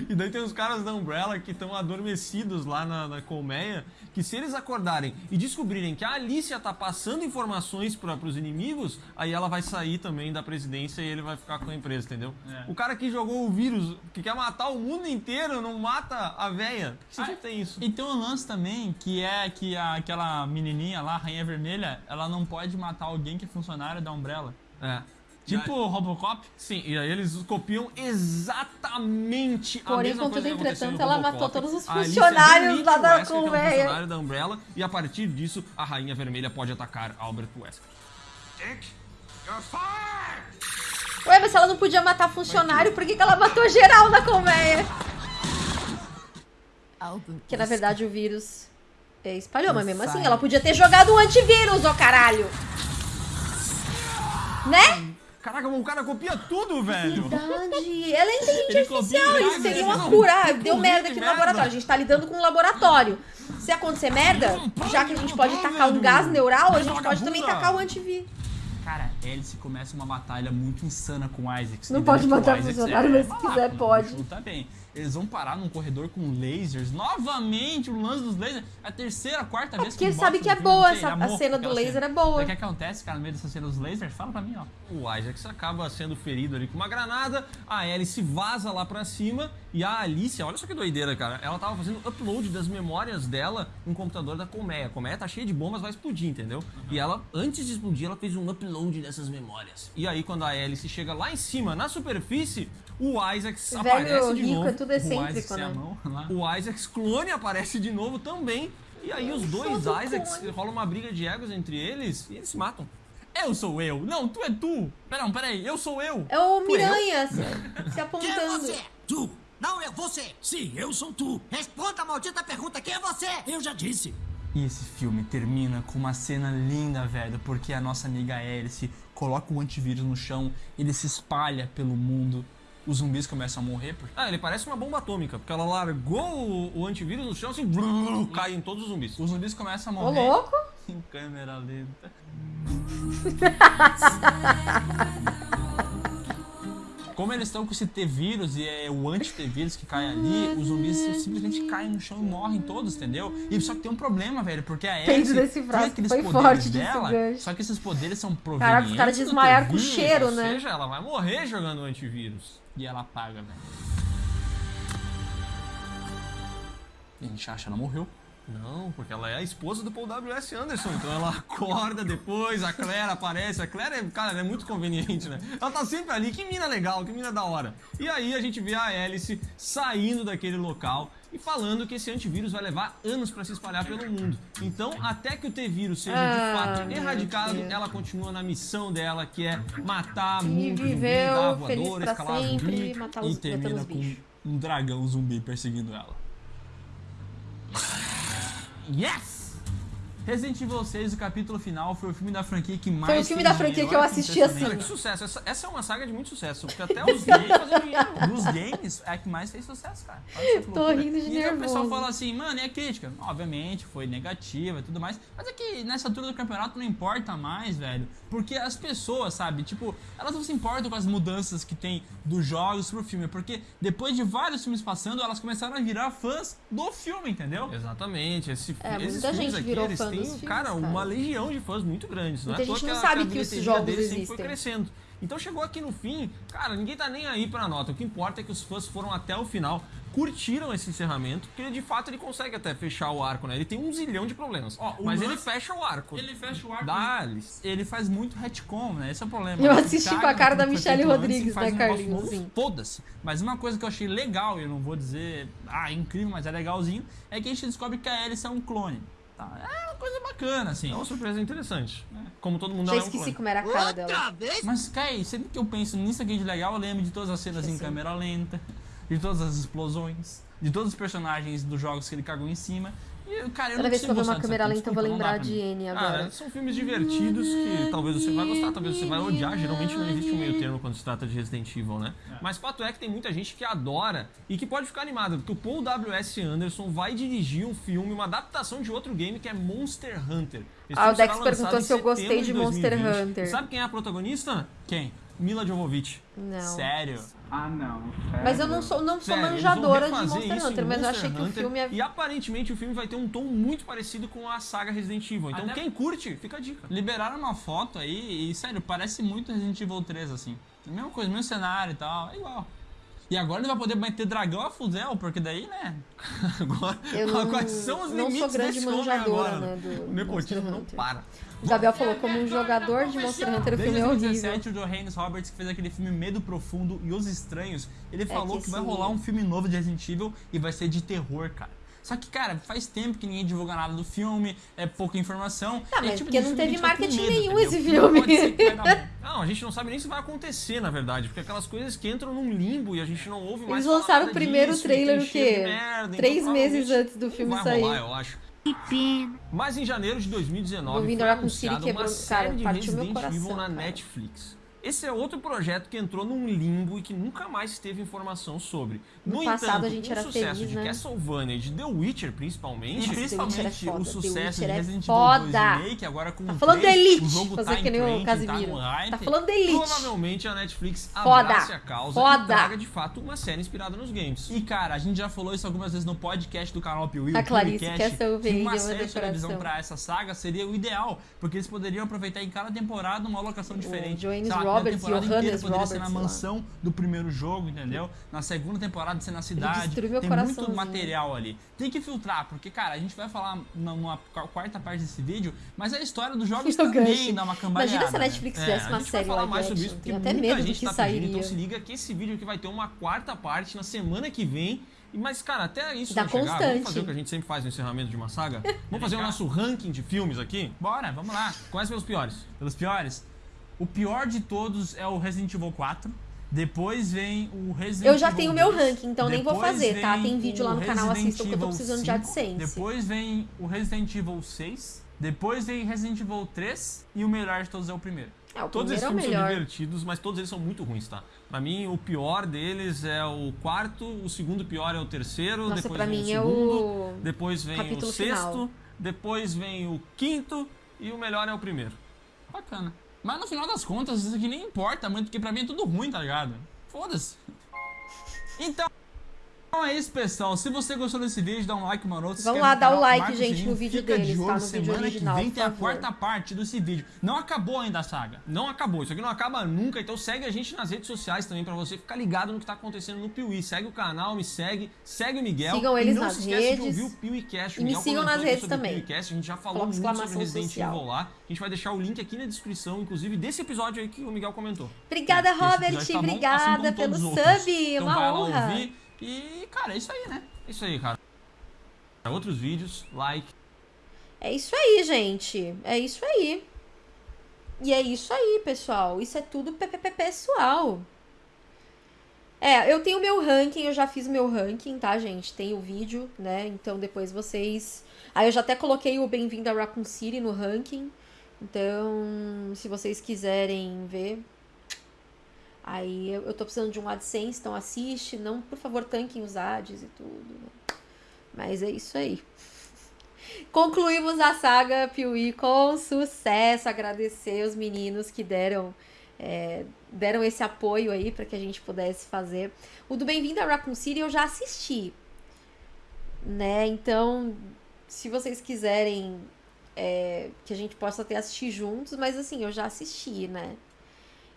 E daí tem os caras da Umbrella que estão adormecidos lá na, na colmeia, que se eles acordarem e descobrirem que a Alicia tá passando informações para os inimigos, aí ela vai sair também da presidência e ele vai ficar com a empresa, entendeu? É. O cara que jogou o vírus, que quer matar o mundo inteiro, não mata a véia. Que Ah, tem isso? E tem um lance também, que é que a- aquela menininha lá, a Rainha Vermelha, ela não pode matar alguém que é funcionário da Umbrella. É. Tipo o Robocop. Sim, e aí eles copiam exatamente a Porém, mesma contudo, coisa que aconteceu no ela Robocop. matou todos os A funcionários lá da Wesker, que é um colmeia. funcionário da Umbrella, e a partir disso, a Rainha Vermelha pode atacar Albert Wesker. Dick, you're fired! Ué, mas se ela não podia matar funcionário, por que, que ela matou geral na colmeia? Que na verdade o vírus é, espalhou, mas mesmo assim, ela podia ter jogado um antivírus, ô caralho! Né? Caraca, o cara copia tudo, velho. Verdade. Ela é inteligente artificial. Isso seria uma cura. Ah, não deu merda aqui no merda. laboratório. A gente tá lidando com um laboratório. Se acontecer merda, já que a gente pode tacar um gás neural, a gente pode também tacar o antivírus. Cara, Alice começa uma batalha muito insana com o Isaac. Não pode daí que o matar funcionário, é mas se quiser, pode. Tá bem. Eles vão parar num corredor com lasers. Novamente, o lance dos lasers. É a terceira, quarta vez porque que ele sabe que é boa essa- a cena do laser cena. é boa. O que acontece, cara, no meio dessa cena dos lasers? Fala pra mim, ó. O Isaac acaba sendo ferido ali com uma granada, a Alice vaza lá pra cima e a Alicia, olha só que doideira, cara. Ela tava fazendo upload das memórias dela no computador da Colmeia. A Colmeia tá cheia de bombas, vai explodir, entendeu? E ela, antes de explodir, ela fez um upload dessas memórias. E aí, quando a Alice chega lá em cima, na superfície, o Isaac Velho aparece de rico novo. é tudo O Isaac excêntrico, sem a né? mão lá. O Isaac's clone aparece de novo também. E aí os dois Isaacs, clone. rola uma briga de egos entre eles e eles se matam. Eu sou eu. Não, tu é tu. Pera, peraí. Eu sou eu. É o Tu Miranha se, *laughs* se Quem é apontando. você? Tu. Não é você. Sim, eu sou tu. Responda a maldita pergunta. Quem é você? Eu já disse. E esse filme termina com uma cena linda, velho, porque a nossa amiga Alice coloca o antivírus no chão, ele se espalha pelo mundo, os zumbis começam a morrer, porque Ah, ele parece uma bomba atômica, porque ela largou o, o antivírus no chão assim, *laughs* cai em todos os zumbis. os zumbis começam a Ô, morrer louco. *laughs* em câmera lenta. *laughs* Como eles estão com esse T-vírus e é o anti-T-vírus que cai ali, os zumbis simplesmente caem no chão e morrem todos, entendeu? E só que tem um problema, velho, porque a Alice desse tem aqueles foi poderes dela, só que esses poderes são provenientes Caraca, os caras desmaiaram com cheiro, Ou né? seja, ela vai morrer jogando o antivírus. E ela apaga, velho. E a gente acha que ela morreu. Não, porque ela é a esposa do Paul W.S. Anderson, então ela acorda depois, a Claire aparece, a Claire, é, cara, ela é muito conveniente, né? Ela tá sempre ali, que mina legal, que mina da hora. E aí a gente vê a Alice saindo daquele local e falando que esse antivírus vai levar anos pra se espalhar pelo mundo. Então, até que o T-vírus seja Ah, de fato meu erradicado, ela continua na missão dela, que é matar E zumbi, viveu dar feliz voadora, pra escalar sempre, zumbi. matar e os, matando termina com um dragão zumbi perseguindo ela. *sighs* Yes! Resident Evil 6, o capítulo final, foi o filme da franquia que mais Foi o filme da franquia que eu assisti. Cara, que sucesso. Essa, essa é uma saga de muito sucesso, porque até os *laughs* gays fazem dinheiro. Dos games, é a que mais fez sucesso, cara. Tô loucura. rindo de E aí o pessoal nervoso. fala assim, mano, e a crítica? Obviamente, foi negativa e tudo mais. Mas é que nessa altura do campeonato não importa mais, velho. Porque as pessoas, sabe, tipo, elas não se importam com as mudanças que tem dos jogos pro filme. Porque depois de vários filmes passando, elas começaram a virar fãs do filme, entendeu? Exatamente. Esse, É, esses muita gente aqui, virou eles fã filmes, cara, cara. uma legião de fãs muito grandes. É à toa gente não a- sabe a que os bilheteria jogos sempre foi existem. crescendo. Então chegou aqui no fim, cara, ninguém tá nem aí pra nota. O que importa é que os fãs foram até o final, curtiram esse encerramento, porque de fato ele consegue até fechar o arco, né? Ele tem um zilhão de problemas. Ó, mas ele fecha o arco. Ele fecha o arco. Dá-lhes. Ele faz muito retcon, né? Esse é o problema. Eu Ele assisti com a cara da Michelle Rodrigues, né, um Carlinhos? Sim. Foda-se. Mas uma coisa que eu achei legal, e eu não vou dizer, ah, incrível, mas é legalzinho, é que a gente descobre que a Alice é um clone. Tá? É uma coisa bacana, assim. É uma surpresa interessante. Como todo mundo Já é esqueci clone. como era a cara dela. Outra vez? Mas, Kai, sempre que eu penso nisso aqui de legal, eu lembro de todas as cenas em câmera lenta, de todas as explosões, de todos os personagens dos jogos que ele cagou em cima. E, cara, eu Toda não vez que eu ver uma câmera lenta, eu vou lembrar de. N Ah, agora. são filmes divertidos que talvez você vai gostar, talvez você vai odiar. Geralmente não existe um meio termo quando se trata de Resident Evil, né? Mas fato é que tem muita gente que adora e que pode ficar animada, porque o Paul W.S. Anderson vai dirigir um filme, uma adaptação de outro game que é Monster Hunter. Esse Ah, o Dex perguntou se eu gostei setembro de Monster 2020. Hunter. Sabe quem é a protagonista? Quem? Mila Jovovich. Não. Sério? Mas eu não sou, não sou Sério, manjadora de Monster Hunter, mas eu Monster achei que o Hunter, filme é. E aparentemente o filme vai ter um tom muito parecido com a saga Resident Evil. Então Até- quem curte, fica a dica. Liberaram uma foto aí e, sério, parece muito Resident Evil 3, assim. A mesma coisa, mesmo cenário e tal, é igual. E agora ele vai poder meter dragão a fuzel, porque daí, né? *laughs* Agora, Eu não- quais são os não sou limites grande desse manjadora, agora? né, do o nepotismo Monster não Hunter. para. Gabriel falou, como um jogador de Monster Hunter, o filme é horrível. 2017, o Johannes Roberts, que fez aquele filme Medo Profundo e Os Estranhos, ele falou É que que vai rolar um filme novo de Resident Evil e vai ser de terror, cara. Só que, cara, faz tempo que ninguém divulga nada do filme, é pouca informação. Tá, é mas tipo porque não filme teve marketing nenhum entendeu? esse filme. Dar. *laughs* Não, a gente não sabe nem se vai acontecer, na verdade, porque aquelas coisas que entram num limbo e a gente não ouve mais Eles lançaram o primeiro disso, trailer o quê? merda, então Três meses provavelmente antes do filme vai sair. rolar, eu acho. Mas em janeiro de 2019 Vou vir foi orar com o Siri anunciada uma quebrando- série cara, de Resident Evil na cara. Netflix. Esse é outro projeto que entrou num limbo e que nunca mais teve informação sobre. No No, passado, entanto, a gente o era sucesso feliz, de né? Castlevania e de The Witcher, principalmente, E é principalmente o sucesso de é Resident. Evil 2 Remake, agora com Tá o falando 3, da Elite, o jogo tá que em nem o trend, Casimiro. Tá. Tá falando Elite. provavelmente a Netflix abrace a causa e traga de fato uma série inspirada nos games. E cara, a gente já falou isso algumas vezes no podcast do canal Piuí, A o Clarice o que uma série de televisão pra essa saga seria o ideal, porque eles poderiam aproveitar em cada temporada uma locação diferente. A primeira Roberts, temporada inteira Johannes poderia ser na Roberts, mansão do primeiro jogo, entendeu? Na segunda temporada ser na cidade. Tem muito material ali. Tem que filtrar, porque cara, a gente vai falar na- numa quarta parte desse vídeo, mas a história dos jogos *laughs* Eu também gancho. dá uma cambaleada. Imagina se a? Netflix É, fizesse uma a gente vai série falar live mais sobre isso, porque até muita gente que tá sairia. pedindo, então se liga que esse vídeo aqui vai ter uma quarta parte na semana que vem. Mas, cara, até isso não chegar, vamos fazer o que a gente sempre faz no encerramento de uma saga? Vamos fazer o nosso ranking de filmes aqui? Bora, vamos lá. Quais pelos piores? Pelos piores. O pior de todos é o Resident Evil 4. Depois vem o Resident Eu já Evil tenho meu 2. ranking, então nem vou fazer, tá? Tem vídeo lá no o canal, Resident assistam, que eu tô Evil precisando de 5. AdSense. Depois vem o Resident Evil 6. Depois vem Resident Evil 3. E o melhor de todos é o primeiro. É, o Todos esses é o filmes são melhor. divertidos, mas todos eles são muito ruins, tá? Pra mim, o pior deles é o quarto, o segundo pior é o terceiro, Nossa, depois pra vem mim o é segundo, o depois vem o capítulo sexto, final. depois vem o quinto e o melhor é o primeiro. Bacana. Mas no final das contas, isso aqui nem importa muito, porque pra mim é tudo ruim, tá ligado? Foda-se. Então. Então é isso, pessoal. Se você gostou desse vídeo, dá um like maroto. Vamos lá no dar o like, marca o gente, sininho, no vídeo fica deles, de tá? olho, No vídeo semana original, que vem tem a quarta parte desse vídeo. Não acabou ainda a saga. Não acabou, isso aqui não acaba nunca, então segue a gente nas redes sociais também pra você ficar ligado no que tá acontecendo no Piuí. Segue o canal, me segue, segue o Miguel. Sigam e eles não nas se esquece de redes. ouvir o. O E me sigam nas redes também. Piuícast, a gente já falou Coloca muito sobre Resident social. Evil lá. A gente vai deixar o link aqui na descrição, inclusive desse episódio aí que o Miguel comentou. Obrigada, Esse Robert. tá assim Obrigada como pelo sub. Então uma lá honra. ouvir. E, cara, é isso aí, né? É isso aí, cara. Outros vídeos, like. É isso aí, gente. É isso aí. E é isso aí, pessoal. Isso é tudo pessoal. É, eu tenho meu ranking, eu já fiz meu ranking, tá, gente? Tem o vídeo, né? Então depois vocês. Aí eu já até coloquei o Bem-vindo a Raccoon City no ranking. Então, se vocês quiserem ver. Aí eu, eu tô precisando de um AdSense, então assiste. Não, por favor, tanquem os ads e tudo. né? Mas é isso aí. Concluímos a saga Piuí com sucesso. Agradecer os meninos que deram é, deram esse apoio aí para que a gente pudesse fazer. O do Bem-vindo a Raccoon City eu já assisti, né? Então, se vocês quiserem é, que a gente possa até assistir juntos, mas assim, eu já assisti, né?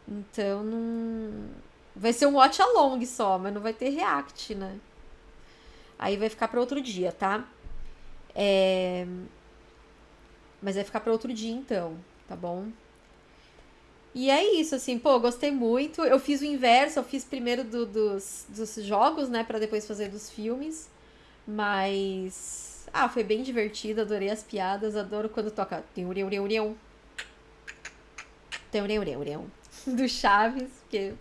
Então, não... vai ser um watch along só, mas não vai ter react, né? Aí vai ficar para outro dia, tá? É... Mas vai ficar para outro dia então, tá bom? E é isso, assim, pô, gostei muito. Eu fiz o inverso, eu fiz primeiro do- dos, dos jogos, né, Pra depois fazer dos filmes. Mas. Ah, foi bem divertido, adorei as piadas, adoro quando toca. Teureu, reu, reu. Teureu, reu, reu. *laughs* Do Chaves, porque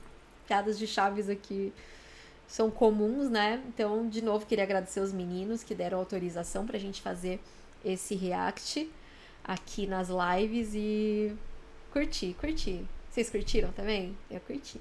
piadas de Chaves aqui são comuns, né? Então, de novo, queria agradecer os meninos que deram autorização pra gente fazer esse react aqui nas lives e curti, curti. Vocês curtiram também? Eu curti.